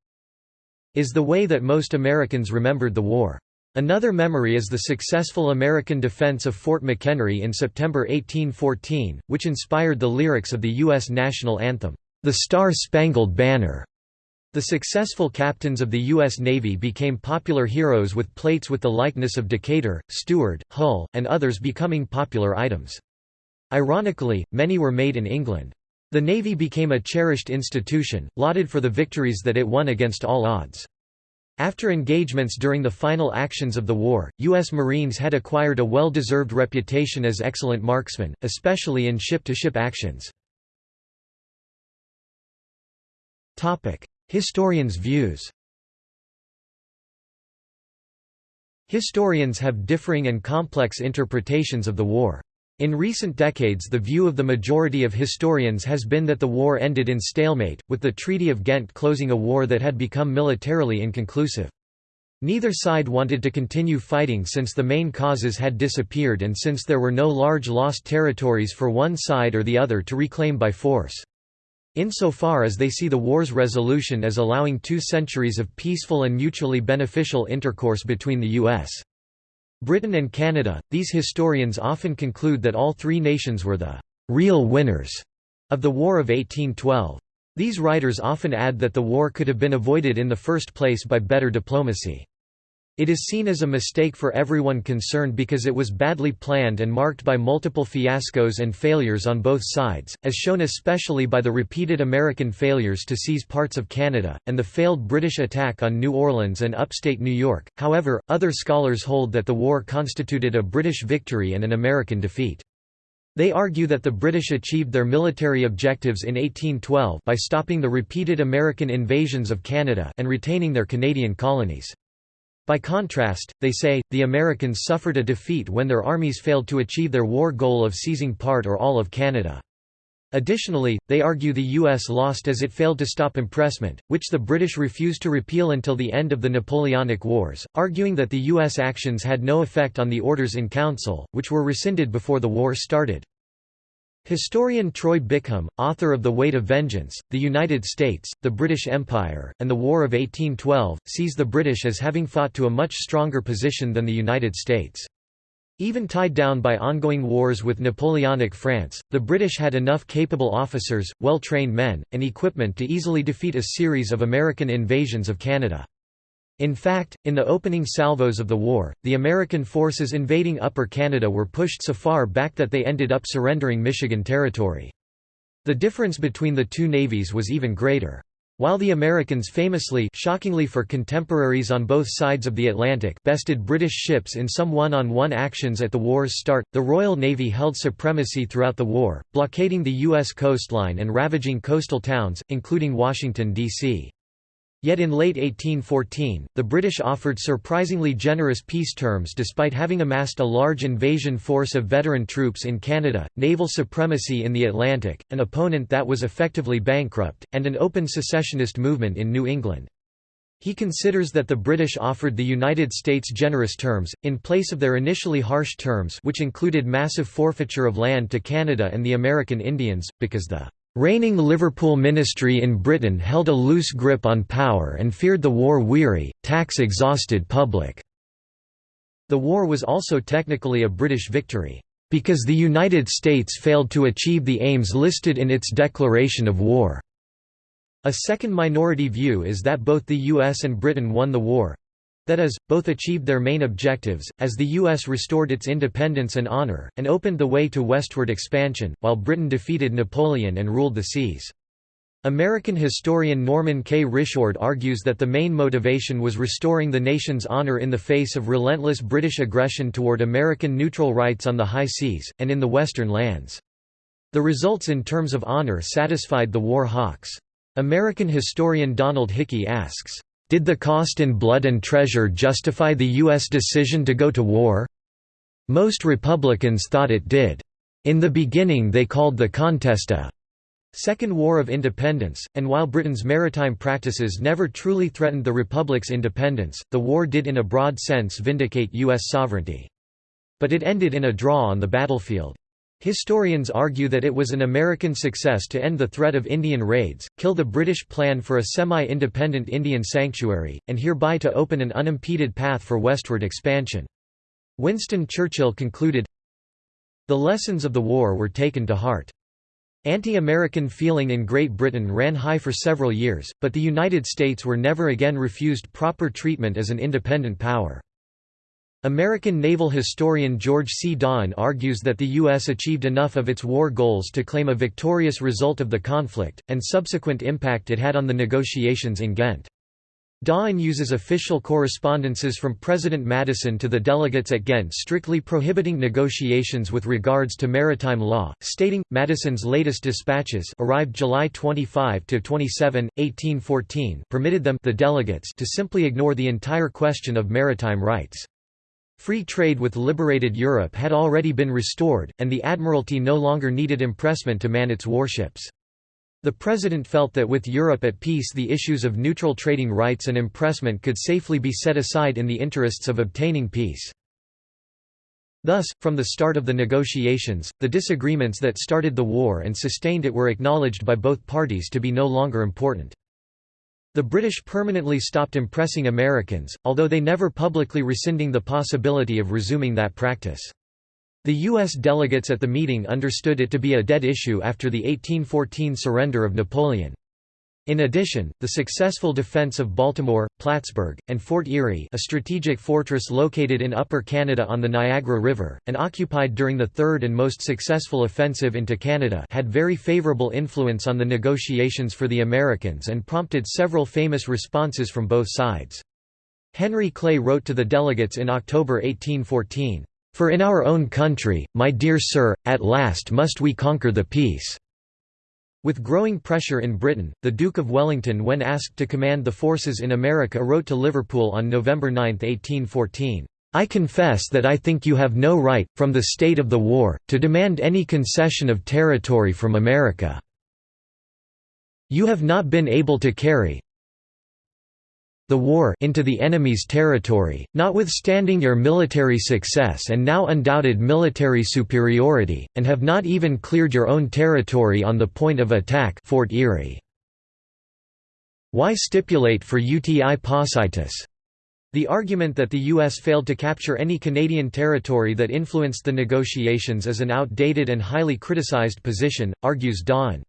S1: is the way that most Americans remembered the war. Another memory is the successful American defense of Fort McHenry in September 1814, which inspired the lyrics of the U.S. national anthem, "'The Star-Spangled Banner'". The successful captains of the U.S. Navy became popular heroes with plates with the likeness of Decatur, Stewart, Hull, and others becoming popular items. Ironically, many were made in England. The Navy became a cherished institution, lauded for the victories that it won against all odds. After engagements during the final actions of the war, U.S. Marines had acquired a well-deserved reputation as excellent marksmen, especially in ship-to-ship -ship actions. Historians' views Historians have differing and complex interpretations of the war. In recent decades the view of the majority of historians has been that the war ended in stalemate, with the Treaty of Ghent closing a war that had become militarily inconclusive. Neither side wanted to continue fighting since the main causes had disappeared and since there were no large lost territories for one side or the other to reclaim by force. Insofar as they see the war's resolution as allowing two centuries of peaceful and mutually beneficial intercourse between the U.S. Britain and Canada, these historians often conclude that all three nations were the «real winners» of the War of 1812. These writers often add that the war could have been avoided in the first place by better diplomacy. It is seen as a mistake for everyone concerned because it was badly planned and marked by multiple fiascos and failures on both sides, as shown especially by the repeated American failures to seize parts of Canada, and the failed British attack on New Orleans and upstate New York. However, other scholars hold that the war constituted a British victory and an American defeat. They argue that the British achieved their military objectives in 1812 by stopping the repeated American invasions of Canada and retaining their Canadian colonies. By contrast, they say, the Americans suffered a defeat when their armies failed to achieve their war goal of seizing part or all of Canada. Additionally, they argue the U.S. lost as it failed to stop impressment, which the British refused to repeal until the end of the Napoleonic Wars, arguing that the U.S. actions had no effect on the orders in council, which were rescinded before the war started. Historian Troy Bickham, author of The Weight of Vengeance, The United States, the British Empire, and the War of 1812, sees the British as having fought to a much stronger position than the United States. Even tied down by ongoing wars with Napoleonic France, the British had enough capable officers, well-trained men, and equipment to easily defeat a series of American invasions of Canada. In fact, in the opening salvos of the war, the American forces invading Upper Canada were pushed so far back that they ended up surrendering Michigan Territory. The difference between the two navies was even greater. While the Americans famously shockingly for contemporaries on both sides of the Atlantic bested British ships in some one-on-one -on -one actions at the war's start, the Royal Navy held supremacy throughout the war, blockading the U.S. coastline and ravaging coastal towns, including Washington, D.C. Yet in late 1814, the British offered surprisingly generous peace terms despite having amassed a large invasion force of veteran troops in Canada, naval supremacy in the Atlantic, an opponent that was effectively bankrupt, and an open secessionist movement in New England. He considers that the British offered the United States generous terms, in place of their initially harsh terms which included massive forfeiture of land to Canada and the American Indians, because the Reigning Liverpool ministry in Britain held a loose grip on power and feared the war-weary, tax-exhausted public. The war was also technically a British victory, because the United States failed to achieve the aims listed in its declaration of war. A second minority view is that both the US and Britain won the war, That is, both achieved their main objectives, as the U.S. restored its independence and honor, and opened the way to westward expansion, while Britain defeated Napoleon and ruled the seas. American historian Norman K. Risjord argues that the main motivation was restoring the nation's honor in the face of relentless British aggression toward American neutral rights on the high seas, and in the western lands. The results in terms of honor satisfied the war hawks. American historian Donald Hickey asks, "...did the cost in blood and treasure justify the U.S. decision to go to war? Most Republicans thought it did. In the beginning they called the contest a Second War of Independence, and while Britain's maritime practices never truly threatened the Republic's independence, the war did in a broad sense vindicate U.S. sovereignty. But it ended in a draw on the battlefield. Historians argue that it was an American success to end the threat of Indian raids, kill the British plan for a semi-independent Indian sanctuary, and hereby to open an unimpeded path for westward expansion. Winston Churchill concluded, The lessons of the war were taken to heart. Anti-American feeling in Great Britain ran high for several years, but the United States were never again refused proper treatment as an independent power. American naval historian George C. Daughan argues that the U.S. achieved enough of its war goals to claim a victorious result of the conflict, and subsequent impact it had on the negotiations in Ghent. Daughan uses official correspondences from President Madison to the delegates at Ghent strictly prohibiting negotiations with regards to maritime law, stating, Madison's latest dispatches arrived July 25–27, 1814 permitted them the delegates to simply ignore the entire question of maritime rights. Free trade with liberated Europe had already been restored, and the Admiralty no longer needed impressment to man its warships. The President felt that with Europe at peace the issues of neutral trading rights and impressment could safely be set aside in the interests of obtaining peace. Thus, from the start of the negotiations, the disagreements that started the war and sustained it were acknowledged by both parties to be no longer important. The British permanently stopped impressing Americans, although they never publicly rescinding the possibility of resuming that practice. The U.S. delegates at the meeting understood it to be a dead issue after the 1814 surrender of Napoleon. In addition, the successful defense of Baltimore, Plattsburgh, and Fort Erie a strategic fortress located in Upper Canada on the Niagara River, and occupied during the third and most successful offensive into Canada had very favourable influence on the negotiations for the Americans and prompted several famous responses from both sides. Henry Clay wrote to the delegates in October 1814, for in our own country, my dear sir, at last must we conquer the peace." With growing pressure in Britain, the Duke of Wellington when asked to command the forces in America wrote to Liverpool on November 9, 1814, "'I confess that I think you have no right, from the state of the war, to demand any concession of territory from America. You have not been able to carry, the war into the enemy's territory, notwithstanding your military success and now undoubted military superiority, and have not even cleared your own territory on the point of attack Fort Erie. Why stipulate for uti possidetis? The argument that the U.S. failed to capture any Canadian territory that influenced the negotiations is an outdated and highly criticized position, argues Daughan.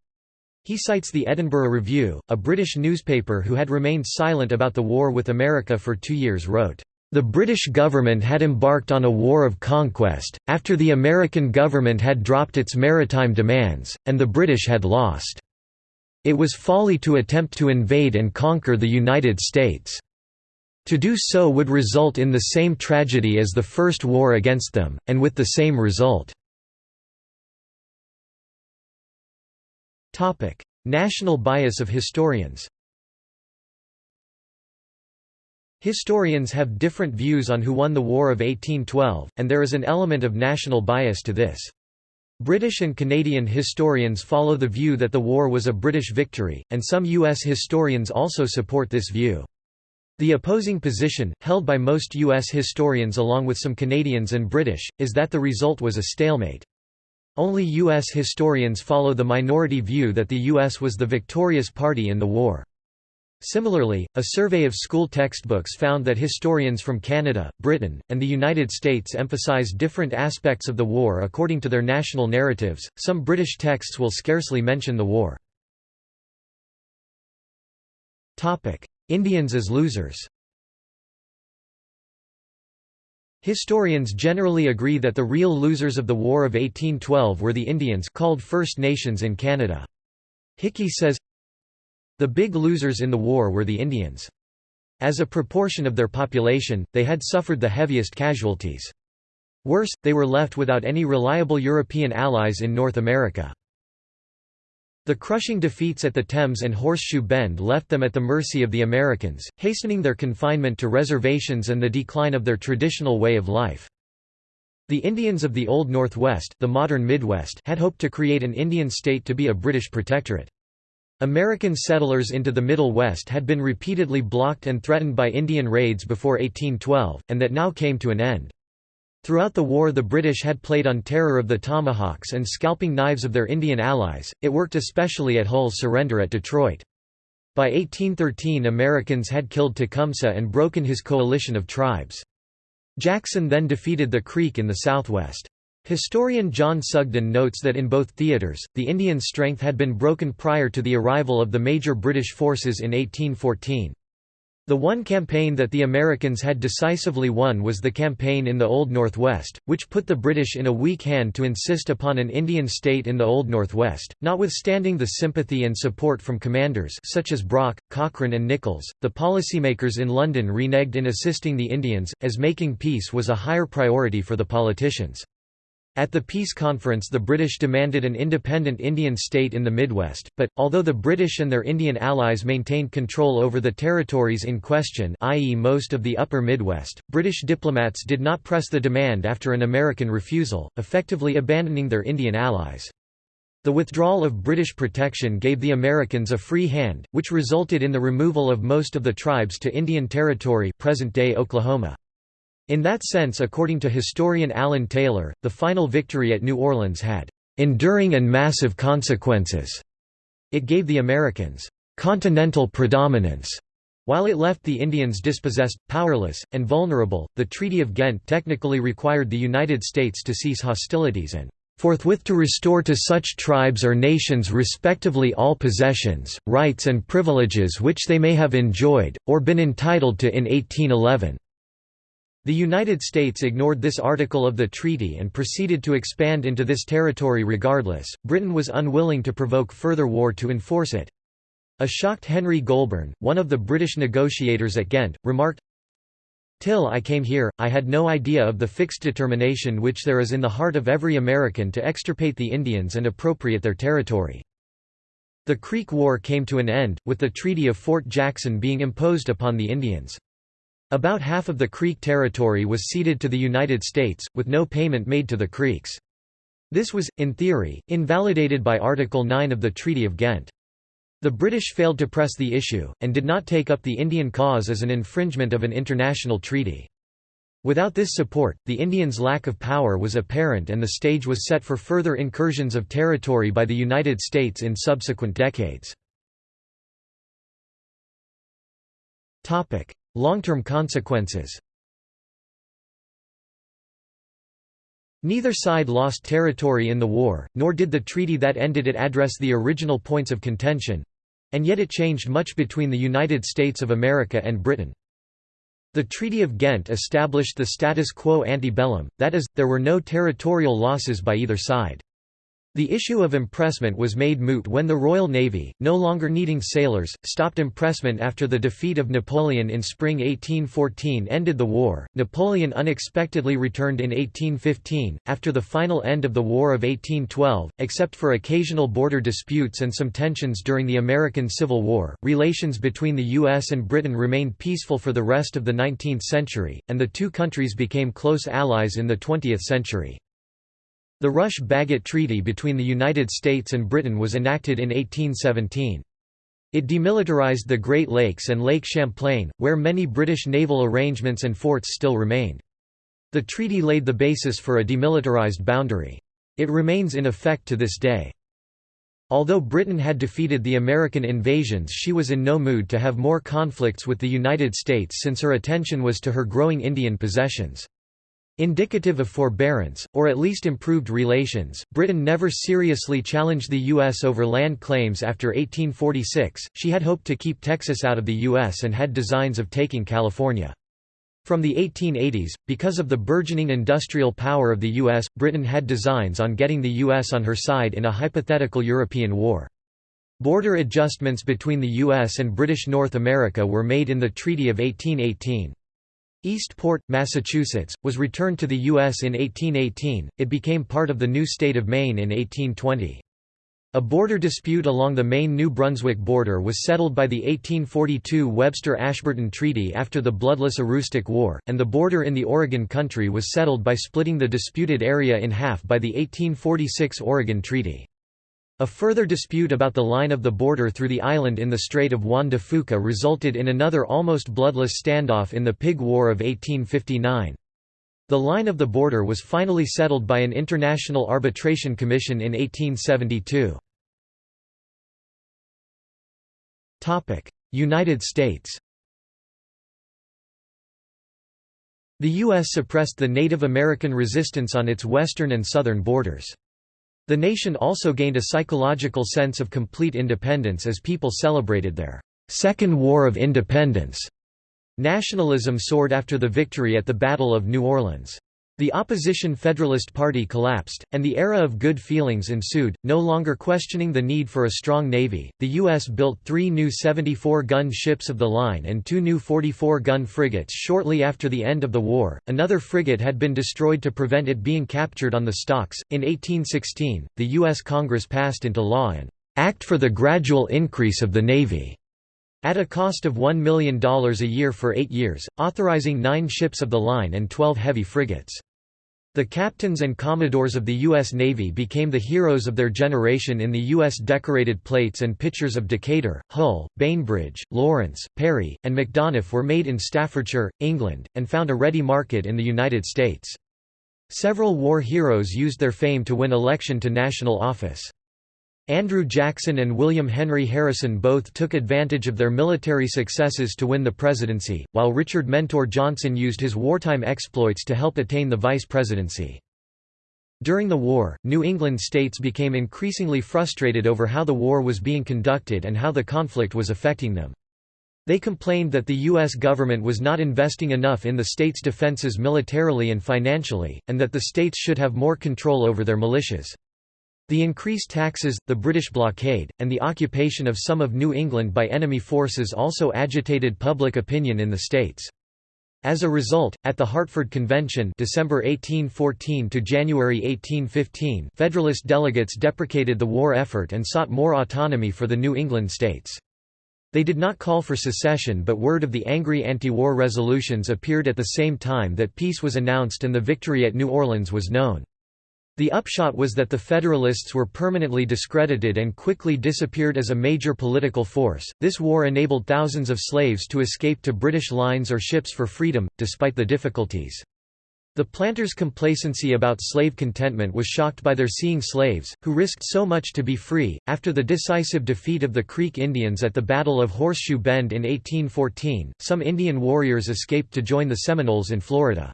S1: He cites the Edinburgh Review, a British newspaper who had remained silent about the war with America for two years wrote, "...the British government had embarked on a war of conquest, after the American government had dropped its maritime demands, and the British had lost. It was folly to attempt to invade and conquer the United States. To do so would result in the same tragedy as the first war against them, and with the same result." Topic: National bias of historians. Historians have different views on who won the War of 1812, and there is an element of national bias to this. British and Canadian historians follow the view that the war was a British victory, and some U.S. historians also support this view. The opposing position, held by most U.S. historians along with some Canadians and British, is that the result was a stalemate. Only U.S. historians follow the minority view that the U.S. was the victorious party in the war. Similarly, a survey of school textbooks found that historians from Canada, Britain, and the United States emphasize different aspects of the war according to their national narratives. Some British texts will scarcely mention the war. Indians as losers. Historians generally agree that the real losers of the War of 1812 were the Indians called First Nations in Canada. Hickey says, The big losers in the war were the Indians. As a proportion of their population, they had suffered the heaviest casualties. Worse, they were left without any reliable European allies in North America. The crushing defeats at the Thames and Horseshoe Bend left them at the mercy of the Americans, hastening their confinement to reservations and the decline of their traditional way of life. The Indians of the Old Northwest, the modern Midwest, had hoped to create an Indian state to be a British protectorate. American settlers into the Middle West had been repeatedly blocked and threatened by Indian raids before 1812, and that now came to an end. Throughout the war the British had played on terror of the tomahawks and scalping knives of their Indian allies, it worked especially at Hull's surrender at Detroit. By 1813 Americans had killed Tecumseh and broken his coalition of tribes. Jackson then defeated the Creek in the southwest. Historian John Sugden notes that in both theaters, the Indian strength had been broken prior to the arrival of the major British forces in 1814. The one campaign that the Americans had decisively won was the campaign in the Old Northwest, which put the British in a weak hand to insist upon an Indian state in the Old Northwest. Notwithstanding the sympathy and support from commanders such as Brock, Cochrane, and Nicolls, the policymakers in London reneged in assisting the Indians, as making peace was a higher priority for the politicians. At the peace conference the British demanded an independent Indian state in the Midwest, but, although the British and their Indian allies maintained control over the territories in question i.e. most of the upper Midwest, British diplomats did not press the demand after an American refusal, effectively abandoning their Indian allies. The withdrawal of British protection gave the Americans a free hand, which resulted in the removal of most of the tribes to Indian Territory present-day Oklahoma. In that sense according to historian Alan Taylor, the final victory at New Orleans had "...enduring and massive consequences." It gave the Americans "...continental predominance." While it left the Indians dispossessed, powerless, and vulnerable, the Treaty of Ghent technically required the United States to cease hostilities and forthwith to restore to such tribes or nations respectively all possessions, rights and privileges which they may have enjoyed, or been entitled to in 1811." The United States ignored this article of the treaty and proceeded to expand into this territory regardless. Britain was unwilling to provoke further war to enforce it. A shocked Henry Goulburn, one of the British negotiators at Ghent, remarked, Till I came here, I had no idea of the fixed determination which there is in the heart of every American to extirpate the Indians and appropriate their territory. The Creek War came to an end, with the Treaty of Fort Jackson being imposed upon the Indians. About half of the Creek territory was ceded to the United States, with no payment made to the Creeks. This was, in theory, invalidated by Article 9 of the Treaty of Ghent. The British failed to press the issue, and did not take up the Indian cause as an infringement of an international treaty. Without this support, the Indians' lack of power was apparent and the stage was set for further incursions of territory by the United States in subsequent decades. Long-term consequences Neither side lost territory in the war, nor did the treaty that ended it address the original points of contention—and yet it changed much between the United States of America and Britain. The Treaty of Ghent established the status quo ante bellum, that is, there were no territorial losses by either side. The issue of impressment was made moot when the Royal Navy, no longer needing sailors, stopped impressment after the defeat of Napoleon in spring 1814 ended the war. Napoleon unexpectedly returned in 1815, after the final end of the War of 1812. Except for occasional border disputes and some tensions during the American Civil War, relations between the U.S. and Britain remained peaceful for the rest of the 19th century, and the two countries became close allies in the 20th century. The Rush-Bagot Treaty between the United States and Britain was enacted in 1817. It demilitarized the Great Lakes and Lake Champlain, where many British naval arrangements and forts still remained. The treaty laid the basis for a demilitarized boundary. It remains in effect to this day. Although Britain had defeated the American invasions she was in no mood to have more conflicts with the United States since her attention was to her growing Indian possessions. Indicative of forbearance, or at least improved relations, Britain never seriously challenged the U.S. over land claims after 1846. She had hoped to keep Texas out of the U.S. and had designs of taking California. From the 1880s, because of the burgeoning industrial power of the U.S., Britain had designs on getting the U.S. on her side in a hypothetical European war. Border adjustments between the U.S. and British North America were made in the Treaty of 1818. Eastport, Massachusetts, was returned to the U.S. in 1818, it became part of the new state of Maine in 1820. A border dispute along the Maine-New Brunswick border was settled by the 1842 Webster-Ashburton Treaty after the bloodless Aroostook War, and the border in the Oregon Country was settled by splitting the disputed area in half by the 1846 Oregon Treaty. A further dispute about the line of the border through the island in the Strait of Juan de Fuca resulted in another almost bloodless standoff in the Pig War of 1859. The line of the border was finally settled by an International Arbitration Commission in 1872. United States The U.S. suppressed the Native American resistance on its western and southern borders. The nation also gained a psychological sense of complete independence as people celebrated their Second War of Independence Nationalism soared after the victory at the Battle of New Orleans. The opposition Federalist Party collapsed, and the era of good feelings ensued, no longer questioning the need for a strong navy. The U.S. built three new 74 gun ships of the line and two new 44 gun frigates shortly after the end of the war. Another frigate had been destroyed to prevent it being captured on the stocks. In 1816, the U.S. Congress passed into law an Act for the Gradual Increase of the Navy at a cost of $1 million a year for eight years, authorizing nine ships of the line and 12 heavy frigates. The captains and commodores of the U.S. Navy became the heroes of their generation in the U.S. decorated plates and pictures of Decatur, Hull, Bainbridge, Lawrence, Perry, and Macdonough were made in Staffordshire, England, and found a ready market in the United States. Several war heroes used their fame to win election to national office. Andrew Jackson and William Henry Harrison both took advantage of their military successes to win the presidency, while Richard Mentor Johnson used his wartime exploits to help attain the vice presidency. During the war, New England states became increasingly frustrated over how the war was being conducted and how the conflict was affecting them. They complained that the U.S. government was not investing enough in the states' defenses militarily and financially, and that the states should have more control over their militias. The increased taxes, the British blockade, and the occupation of some of New England by enemy forces also agitated public opinion in the states. As a result, at the Hartford Convention December 1814 to January 1815 Federalist delegates deprecated the war effort and sought more autonomy for the New England states. They did not call for secession but word of the angry anti-war resolutions appeared at the same time that peace was announced and the victory at New Orleans was known. The upshot was that the Federalists were permanently discredited and quickly disappeared as a major political force. This war enabled thousands of slaves to escape to British lines or ships for freedom, despite the difficulties. The planters' complacency about slave contentment was shocked by their seeing slaves, who risked so much to be free. After the decisive defeat of the Creek Indians at the Battle of Horseshoe Bend in 1814, some Indian warriors escaped to join the Seminoles in Florida.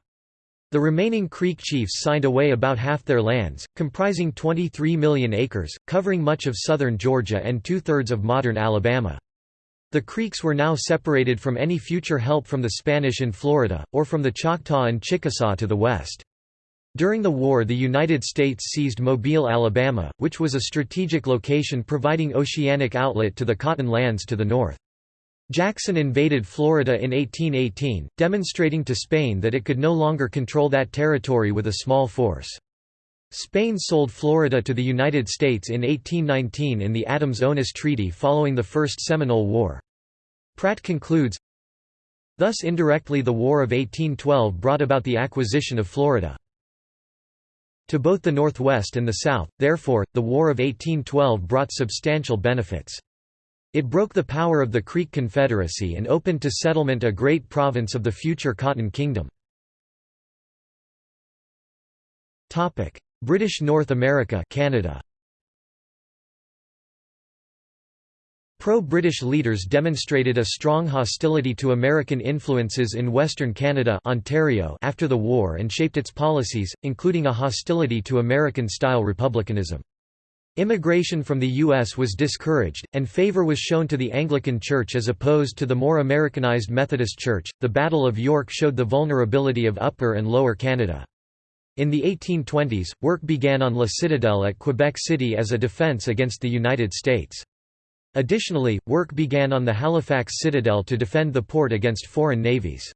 S1: The remaining Creek chiefs signed away about half their lands, comprising 23 million acres, covering much of southern Georgia and two-thirds of modern Alabama. The Creeks were now separated from any future help from the Spanish in Florida, or from the Choctaw and Chickasaw to the west. During the war the United States seized Mobile, Alabama, which was a strategic location providing oceanic outlet to the cotton lands to the north. Jackson invaded Florida in 1818, demonstrating to Spain that it could no longer control that territory with a small force. Spain sold Florida to the United States in 1819 in the Adams-Onis Treaty following the First Seminole War. Pratt concludes, Thus indirectly the War of 1812 brought about the acquisition of Florida. To both the Northwest and the South, therefore, the War of 1812 brought substantial benefits. It broke the power of the Creek Confederacy and opened to settlement a great province of the future Cotton Kingdom. British North America Canada. Pro-British leaders demonstrated a strong hostility to American influences in Western Canada Ontario after the war and shaped its policies, including a hostility to American-style republicanism. Immigration from the U.S. was discouraged, and favor was shown to the Anglican Church as opposed to the more Americanized Methodist Church. The Battle of York showed the vulnerability of Upper and Lower Canada. In the 1820s, work began on La Citadelle at Quebec City as a defense against the United States. Additionally, work began on the Halifax Citadel to defend the port against foreign navies.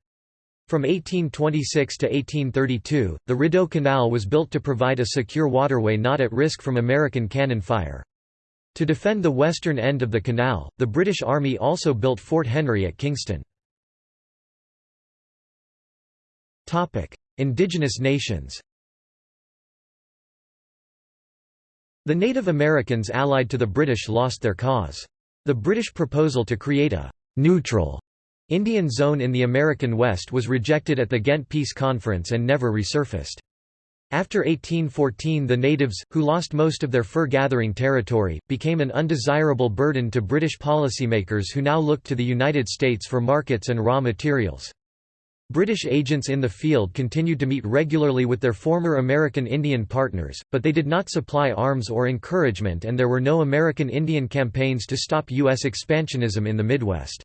S1: From 1826 to 1832, the Rideau Canal was built to provide a secure waterway not at risk from American cannon fire. To defend the western end of the canal, the British Army also built Fort Henry at Kingston. Indigenous nations The Native Americans allied to the British lost their cause. The British proposal to create a «neutral» Indian zone in the American West was rejected at the Ghent Peace Conference and never resurfaced. After 1814 the natives, who lost most of their fur-gathering territory, became an undesirable burden to British policymakers who now looked to the United States for markets and raw materials. British agents in the field continued to meet regularly with their former American Indian partners, but they did not supply arms or encouragement and there were no American Indian campaigns to stop U.S. expansionism in the Midwest.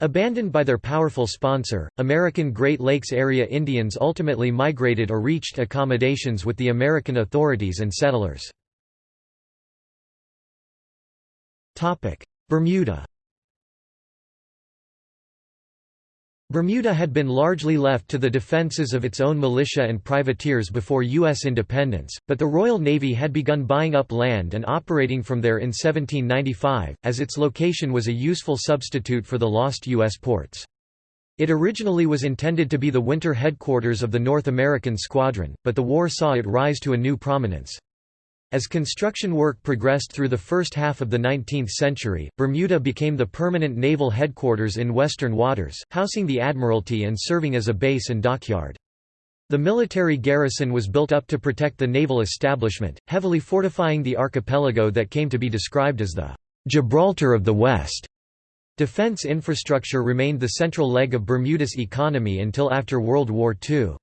S1: Abandoned by their powerful sponsor, American Great Lakes area Indians ultimately migrated or reached accommodations with the American authorities and settlers. Bermuda Bermuda had been largely left to the defences of its own militia and privateers before U.S. independence, but the Royal Navy had begun buying up land and operating from there in 1795, as its location was a useful substitute for the lost U.S. ports. It originally was intended to be the winter headquarters of the North American Squadron, but the war saw it rise to a new prominence. As construction work progressed through the first half of the 19th century, Bermuda became the permanent naval headquarters in western waters, housing the Admiralty and serving as a base and dockyard. The military garrison was built up to protect the naval establishment, heavily fortifying the archipelago that came to be described as the Gibraltar of the West. Defense infrastructure remained the central leg of Bermuda's economy until after World War II.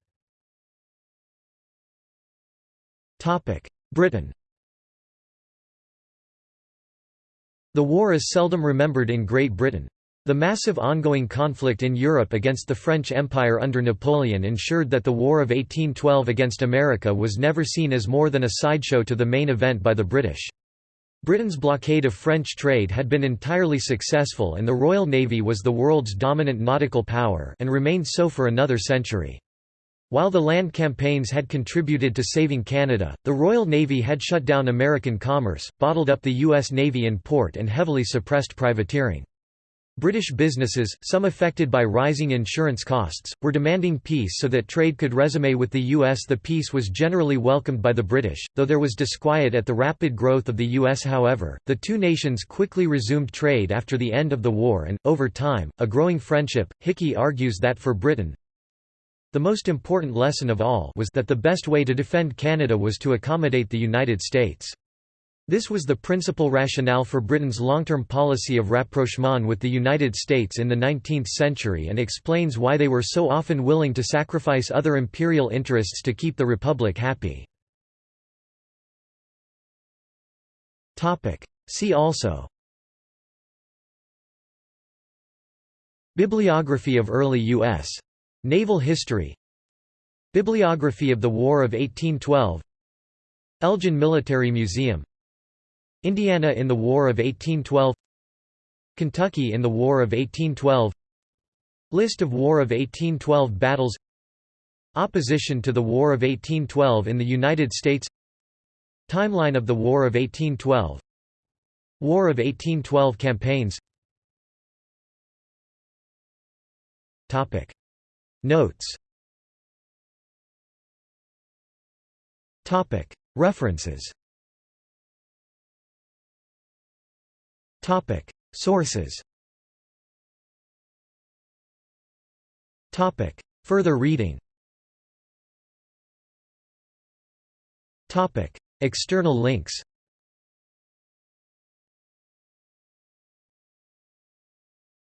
S1: Britain The war is seldom remembered in Great Britain. The massive ongoing conflict in Europe against the French Empire under Napoleon ensured that the War of 1812 against America was never seen as more than a sideshow to the main event by the British. Britain's blockade of French trade had been entirely successful and the Royal Navy was the world's dominant nautical power and remained so for another century. While the land campaigns had contributed to saving Canada, the Royal Navy had shut down American commerce, bottled up the U.S. Navy in port and heavily suppressed privateering. British businesses, some affected by rising insurance costs, were demanding peace so that trade could resume with the U.S. The peace was generally welcomed by the British, though there was disquiet at the rapid growth of the U.S. However, the two nations quickly resumed trade after the end of the war and, over time, a growing friendship. Hickey argues that for Britain, the most important lesson of all was that the best way to defend Canada was to accommodate the United States. This was the principal rationale for Britain's long-term policy of rapprochement with the United States in the 19th century and explains why they were so often willing to sacrifice other imperial interests to keep the Republic happy. See also Bibliography of early U.S. Naval history. Bibliography of the War of 1812 Elgin Military Museum. Indiana in the War of 1812 Kentucky in the War of 1812 List of War of 1812 battles. Opposition to the War of 1812 in the United States. Timeline of the War of 1812 War of 1812 campaigns Notes. References. Sources. Topic. Further reading. Topic. External links